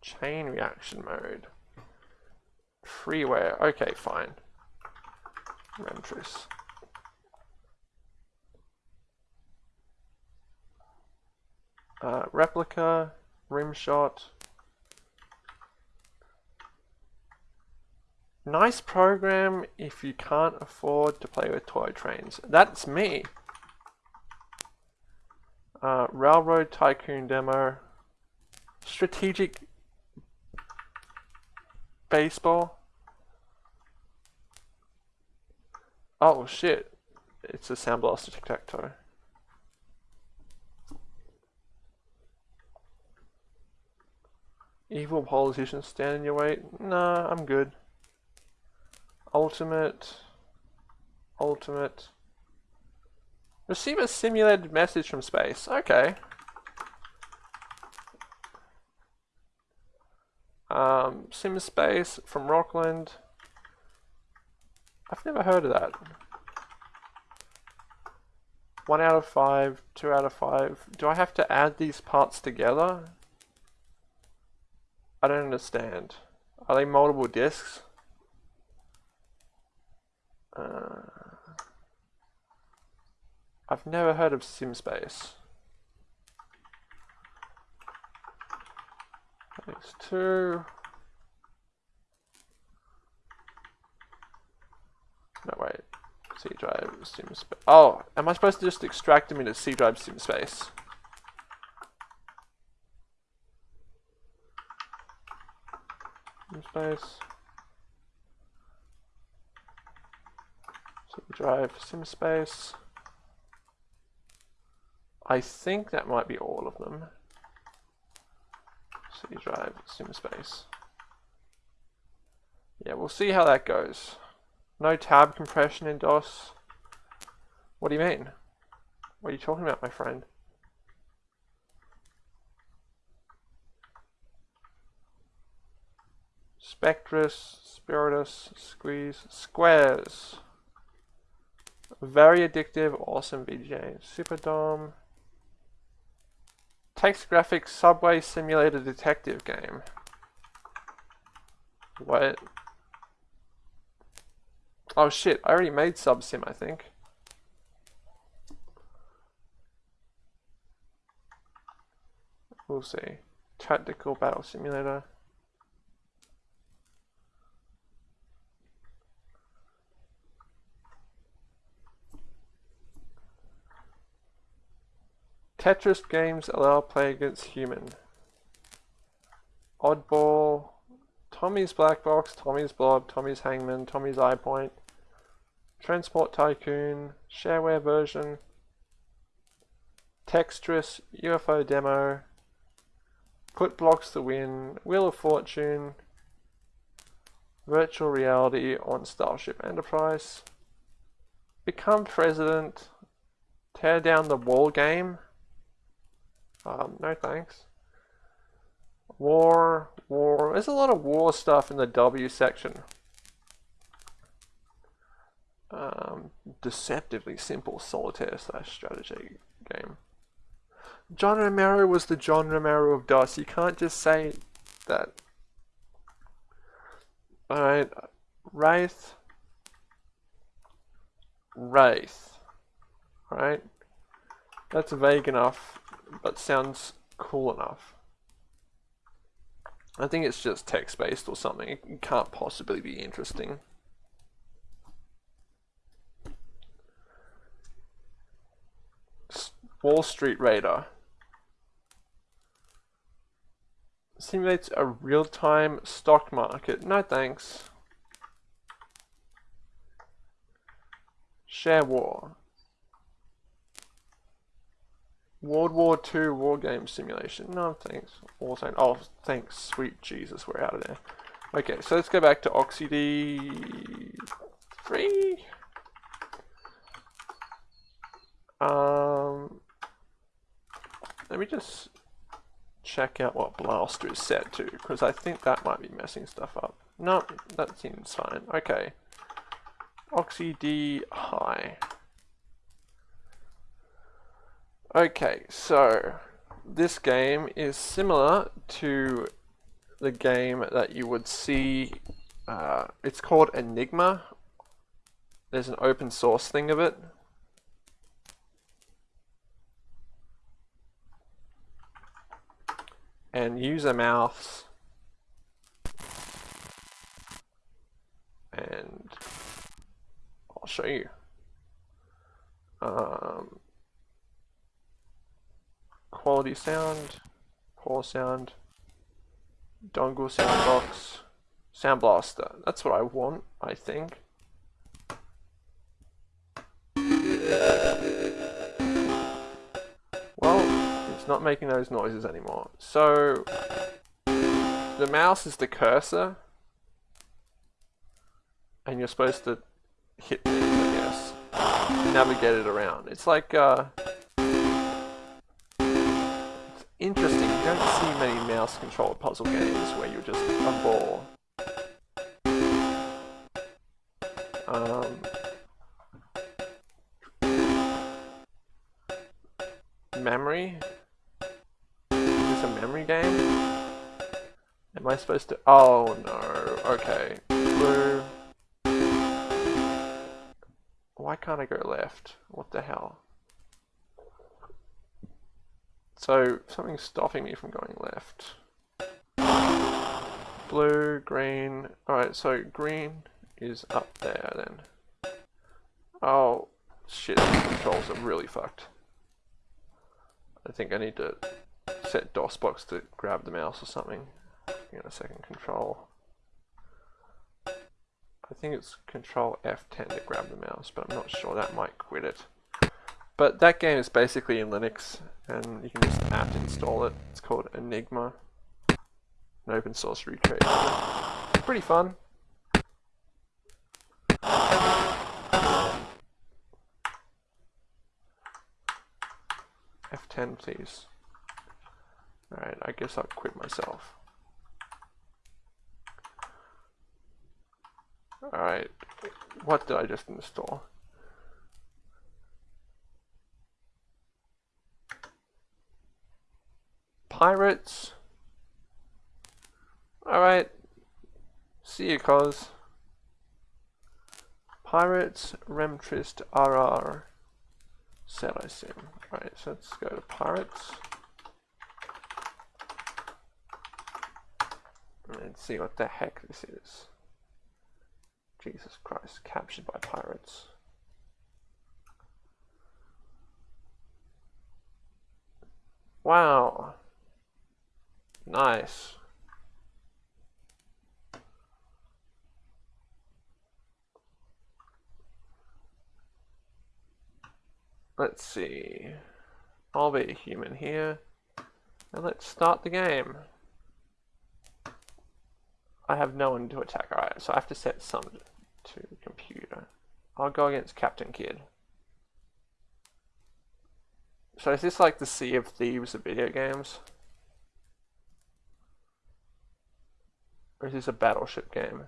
chain reaction mode. Freeware. Okay, fine. Remtris. Uh, replica, rimshot. Nice program if you can't afford to play with toy trains. That's me. Uh, Railroad Tycoon demo. Strategic baseball. Oh shit. It's a Sound Blaster tic-tac-toe. Evil politicians stand in your way? Nah, I'm good. Ultimate. Ultimate. Receive a simulated message from space. Okay. Um, Sim Space from Rockland. I've never heard of that. One out of five, two out of five. Do I have to add these parts together? I don't understand. Are they multiple discs? Uh, I've never heard of SimSpace. Thanks two. No wait. C drive SimSpace. Oh, am I supposed to just extract them into C drive SimSpace? SimSpace. C drive SimSpace. I think that might be all of them. C drive, SimSpace. Yeah, we'll see how that goes. No tab compression in DOS. What do you mean? What are you talking about, my friend? Spectrus, Spiritus, Squeeze, Squares. Very addictive, awesome VJ. Superdome. Text graphics subway simulator detective game. What? Oh shit, I already made Subsim, I think. We'll see. Tactical battle simulator. Tetris games allow play against human. Oddball, Tommy's Black Box, Tommy's Blob, Tommy's Hangman, Tommy's Eye Point, Transport Tycoon, Shareware version, Textrus, UFO Demo, Put Blocks to Win, Wheel of Fortune, Virtual Reality on Starship Enterprise, Become President, Tear Down the Wall Game, um, no thanks. War, war. There's a lot of war stuff in the W section. Um, deceptively simple solitaire slash strategy game. John Romero was the John Romero of DOS. You can't just say that. Alright, Wraith. Wraith. Alright. That's vague enough but sounds cool enough. I think it's just text-based or something. It can't possibly be interesting. Wall Street Raider. Simulates a real-time stock market. No thanks. Share War. World War II War Game Simulation. No, thanks. Also, oh, thanks. Sweet Jesus, we're out of there. Okay, so let's go back to OxyD 3. Um, let me just check out what Blaster is set to, because I think that might be messing stuff up. No, that seems fine. Okay. OxyD High. Okay, so this game is similar to the game that you would see, uh, it's called Enigma. There's an open source thing of it. And use a mouse and I'll show you. Um, quality sound, poor sound, dongle sound box, Sound Blaster. That's what I want, I think. Well, it's not making those noises anymore. So, the mouse is the cursor. And you're supposed to hit I guess. Navigate it around. It's like, uh, interesting. You don't see many mouse controlled puzzle games where you're just a ball. Um, memory? Is this a memory game? Am I supposed to? Oh no. Okay. Blue. Why can't I go left? What the hell? So something's stopping me from going left. Blue, green. Alright, so green is up there then. Oh, shit, controls are really fucked. I think I need to set DOSBox to grab the mouse or something. Get a second control. I think it's control F10 to grab the mouse, but I'm not sure that might quit it. But that game is basically in Linux, and you can just apt install it. It's called Enigma, an open source recreation. Pretty fun. F10 please. Alright, I guess I'll quit myself. Alright, what did I just install? Pirates. Alright. See you, cuz. Pirates, Remtrist, RR. Setisim. Right, so let's go to Pirates. And see what the heck this is. Jesus Christ, captured by pirates. Wow. Nice. Let's see. I'll be a human here. And let's start the game. I have no one to attack. Alright, so I have to set some to computer. I'll go against Captain Kidd. So is this like the Sea of Thieves of video games? Or is this a battleship game?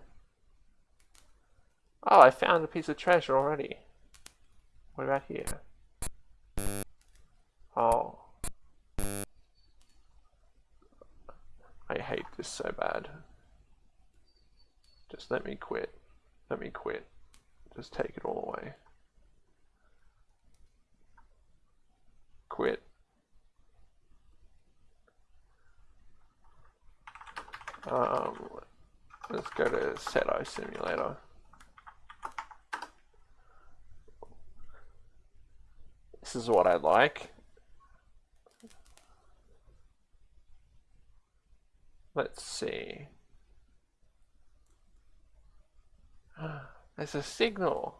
Oh, I found a piece of treasure already. What about here? Oh. I hate this so bad. Just let me quit. Let me quit. Just take it all away. Quit. Um, let's go to SETI Simulator. This is what I like. Let's see. There's a signal.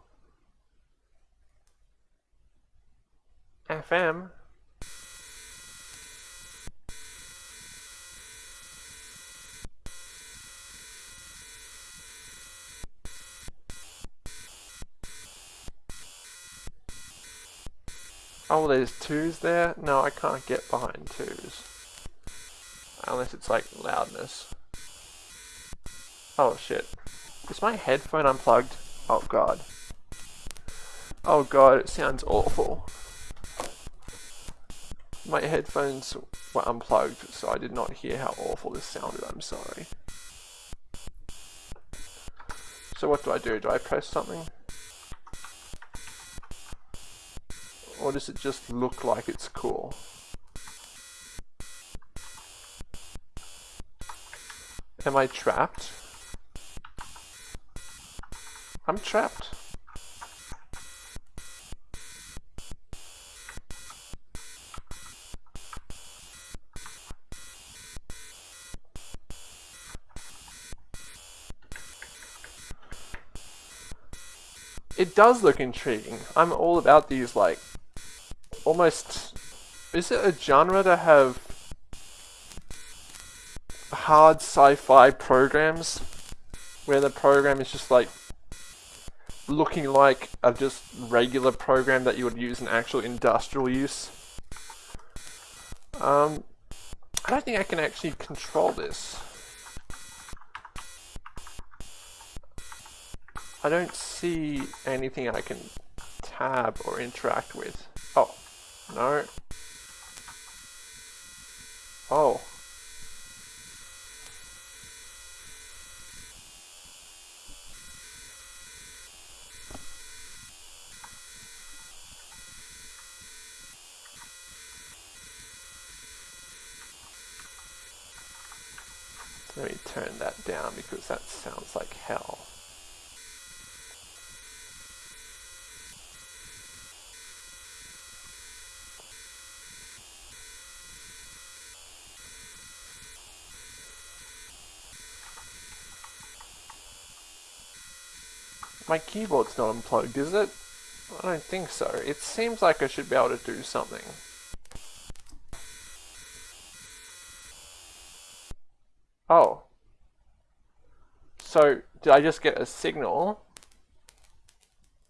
FM. Oh, there's twos there? No, I can't get behind twos. Unless it's like loudness. Oh shit. Is my headphone unplugged? Oh god. Oh god, it sounds awful. My headphones were unplugged, so I did not hear how awful this sounded, I'm sorry. So what do I do? Do I press something? or does it just look like it's cool? Am I trapped? I'm trapped. It does look intriguing. I'm all about these, like, almost is it a genre to have hard sci-fi programs where the program is just like looking like a just regular program that you would use in actual industrial use. Um, I don't think I can actually control this. I don't see anything I can tab or interact with. Oh, no. Oh. My keyboard's not unplugged, is it? I don't think so. It seems like I should be able to do something. Oh. So, did I just get a signal?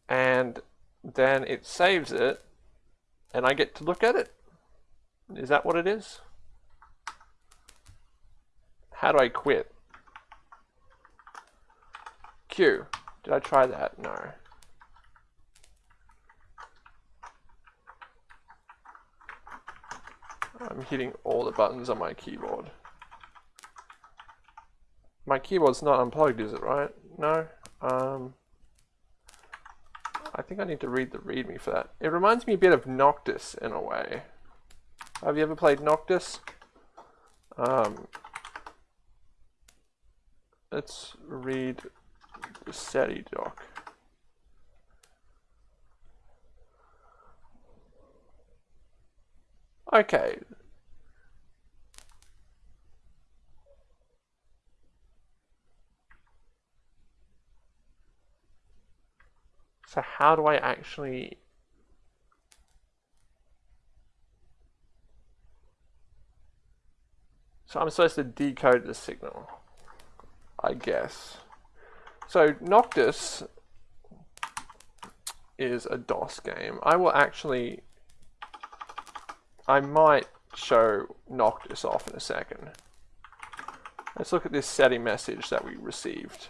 And then it saves it, and I get to look at it? Is that what it is? How do I quit? Q. Did I try that? No. I'm hitting all the buttons on my keyboard. My keyboard's not unplugged, is it, right? No? Um, I think I need to read the readme for that. It reminds me a bit of Noctis in a way. Have you ever played Noctis? Um, let's read SETI doc. Okay. So how do I actually So I'm supposed to decode the signal, I guess. So Noctis is a DOS game. I will actually, I might show Noctis off in a second. Let's look at this SETI message that we received.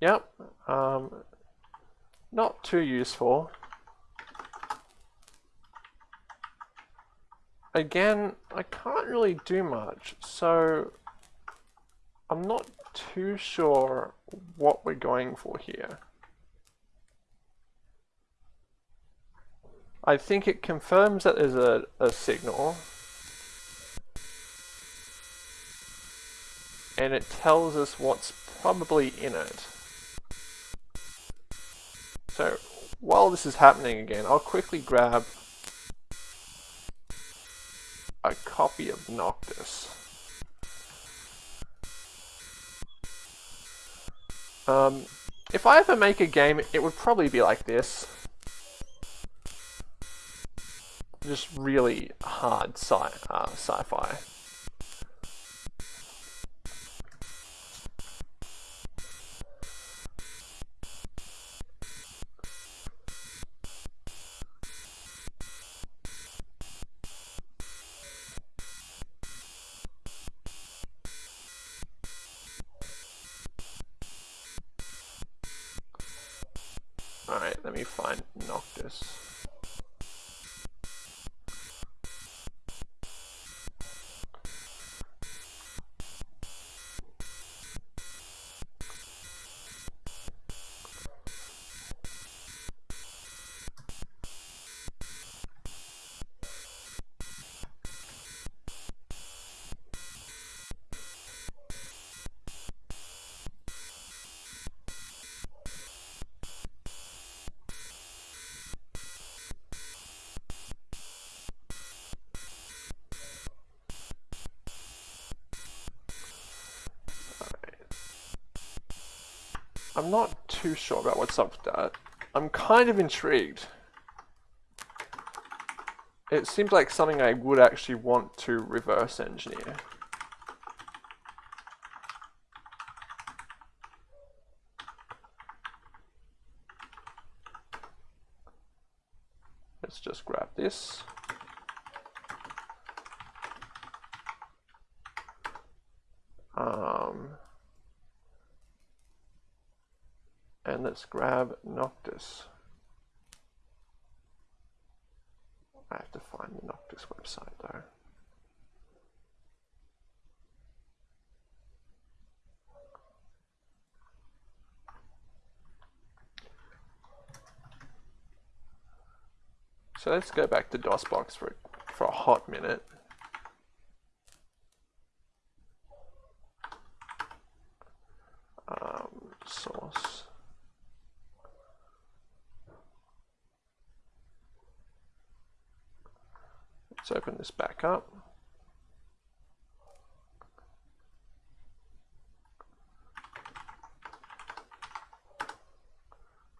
Yep, um, not too useful. Again, I can't really do much, so I'm not too sure what we're going for here. I think it confirms that there's a, a signal. And it tells us what's probably in it. So while this is happening again, I'll quickly grab a copy of Noctis. Um, if I ever make a game, it would probably be like this. Just really hard sci uh, sci-fi. Too sure about what's up with that. I'm kind of intrigued. It seems like something I would actually want to reverse engineer. Let's just grab this. Let's grab Noctis. I have to find the Noctis website though. So let's go back to DOSBox for, for a hot minute. Um, source. Let's open this back up.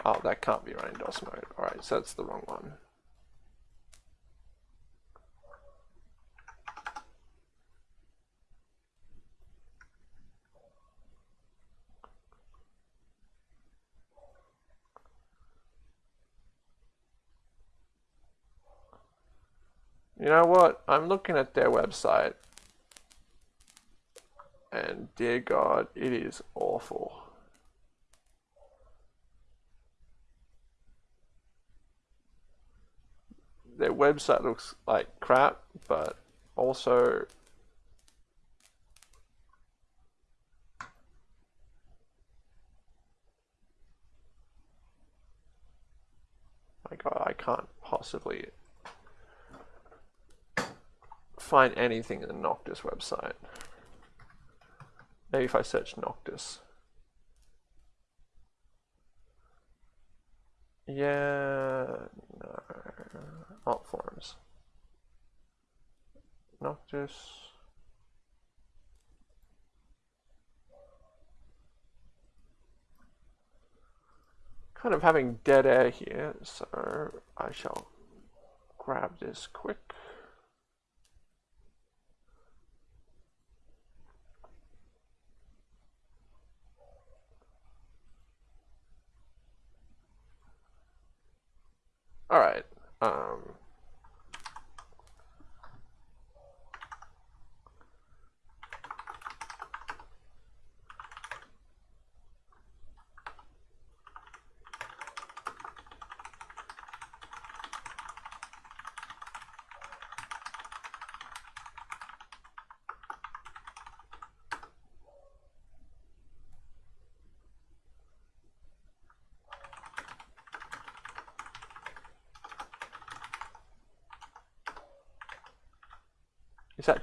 Oh, that can't be running DOS mode. Alright, so that's the wrong one. You know what? I'm looking at their website. And dear God, it is awful. Their website looks like crap, but also my God, I can't possibly find anything in the Noctis website. Maybe if I search Noctis. Yeah, no, alt forums. Noctis. Kind of having dead air here, so I shall grab this quick. All right. Um,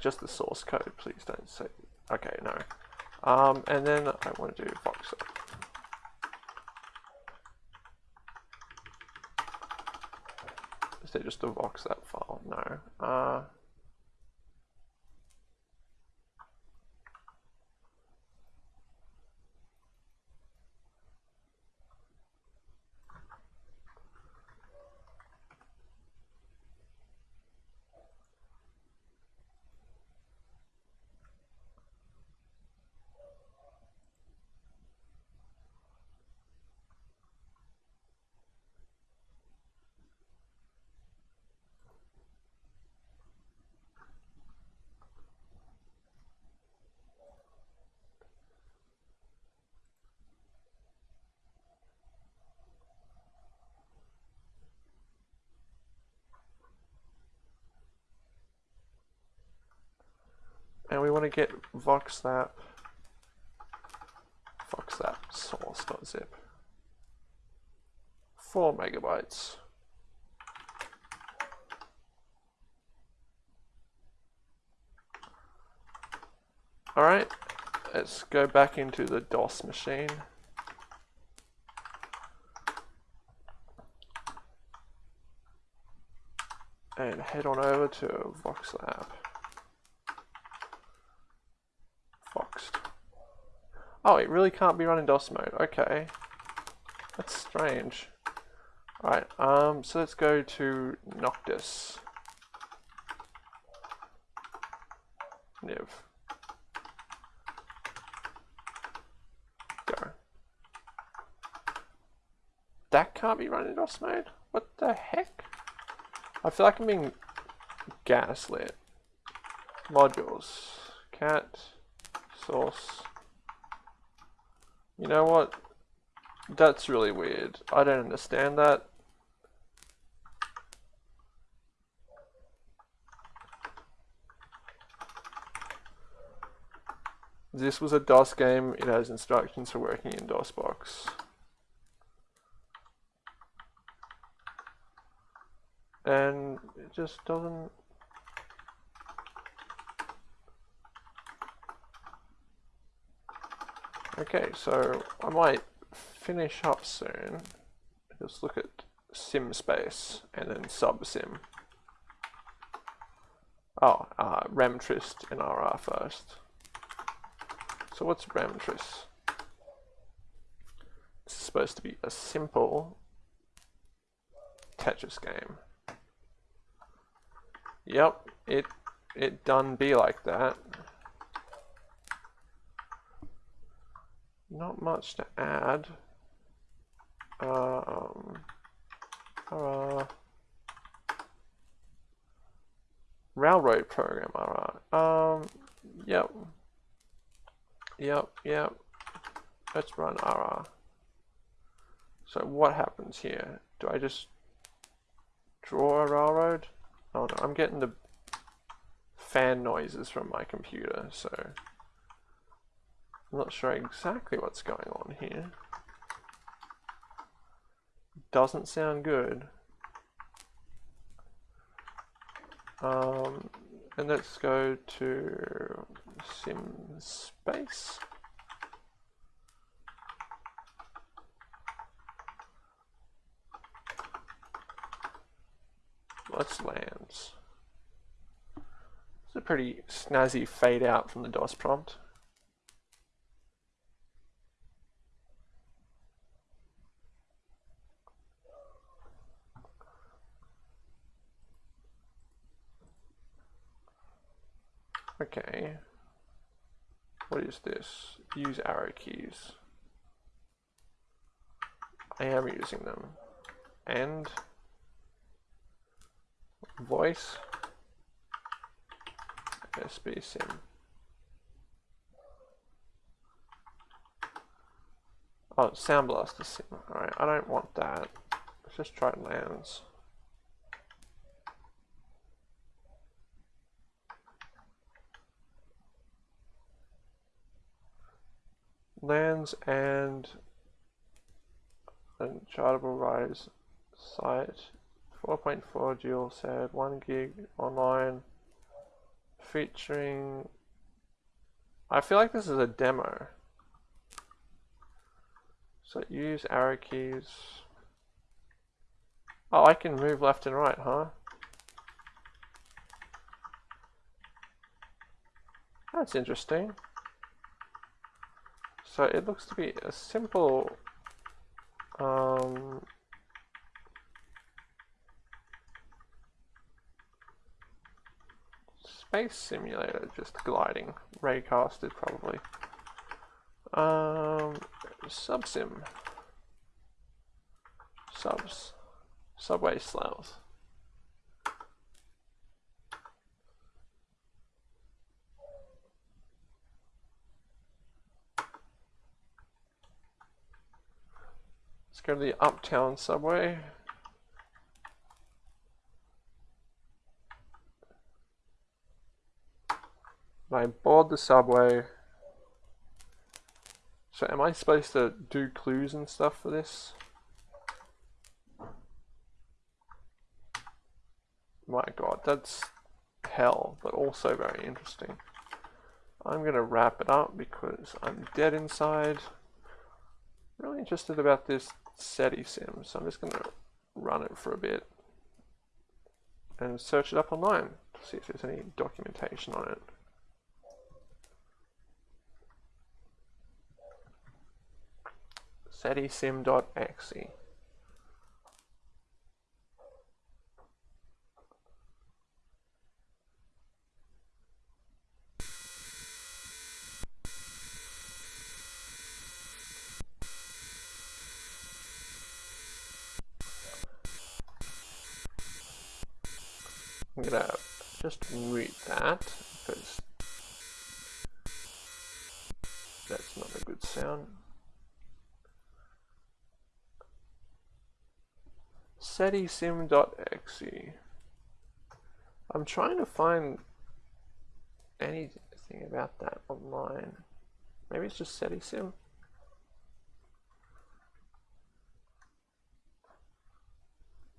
just the source code? Please don't say. Okay, no. Um, and then I want to do voxer. Is there just a vox that file? No. Uh, to get voxlap voxlap source.zip 4 megabytes. Alright let's go back into the DOS machine. And head on over to voxlap Oh, it really can't be run in DOS mode. Okay. That's strange. Alright, um, so let's go to Noctis. Niv. Go. That can't be run in DOS mode? What the heck? I feel like I'm being gaslit. Modules. Cat. Source. You know what? That's really weird. I don't understand that. This was a DOS game, it has instructions for working in DOSBox. And it just doesn't... Okay, so I might finish up soon. Just look at sim space and then sub sim. Oh, uh, remtrist in RR first. So what's Remtris? This is supposed to be a simple Tetris game. Yep, it it done be like that. Not much to add. Um, uh, railroad program, alright. Um, yep. Yep, yep. Let's run RR. So what happens here? Do I just draw a railroad? Oh no, I'm getting the fan noises from my computer, so I'm not sure exactly what's going on here. Doesn't sound good. Um, and let's go to sim space. Let's lands. It's a pretty snazzy fade out from the DOS prompt. Okay. What is this? Use arrow keys. I am using them. And voice SB sim. Oh, Sound Blaster sim. Alright, I don't want that. Let's just try lands. Lands and chartable rise site. 4.4 dual said 1 gig online featuring I feel like this is a demo. So use arrow keys. Oh I can move left and right huh? That's interesting so it looks to be a simple um, space simulator, just gliding, raycasted probably. Um, subsim, subs, subway sloughs. Let's go to the Uptown subway. I board the subway. So am I supposed to do clues and stuff for this? My god, that's hell, but also very interesting. I'm going to wrap it up because I'm dead inside. Really interested about this SETI sim, so I'm just going to run it for a bit and search it up online to see if there's any documentation on it. setisim.exe. I'm gonna just read that because that's not a good sound. setisim.exe. I'm trying to find anything about that online. Maybe it's just setisim.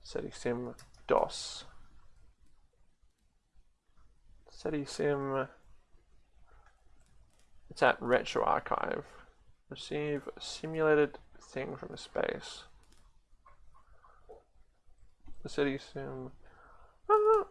Setisim DOS. Setisim. It's at Retro Archive. Receive simulated thing from space. The Setisim. Ah.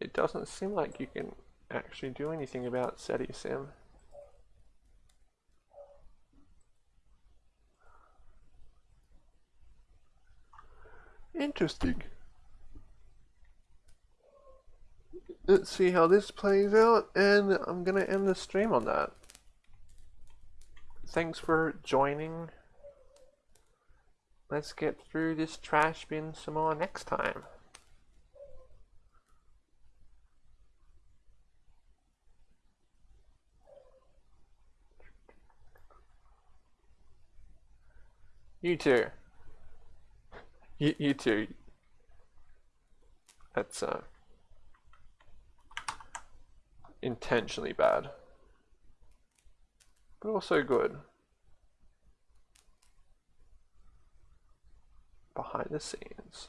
It doesn't seem like you can actually do anything about Setisim. Interesting. Let's see how this plays out, and I'm gonna end the stream on that. Thanks for joining. Let's get through this trash bin some more next time. You too. You, you too. That's uh, intentionally bad, but also good. Behind the scenes.